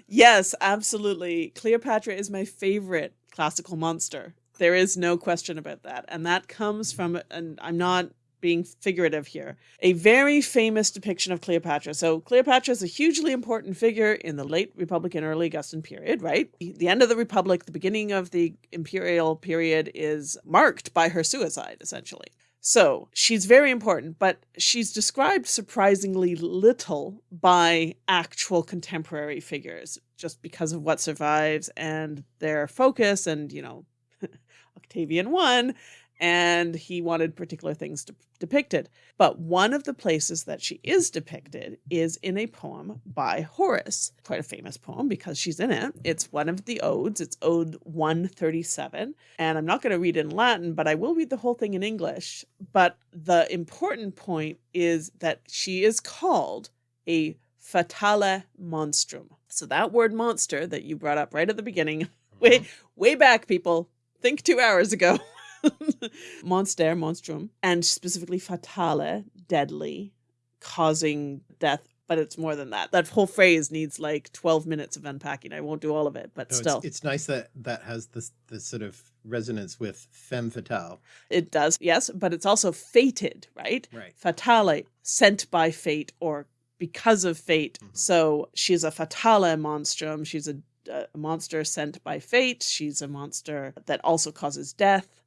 Yes, absolutely. Cleopatra is my favorite classical monster. There is no question about that. And that comes from, and I'm not being figurative here, a very famous depiction of Cleopatra. So Cleopatra is a hugely important figure in the late Republican, early Augustan period, right? The end of the Republic, the beginning of the imperial period is marked by her suicide, essentially. So she's very important, but she's described surprisingly little by actual contemporary figures just because of what survives and their focus. And, you know, Octavian won and he wanted particular things de- depicted. But one of the places that she is depicted is in a poem by Horace, quite a famous poem because she's in it. It's one of the odes, it's Ode 137. And I'm not going to read it in Latin, but I will read the whole thing in English. But the important point is that she is called a fatale monstrum. So that word monster that you brought up right at the beginning, way, mm-hmm. way back, people, think two hours ago. monster, monstrum, and specifically fatale, deadly, causing death. But it's more than that. That whole phrase needs like 12 minutes of unpacking. I won't do all of it, but No, still, it's, it's nice that that has this, this sort of resonance with femme fatale. it does. Yes, but it's also fated, right? Right. Fatale, sent by fate or because of fate. Mhm. So she's a fatale monstrum. She's a, a monster sent by fate. She's a monster that also causes death,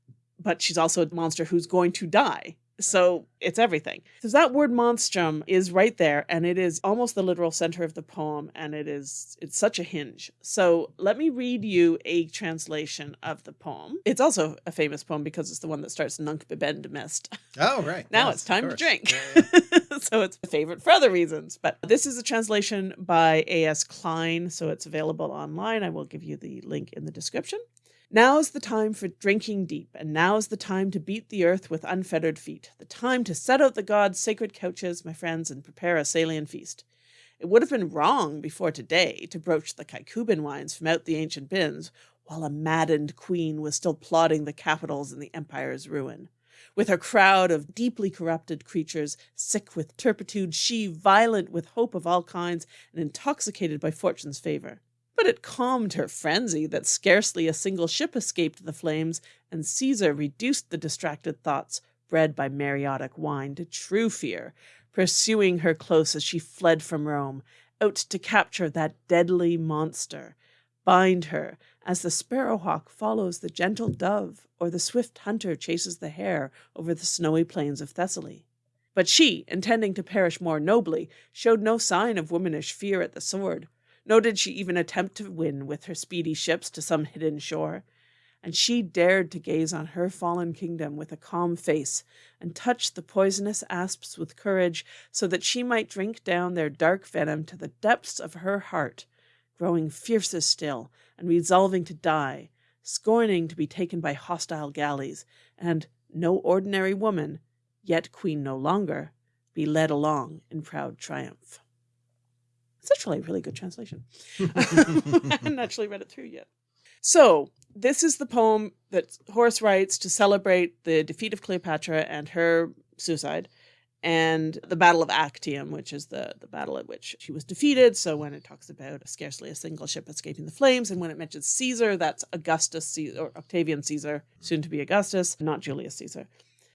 but she's also a monster who's going to die. So it's everything. So that word monstrum is right there, and it is almost the literal center of the poem, and it is it's such a hinge. So let me read you a translation of the poem. It's also a famous poem because it's the one that starts Nunc bibend mist. Oh, right. Now Yes, it's time to drink. Yeah, yeah. so it's a favorite for other reasons. But this is a translation by A.S. Kline, so it's available online. I will give you the link in the description. Now's the time for drinking deep, and now's the time to beat the earth with unfettered feet, the time to set out the gods' sacred couches, my friends, and prepare a Salian feast. It would have been wrong before today to broach the Caecuban wines from out the ancient bins, while a maddened queen was still plotting the capitals in the empire's ruin. With her crowd of deeply corrupted creatures, sick with turpitude, she violent with hope of all kinds, and intoxicated by fortune's favor. But it calmed her frenzy that scarcely a single ship escaped the flames, and Caesar reduced the distracted thoughts, bred by Mareotic wine, to true fear, pursuing her close as she fled from Rome, out to capture that deadly monster, bind her as the sparrowhawk follows the gentle dove, or the swift hunter chases the hare over the snowy plains of Thessaly. But she, intending to perish more nobly, showed no sign of womanish fear at the sword, nor did she even attempt to win with her speedy ships to some hidden shore. And she dared to gaze on her fallen kingdom with a calm face, and touch the poisonous asps with courage, so that she might drink down their dark venom to the depths of her heart, growing fiercer still, and resolving to die, scorning to be taken by hostile galleys, and, no ordinary woman, yet queen no longer, be led along in proud triumph. It's actually a really good translation. I hadn't actually read it through yet. So, this is the poem that Horace writes to celebrate the defeat of Cleopatra and her suicide. and the Battle of Actium, which is the, the battle at which she was defeated. So when it talks about scarcely a single ship escaping the flames, and when it mentions Caesar, that's Augustus Caesar, or Octavian Caesar, soon to be Augustus, not Julius Caesar.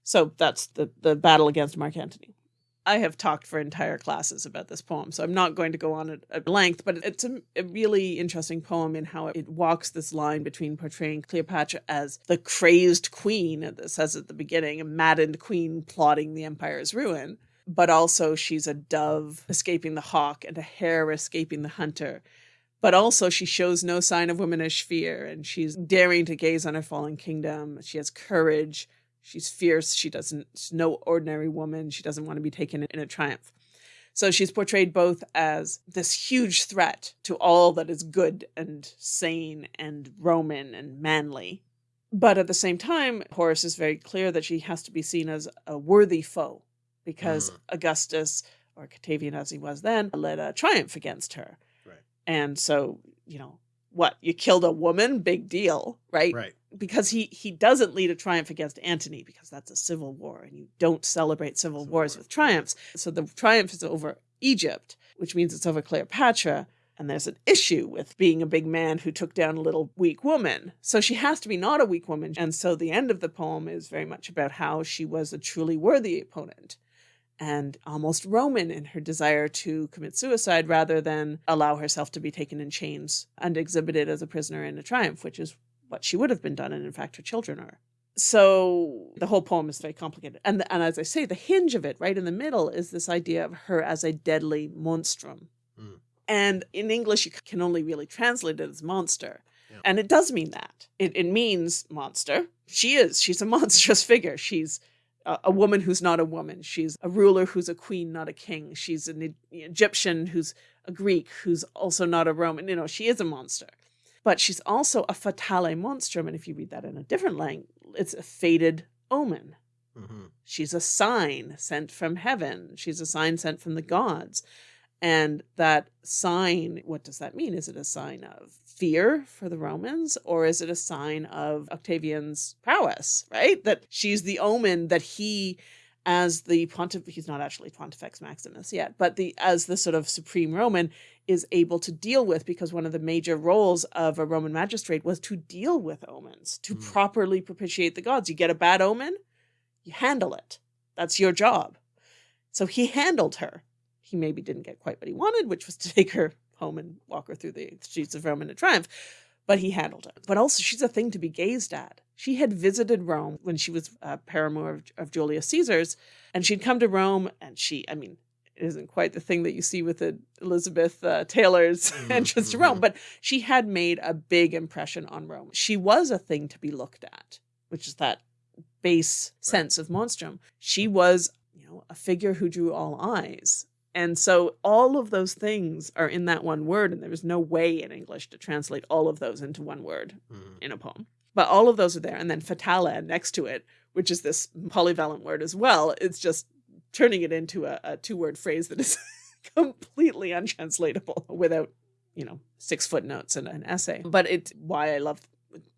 So that's the, the battle against Mark Antony. I have talked for entire classes about this poem, so I'm not going to go on at, at length, but it's a, a, really interesting poem in how it walks this line between portraying Cleopatra as the crazed queen, it says at the beginning, a maddened queen plotting the empire's ruin, but also she's a dove escaping the hawk and a hare escaping the hunter. But also she shows no sign of womanish fear and she's daring to gaze on her fallen kingdom. She has courage She's fierce. She doesn't, she's no ordinary woman. She doesn't want to be taken in a triumph. So she's portrayed both as this huge threat to all that is good and sane and Roman and manly. But at the same time, Horace is very clear that she has to be seen as a worthy foe because mm. Augustus, or Octavian as he was then, led a triumph against her. Right. And so, you know, what you killed a woman big deal right right because he he doesn't lead a triumph against antony because that's a civil war and you don't celebrate civil, civil wars war. with triumphs so the triumph is over egypt which means it's over cleopatra and there's an issue with being a big man who took down a little weak woman. So she has to be not a weak woman. And so the end of the poem is very much about how she was a truly worthy opponent and almost Roman in her desire to commit suicide rather than allow herself to be taken in chains and exhibited as a prisoner in a triumph, which is what she would have been done, and in fact her children are. So the whole poem is very complicated. And, and as I say, the hinge of it, right in the middle, is this idea of her as a deadly monstrum. Mm. And in English, you can only really translate it as monster. Yeah. And it does mean that. It, it means monster. She is. She's a monstrous figure. She's a, woman who's not a woman. She's a ruler who's a queen, not a king. She's an Egyptian who's a Greek, who's also not a Roman. You know, she is a monster. But she's also a fatale monstrum. And if you read that in a different language, it's a fated omen. Mm -hmm. She's a sign sent from heaven. She's a sign sent from the gods. And that sign, what does that mean? Is it a sign of fear for the Romans or is it a sign of Octavian's prowess, right? That she's the omen that he as the pontif he's not actually pontifex maximus yet but the as the sort of supreme roman is able to deal with because one of the major roles of a roman magistrate was to deal with omens to mm. properly propitiate the gods you get a bad omen you handle it that's your job so he handled her he maybe didn't get quite what he wanted, which was to take her home and walk her through the streets of Rome in a triumph. But he handled it. But also, she's a thing to be gazed at. She had visited Rome when she was a paramour of, of Julius Caesar's, and she'd come to Rome, and she, I mean, it isn't quite the thing that you see with the Elizabeth uh, Taylor's mm-hmm, entrance to Rome, mm-hmm. but she had made a big impression on Rome. She was a thing to be looked at, which is that base sense of monstrum. She was, you know, a figure who drew all eyes. And so all of those things are in that one word, and there is no way in English to translate all of those into one word mm. in a poem. But all of those are there. And then fatale next to it, which is this polyvalent word as well, it's just turning it into a, a two word phrase that is completely untranslatable without, you know, six footnotes and an essay. But it's why I love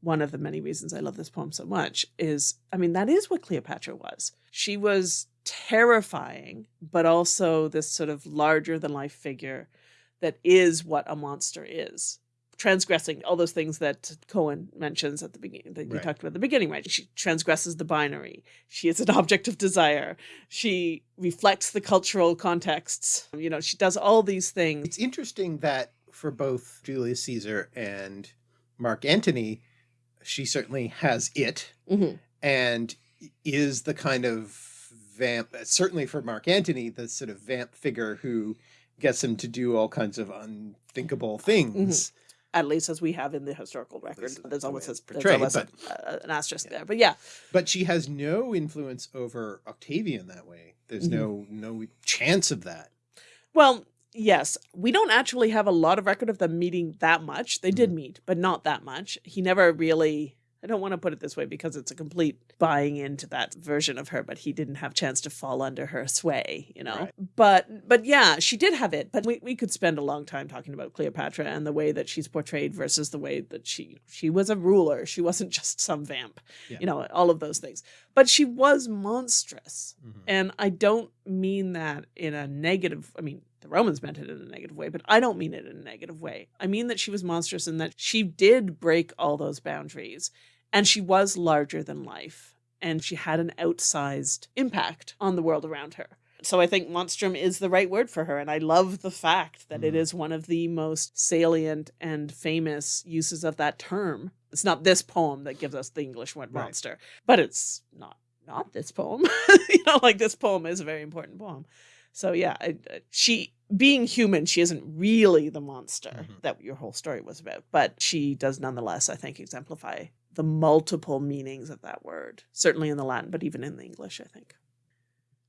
one of the many reasons I love this poem so much is, I mean, that is what Cleopatra was. She was terrifying, but also this sort of larger than life figure that is what a monster is. Transgressing all those things that Cohen mentions at the beginning, that you right. talked about at the beginning, right? She transgresses the binary. She is an object of desire. She reflects the cultural contexts. You know, she does all these things. It's interesting that for both Julius Caesar and Mark Antony, she certainly has it mm -hmm. and is the kind of vamp, uh, certainly for Mark Antony, the sort of vamp figure who gets him to do all kinds of unthinkable things. Mm -hmm. At least as we have in the historical record, there's always, a, there's always but, a, an asterisk yeah. there, but yeah. But she has no influence over Octavian that way. There's mm -hmm. no no chance of that. Well, yes, we don't actually have a lot of record of them meeting that much. They mm -hmm. did mm-hmm. meet, but not that much. He never really I don't want to put it this way because it's a complete buying into that version of her, but he didn't have chance to fall under her sway, you know. Right. But but yeah, she did have it. But we, we could spend a long time talking about Cleopatra and the way that she's portrayed versus the way that she she was a ruler. She wasn't just some vamp, yeah. you know, all of those things. But she was monstrous. Mm -hmm. And I don't mean that in a negative, I mean, the Romans meant it in a negative way, but I don't mean it in a negative way. I mean that she was monstrous and that she did break all those boundaries and she was larger than life and she had an outsized impact on the world around her. So I think monstrum is the right word for her. And I love the fact that mm. it is one of the most salient and famous uses of that term. It's not this poem that gives us the English word right. monster, but it's not not this poem. you know, like this poem is a very important poem. So yeah, I, she being human, she isn't really the monster mm -hmm. that your whole story was about, but she does nonetheless, I think, exemplify the multiple meanings of that word, certainly in the Latin, but even in the English, I think.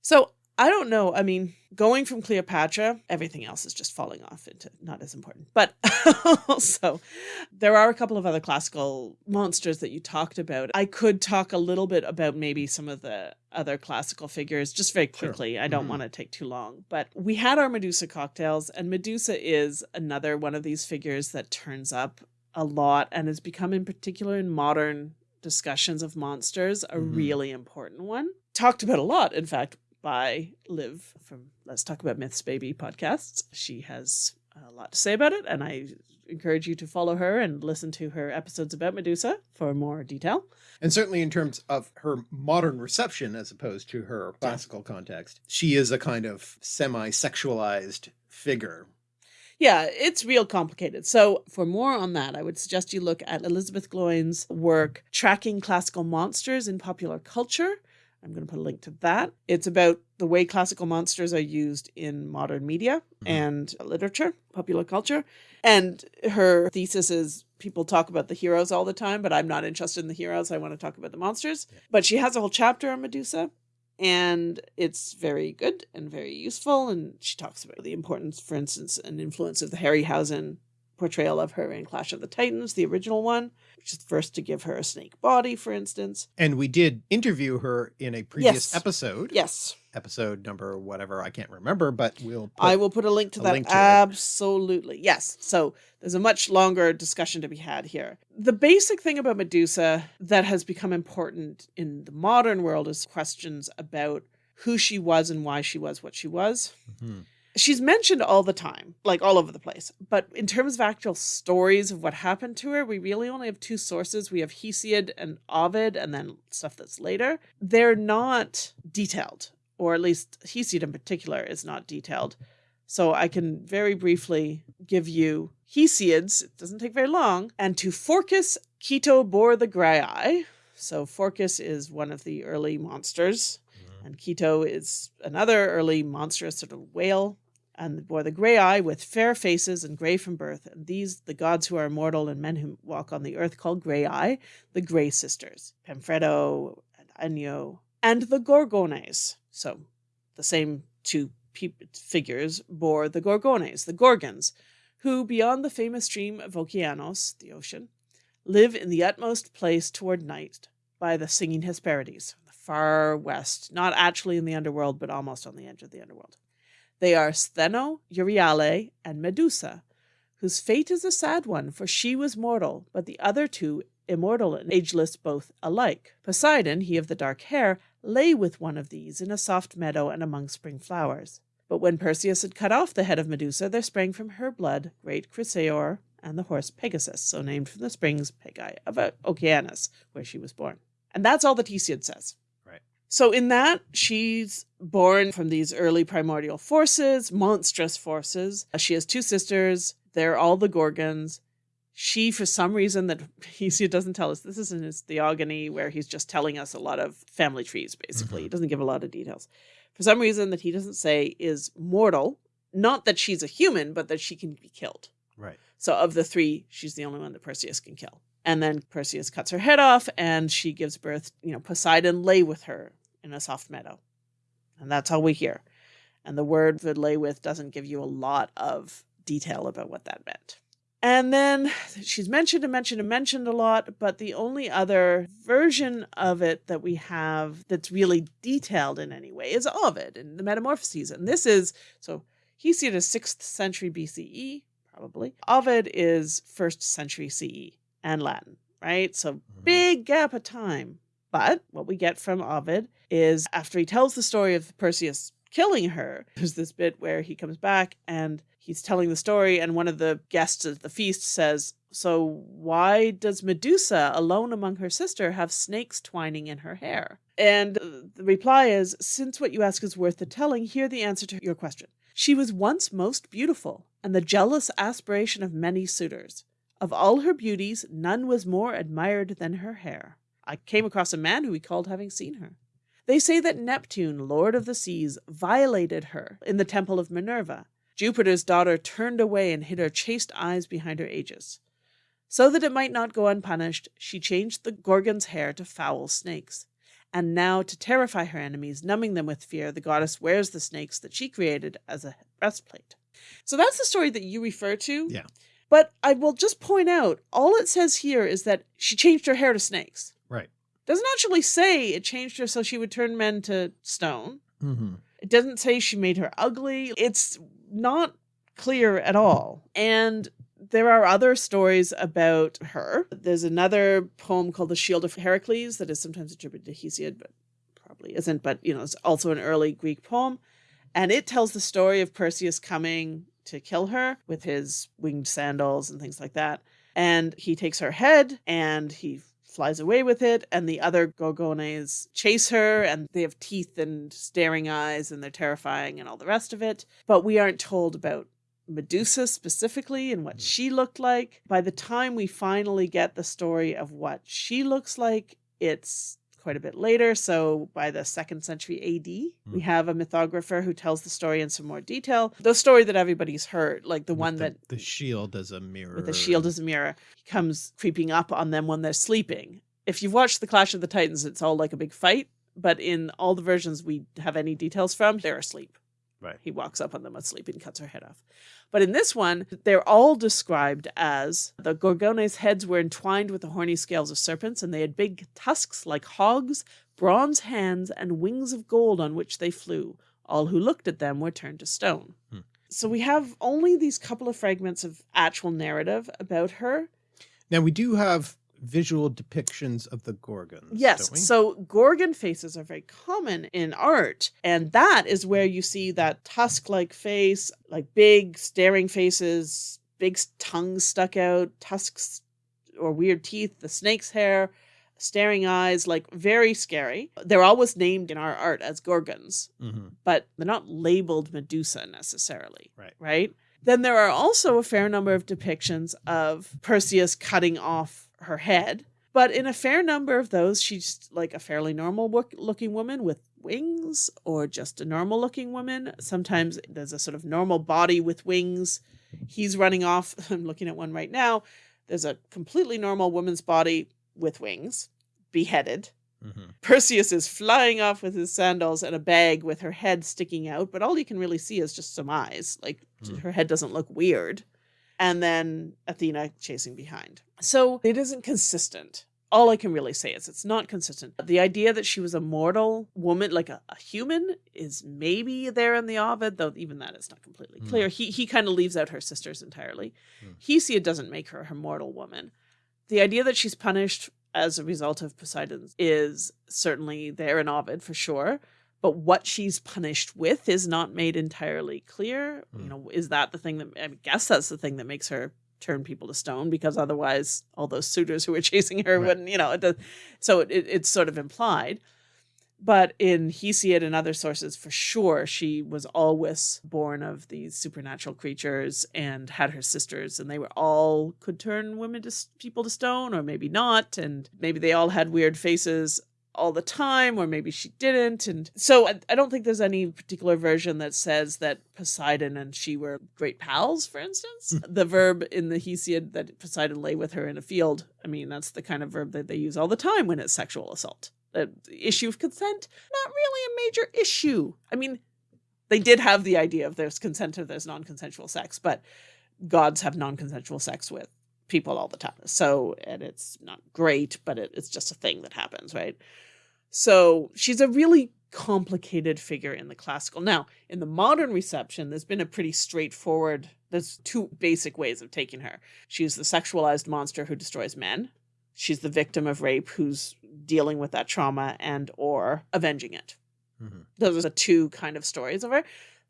So I don't know. I mean, going from Cleopatra, everything else is just falling off into not as important. But also, there are a couple of other classical monsters that you talked about. I could talk a little bit about maybe some of the other classical figures just very quickly. Sure. I don't mm -hmm. want to take too long. But we had our Medusa cocktails, and Medusa is another one of these figures that turns up a lot and has become, in particular, in modern discussions of monsters, a mm -hmm. really important one. Talked about a lot, in fact, by Liv from Let's Talk About Myths Baby podcasts. She has a lot to say about it, and I encourage you to follow her and listen to her episodes about Medusa for more detail. And certainly in terms of her modern reception as opposed to her classical context, she is a kind of semi-sexualized figure. Yeah, it's real complicated. So for more on that, I would suggest you look at Elizabeth Gloyn's work, Tracking Classical Monsters in Popular Culture, I'm going to put a link to that. It's about the way classical monsters are used in modern media mm -hmm. and literature, popular culture. And her thesis is people talk about the heroes all the time, but I'm not interested in the heroes. I want to talk about the monsters. Yeah. But she has a whole chapter on Medusa and it's very good and very useful. And she talks about the importance, for instance, and influence of the Harryhausen portrayal of her in Clash of the Titans, the original one, which is the first to give her a snake body, for instance. And we did interview her in a previous yes. episode. Yes. Episode number whatever, I can't remember, but we'll I will put a link to a that. Link to Absolutely. It. Yes. So there's a much longer discussion to be had here. The basic thing about Medusa that has become important in the modern world is questions about who she was and why she was what she was. Mm -hmm she's mentioned all the time, like all over the place. But in terms of actual stories of what happened to her, we really only have two sources. We have Hesiod and Ovid, and then stuff that's later. They're not detailed, or at least Hesiod in particular is not detailed. So I can very briefly give you Hesiod's, it doesn't take very long, and to Phorcys Ceto bore the Graii. So Phorcys is one of the early monsters, mm-hmm. and Ceto is another early monstrous sort of whale and bore the Graii with fair faces and grey from birth, and these the gods who are immortal and men who walk on the earth called Graii, the Grey Sisters, Pemphredo and Enyo, and the Gorgones. So the same two figures bore the Gorgones, the Gorgons, who, beyond the famous stream of Okeanos, the ocean, live in the utmost place toward night by the singing Hesperides, the far west, not actually in the underworld, but almost on the edge of the underworld. They are Stheno, Euryale, and Medusa, whose fate is a sad one, for she was mortal, but the other two immortal and ageless both alike. Poseidon, he of the dark hair, lay with one of these in a soft meadow and among spring flowers. But when Perseus had cut off the head of Medusa, there sprang from her blood great Chrysaor and the horse Pegasus, so named from the springs Pegae of Oceanus, where she was born. And that's all that Hesiod says. So in that, she's born from these early primordial forces, monstrous forces. She has two sisters. They're all the Gorgons. She, for some reason that Hesiod doesn't tell us, this is in his Theogony where he's just telling us a lot of family trees, basically. Mm -hmm. He doesn't give a lot of details. For some reason that he doesn't say is mortal. Not that she's a human, but that she can be killed. Right. So of the three, she's the only one that Perseus can kill. And then Perseus cuts her head off and she gives birth, you know, Poseidon lay with her in a soft meadow. And that's all we hear. And the word "would lay with doesn't give you a lot of detail about what that meant. And then she's mentioned and mentioned and mentioned a lot, but the only other version of it that we have that's really detailed in any way is Ovid in the Metamorphoses. And this is, so Hesiod is 6th century BCE, probably. Ovid is 1st century CE and Latin, right? So mm-hmm. big gap of time. But what we get from Ovid is after he tells the story of Perseus killing her. There's this bit where he comes back and he's telling the story, and one of the guests at the feast says, So why does Medusa, alone among her sister, have snakes twining in her hair? And the reply is, Since what you ask is worth the telling, hear the answer to your question. She was once most beautiful, and the jealous aspiration of many suitors. Of all her beauties, none was more admired than her hair. I came across a man who recalled having seen her. They say that Neptune, lord of the seas, violated her in the temple of Minerva. Jupiter's daughter turned away and hid her chaste eyes behind her aegis. So that it might not go unpunished, she changed the Gorgon's hair to foul snakes. And now, to terrify her enemies, numbing them with fear, the goddess wears the snakes that she created as a breastplate. So that's the story that you refer to. Yeah. But I will just point out all it says here is that she changed her hair to snakes. Doesn't actually say it changed her so she would turn men to stone. Mm-hmm. It doesn't say she made her ugly. It's not clear at all. And there are other stories about her. There's another poem called The Shield of Heracles that is sometimes attributed to Hesiod, but probably isn't. But, you know, it's also an early Greek poem. And it tells the story of Perseus coming to kill her with his winged sandals and things like that. And he takes her head and he flies away with it. And the other Gorgones chase her and they have teeth and staring eyes and they're terrifying and all the rest of it. But we aren't told about Medusa specifically and what mm-hmm. she looked like. By the time we finally get the story of what she looks like, it's quite a bit later. So by the second century AD, mm. we have a mythographer who tells the story in some more detail. The story that everybody's heard, like the with one the, that the shield as a mirror. The shield as a mirror, he comes creeping up on them when they're sleeping. If you've watched the Clash of the Titans, it's all like a big fight. But in all the versions we have any details from, they're asleep. Right. He walks up on them asleep and cuts her head off. But in this one, they're all described as the Gorgones' heads were entwined with the horny scales of serpents, and they had big tusks like hogs, bronze hands, and wings of gold on which they flew. All who looked at them were turned to stone. Hmm. So we have only these couple of fragments of actual narrative about her. Now we do have visual depictions of the Gorgons. Yes. So Gorgon faces are very common in art. And that is where you see that tusk like face, like big staring faces, big tongues stuck out, tusks or weird teeth, the snake's hair, staring eyes, like very scary. They're always named in our art as Gorgons, mm-hmm. but they're not labeled Medusa necessarily. Right. Right. Then there are also a fair number of depictions of Perseus cutting off her head. But in a fair number of those, she's like a fairly normal looking woman with wings or just a normal looking woman. Sometimes there's a sort of normal body with wings. He's running off. I'm looking at one right now. There's a completely normal woman's body with wings, beheaded. Mm-hmm. Perseus is flying off with his sandals and a bag with her head sticking out, but all you can really see is just some eyes. Like mm. her head doesn't look weird and then Athena chasing behind. So it isn't consistent. All I can really say is it's not consistent. The idea that she was a mortal woman, like a, a human, is maybe there in the Ovid, though even that is not completely hmm. clear. Mm. He he kind of leaves out her sisters entirely. Mm. Hesiod doesn't make her a mortal woman. The idea that she's punished as a result of Poseidon is certainly there in Ovid for sure but what she's punished with is not made entirely clear. Mm. You know, is that the thing that I guess that's the thing that makes her turn people to stone because otherwise all those suitors who were chasing her right. wouldn't, you know, it does, so it, it's sort of implied. But in Hesiod and other sources, for sure, she was always born of these supernatural creatures and had her sisters, and they were all could turn women to people to stone, or maybe not, and maybe they all had weird faces all the time, or maybe she didn't. And so I, I, don't think there's any particular version that says that Poseidon and she were great pals, for instance. Hmm. the verb in the Hesiod that Poseidon lay with her in a field, I mean, that's the kind of verb that they use all the time when it's sexual assault. The issue of consent, not really a major issue. I mean, they did have the idea of there's consent if there's non consensual sex, but gods have non consensual sex with people all the time. So, and it's not great, but it, it's just a thing that happens, right? So she's a really complicated figure in the classical. Now, in the modern reception, there's been a pretty straightforward, there's two basic ways of taking her. She's the sexualized monster who destroys men. She's the victim of rape who's dealing with that trauma and or avenging it. Mhm. Those are the two kind of stories of her.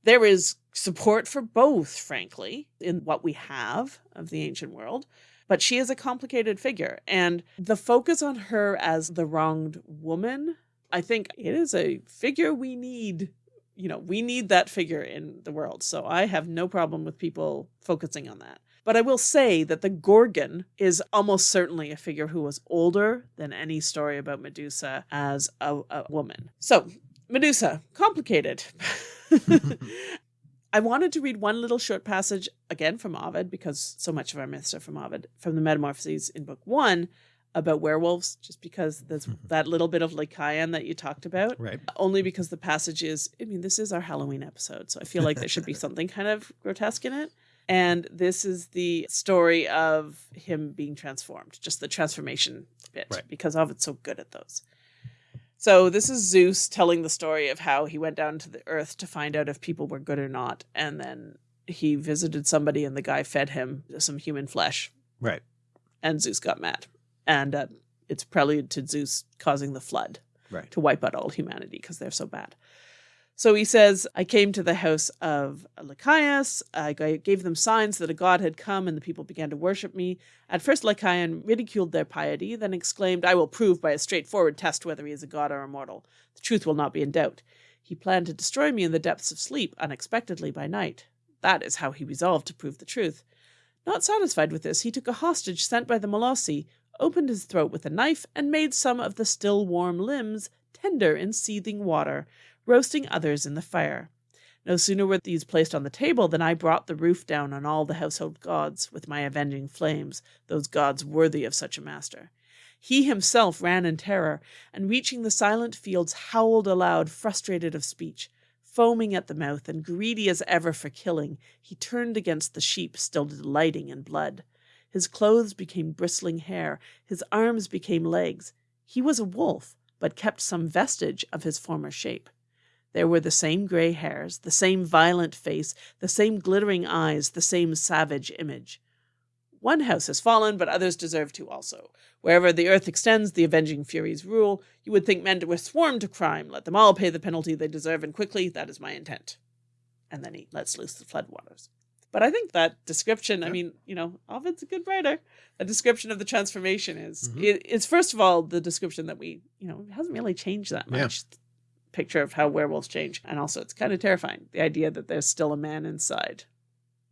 There is support for both, frankly, in what we have of the ancient world. But she is a complicated figure. And the focus on her as the wronged woman, I think it is a figure we need. You know, we need that figure in the world. So I have no problem with people focusing on that. But I will say that the Gorgon is almost certainly a figure who was older than any story about Medusa as a, a woman. So, Medusa, complicated. I wanted to read one little short passage again from Ovid because so much of our myths are from Ovid, from the Metamorphoses in book one about werewolves, just because there's mm-hmm. that little bit of Lycaon that you talked about. Right. Only because the passage is, I mean, this is our Halloween episode, so I feel like there should be something kind of grotesque in it. And this is the story of him being transformed, just the transformation bit, Right. because Ovid's so good at those. So this is Zeus telling the story of how he went down to the earth to find out if people were good or not, and then he visited somebody and the guy fed him some human flesh, Right. and Zeus got mad, and uh, it's prelude to Zeus causing the flood Right. to wipe out all humanity because they're so bad. So he says, I came to the house of Lycaeus. I gave them signs that a god had come, and the people began to worship me. At first, Lycaon ridiculed their piety, then exclaimed, I will prove by a straightforward test whether he is a god or a mortal. The truth will not be in doubt. He planned to destroy me in the depths of sleep, unexpectedly by night. That is how he resolved to prove the truth. Not satisfied with this, he took a hostage sent by the Molossi, opened his throat with a knife, and made some of the still warm limbs tender in seething water, roasting others in the fire. No sooner were these placed on the table than I brought the roof down on all the household gods with my avenging flames, those gods worthy of such a master. He himself ran in terror, and reaching the silent fields, howled aloud, frustrated of speech. Foaming at the mouth and greedy as ever for killing, he turned against the sheep, still delighting in blood. His clothes became bristling hair, his arms became legs. He was a wolf, but kept some vestige of his former shape. There were the same gray hairs, the same violent face, the same glittering eyes, the same savage image. One house has fallen, but others deserve to also. Wherever the earth extends, the avenging furies rule. You would think men were sworn to crime. Let them all pay the penalty they deserve, and quickly. That is my intent. And then he lets loose the floodwaters. But I think that description, I mean, you know, Ovid's a good writer. A description of the transformation is, Mhm. it, it's first of all the description that we, you know, hasn't really changed that Yeah. Picture of how werewolves change. And also, it's kind of terrifying. The idea that there's still a man inside.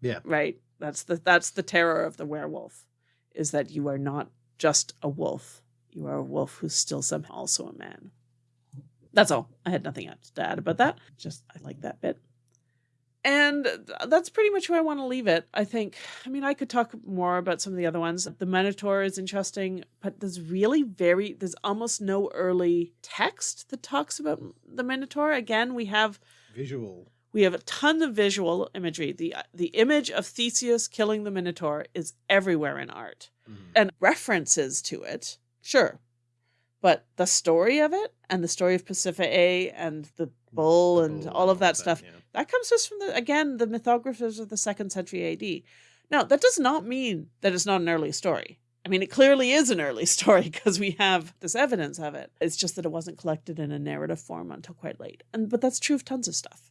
Yeah. Right. That's the that's the terror of the werewolf, is that you are not just a wolf. You are a wolf who's still somehow also a man. That's all. I had nothing else to add about that. Just I like that bit. And that's pretty much where I want to leave it. I think, I mean, I could talk more about some of the other ones. The Minotaur is interesting, but there's really very, there's almost no early text that talks about the Minotaur. Again, we have Visual. we have a ton of visual imagery. The the image of Theseus killing the Minotaur is everywhere in art. Mhm. And references to it, sure. But the story of it and the story of Pasiphae and the Mm, bull The and bull all of that stuff, yeah. that comes just from the again, the mythographers of the second century AD. Now, that does not mean that it's not an early story. I mean, it clearly is an early story because we have this evidence of it. It's just that it wasn't collected in a narrative form until quite late. And but that's true of tons of stuff.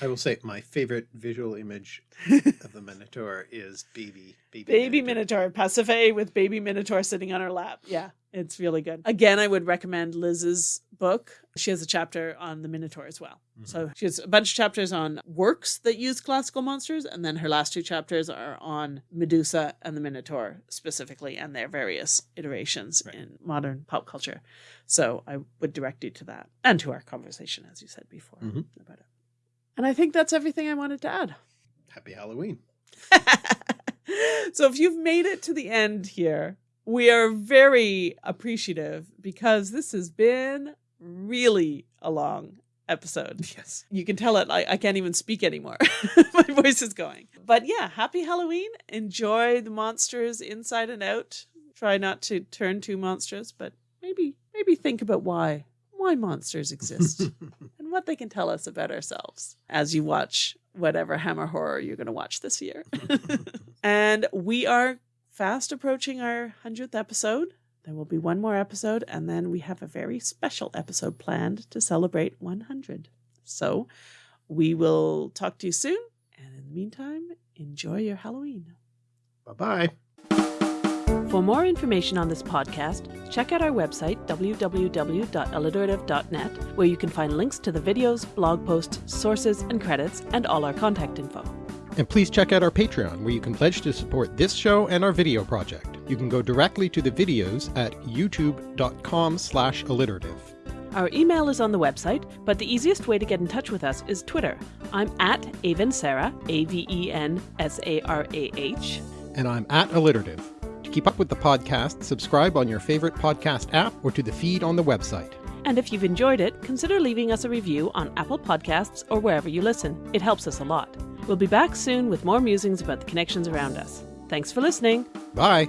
I will say my favorite visual image of the Minotaur is baby baby, Baby Minotaur, Pasiphae with baby Minotaur sitting on her lap. Yeah, it's really good. Again, I would recommend Liz's book. She has a chapter on the Minotaur as well. So she has a bunch of chapters on works that use classical monsters, and then her last two chapters are on Medusa and the Minotaur specifically and their various iterations Right. in modern pop culture. So I would direct you to that and to our conversation, as you said before, Mhm. about it. And I think that's everything I wanted to add. Happy Halloween. so if you've made it to the end here, we are very appreciative because this has been really a long episode. Yes. You can tell it I, I can't even speak anymore. My voice is going. But yeah, happy Halloween. Enjoy the monsters inside and out. Try not to turn too monstrous, but maybe maybe think about why why monsters exist and what they can tell us about ourselves as you watch whatever Hammer horror you're going to watch this year. and we are fast approaching our 100th episode. There will be one more episode, and then we have a very special episode planned to celebrate 100. So we will talk to you soon. And in the meantime, enjoy your Halloween. Bye bye. For more information on this podcast, check out our website, www.alliterative.net, where you can find links to the videos, blog posts, sources, and credits, and all our contact info. And please check out our Patreon, where you can pledge to support this show and our video project. You can go directly to the videos at youtube.com slash alliterative. Our email is on the website, but the easiest way to get in touch with us is Twitter. I'm at Avensarah, A-V-E-N-S-A-R-A-H. And I'm at alliterative. To keep up with the podcast, subscribe on your favorite podcast app or to the feed on the website. And if you've enjoyed it, consider leaving us a review on Apple Podcasts or wherever you listen. It helps us a lot. We'll be back soon with more musings about the connections around us. Thanks for listening. Bye!